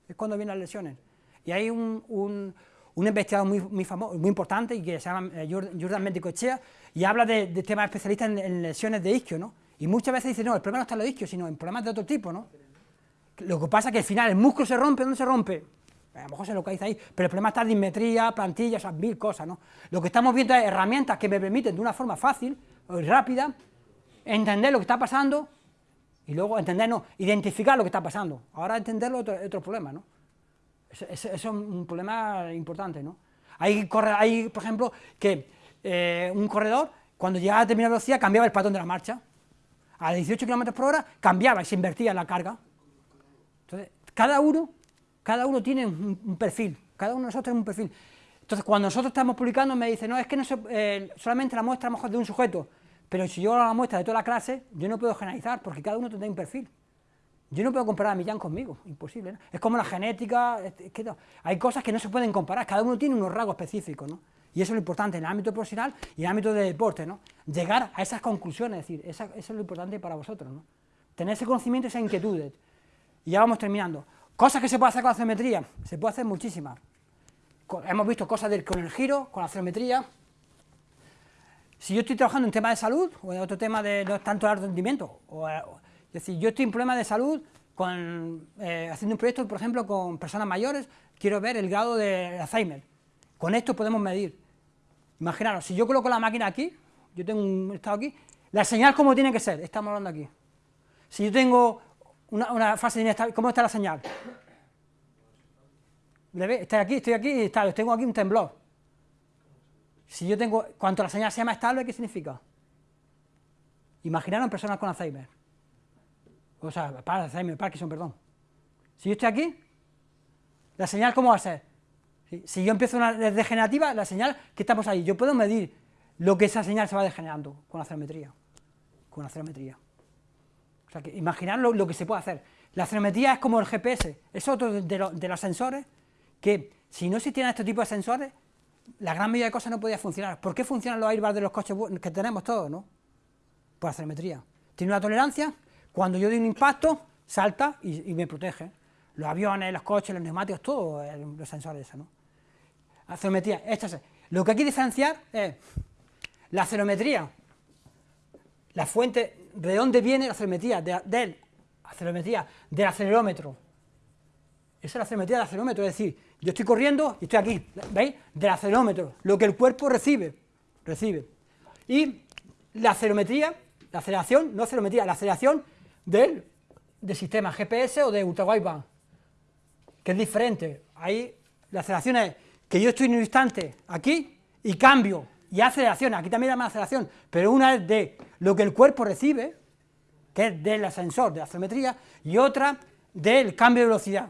es cuando vienen las lesiones. Y hay un, un, un investigador muy, muy famoso, muy importante, que se llama eh, Jor- Jordan Mendicochea, y habla de, de temas especialistas en, en lesiones de isquio, ¿no? Y muchas veces dice, no, el problema no está en los isquios, sino en problemas de otro tipo, ¿no? Lo que pasa es que al final el músculo se rompe, ¿dónde se rompe? A lo mejor se localiza ahí, pero el problema está en dismetría, plantilla, esas mil cosas, ¿no? Lo que estamos viendo es herramientas que me permiten de una forma fácil rápida entender lo que está pasando y luego entender, no, identificar lo que está pasando. Ahora entenderlo es otro, otro problema, ¿no? Eso, es un problema importante, ¿no? Hay, corre- hay por ejemplo, que eh, un corredor, cuando llegaba a determinada velocidad, cambiaba el patrón de la marcha. A 18 km por hora cambiaba y se invertía la carga. Entonces, cada uno, cada uno tiene un, perfil, cada uno de nosotros tiene un perfil. Entonces, cuando nosotros estamos publicando, me dice, no, es que no eh, solamente la muestra mejor de un sujeto, pero si yo hago la muestra de toda la clase, yo no puedo generalizar, porque cada uno tendrá un perfil. Yo no puedo comparar a Millán conmigo, imposible. Es como la genética, es- es que no. hay cosas que no se pueden comparar, cada uno tiene unos rasgos específicos, ¿no? Y eso es lo importante en el ámbito profesional y en el ámbito de deporte, ¿no? Llegar a esas conclusiones, es decir, eso es lo importante para vosotros, ¿no? Tener ese conocimiento, esas inquietudes. Y ya vamos terminando. Cosas que se puede hacer con la ceometría, se puede hacer muchísimas. Hemos visto cosas del- con el giro, con la ceometría. Si yo estoy trabajando en tema de salud, o en otro tema de no es tanto el rendimiento, eh, es decir, yo estoy en problema de salud con, eh, haciendo un proyecto, por ejemplo, con personas mayores, quiero ver el grado de Alzheimer. Con esto podemos medir. Imaginaros, si yo coloco la máquina aquí, yo tengo un estado aquí, la señal cómo tiene que ser, estamos hablando aquí. Si yo tengo una, una fase de inestabilidad, ¿cómo está la señal? Estoy aquí, estoy aquí y tengo aquí un temblor. Si yo tengo, cuanto la señal sea más estable, ¿qué significa? Imaginaros en personas con Alzheimer. O sea, para Alzheimer, Parkinson, perdón. Si yo estoy aquí, la señal ¿cómo va a ser? Si, yo empiezo una degenerativa, la señal que estamos ahí, yo puedo medir lo que esa señal se va degenerando con la cerometría. Con la cerometría. O sea, que imaginar lo, que se puede hacer. La cerometría es como el GPS, es otro de lo- de los sensores que, si no existieran este tipo de sensores, la gran mayoría de cosas no podía funcionar. ¿Por qué funcionan los airbags de los coches que tenemos todos, no? Por la cerometría. Tiene una tolerancia, cuando yo doy un impacto, salta y, me protege. Los aviones, los coches, los neumáticos, todo eh, los sensores esos, ¿no? La cerometría, esto es- Lo que hay que diferenciar es la cerometría, la fuente, ¿de dónde viene la cerometría? De, del, cerometría, del acelerómetro. Esa es la cerometría del acelerómetro, es decir, yo estoy corriendo y estoy aquí, ¿veis? Del acelerómetro, lo que el cuerpo recibe, recibe. Y la acelerometría, la aceleración, no acelerometría, la aceleración del, del sistema GPS o de ultrawideband, que es diferente. Ahí la aceleración es que yo estoy en un instante aquí y cambio, y aceleración, aquí también llama aceleración, pero una es de lo que el cuerpo recibe, que es del ascensor, de la acelerometría, y otra del cambio de velocidad.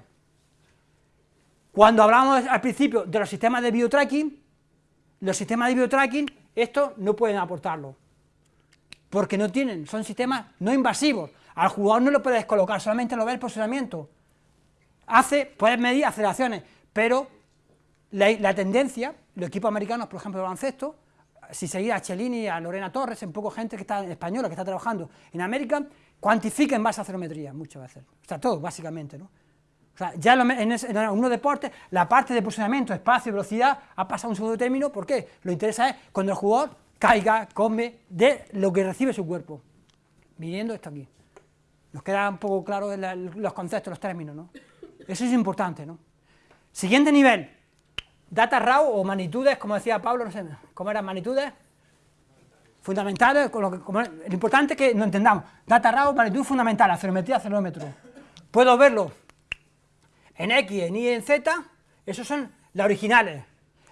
Cuando hablamos al principio de los sistemas de biotracking, los sistemas de biotracking, esto no pueden aportarlo, porque no tienen, son sistemas no invasivos. Al jugador no lo puedes colocar, solamente lo ve el posicionamiento. Hace, puedes medir aceleraciones, pero la, tendencia, los equipos americanos, por ejemplo, de baloncesto, si seguir a Chelini, a Lorena Torres, un poco gente que está española, que está trabajando en América, cuantifica en base a muchas veces, o sea, todo, básicamente, ¿no? Sea, ya en, ese, en algunos deportes, la parte de posicionamiento, espacio, velocidad, ha pasado a un segundo término, ¿por qué? Lo interesa es cuando el jugador caiga, come, de lo que recibe su cuerpo, viniendo esto aquí. Nos queda un poco claro los conceptos, los términos, ¿no? Eso es importante, ¿no? Siguiente nivel, data raw o magnitudes, como decía Pablo, no sé, ¿cómo eran magnitudes? Fundamentales, lo, importante es que no entendamos, data raw, magnitud fundamental, acerometría, acelerómetro. Puedo verlo en X, en Y, en Z, esos son las originales.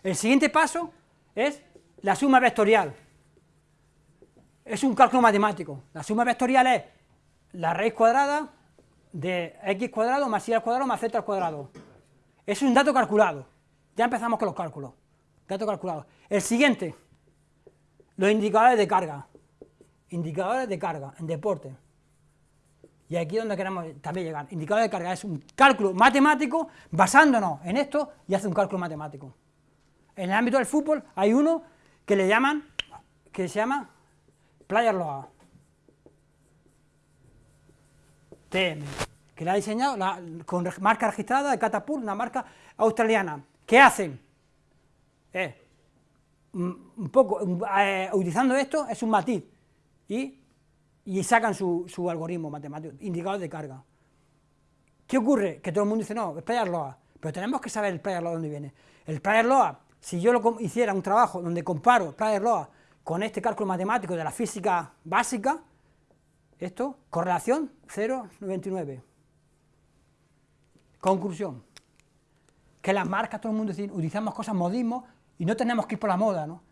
El siguiente paso es la suma vectorial. Es un cálculo matemático. La suma vectorial es la raíz cuadrada de x cuadrado más y al cuadrado más z al cuadrado. Es un dato calculado. Ya empezamos con los cálculos. Dato calculado. El siguiente, los indicadores de carga. Indicadores de carga en deporte. Y aquí es donde queremos también llegar. Indicador de carga es un cálculo matemático basándonos en esto y hace un cálculo matemático. En el ámbito del fútbol hay uno que le llaman, que se llama Player Loa. TM, que la ha diseñado con marca registrada de Catapult, una marca australiana. ¿Qué hacen? Eh, un poco, eh, utilizando esto, es un matiz, y, y sacan su, su, algoritmo matemático, indicador de carga. ¿Qué ocurre? Que todo el mundo dice, no, es Player Loa, pero tenemos que saber el Player Loa dónde viene. El Player Loa, si yo lo hiciera un trabajo donde comparo Player Loa con este cálculo matemático de la física básica, esto, correlación 0,99. Conclusión, que las marcas, todo el mundo dice, utilizamos cosas modismos y no tenemos que ir por la moda, ¿no?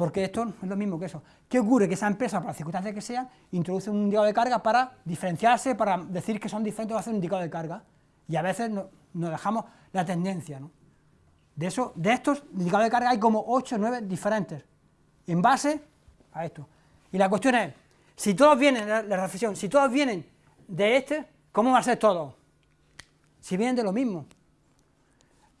Porque esto es lo mismo que eso. ¿Qué ocurre? Que esa empresa, por las circunstancias que sean, introduce un indicador de carga para diferenciarse, para decir que son diferentes o hacer un indicador de carga. Y a veces nos dejamos la tendencia, ¿no? De, eso, de estos indicadores de carga hay como 8 o 9 diferentes, en base a esto. Y la cuestión es, si todos vienen, la, reflexión, si todos vienen de este, ¿cómo va a ser todo? Si vienen de lo mismo.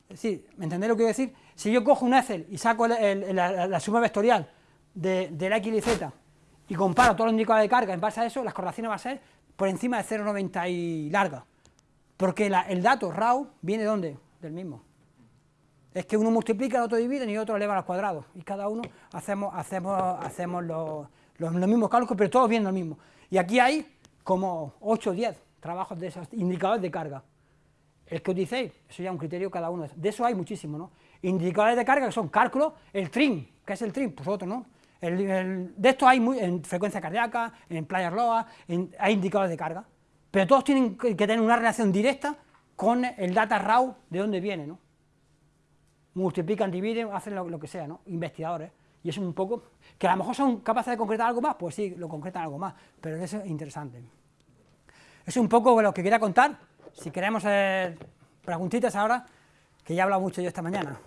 Es decir, ¿me entendéis lo que quiero decir? Si yo cojo un Excel y saco la, suma vectorial de, la X y Z y comparo todos los indicadores de carga en base a eso, las correlaciones van a ser por encima de 0,90 y larga. Porque el dato RAW viene de dónde? Del mismo. Es que uno multiplica, el otro divide y otro eleva al cuadrado. Y cada uno hacemos, hacemos, hacemos los los, mismos cálculos, pero todos viendo lo mismo. Y aquí hay como 8 o 10 trabajos de esos indicadores de carga. El que utilicéis, eso ya es un criterio cada uno. De eso hay muchísimo, ¿no? Indicadores de carga que son cálculos, el trim, ¿qué es el trim? Pues otro, ¿no? de esto hay muy, en frecuencia cardíaca, en player loa, hay indicadores de carga. Pero todos tienen que tener una relación directa con el data raw de dónde viene, ¿no? Multiplican, dividen, hacen lo, que sea, ¿no? Investigadores. Y es un poco, que a lo mejor son capaces de concretar algo más, pues sí, lo concretan algo más, pero eso es interesante. Es un poco lo que quería contar, si queremos hacer preguntitas ahora, que ya he hablado mucho yo esta mañana.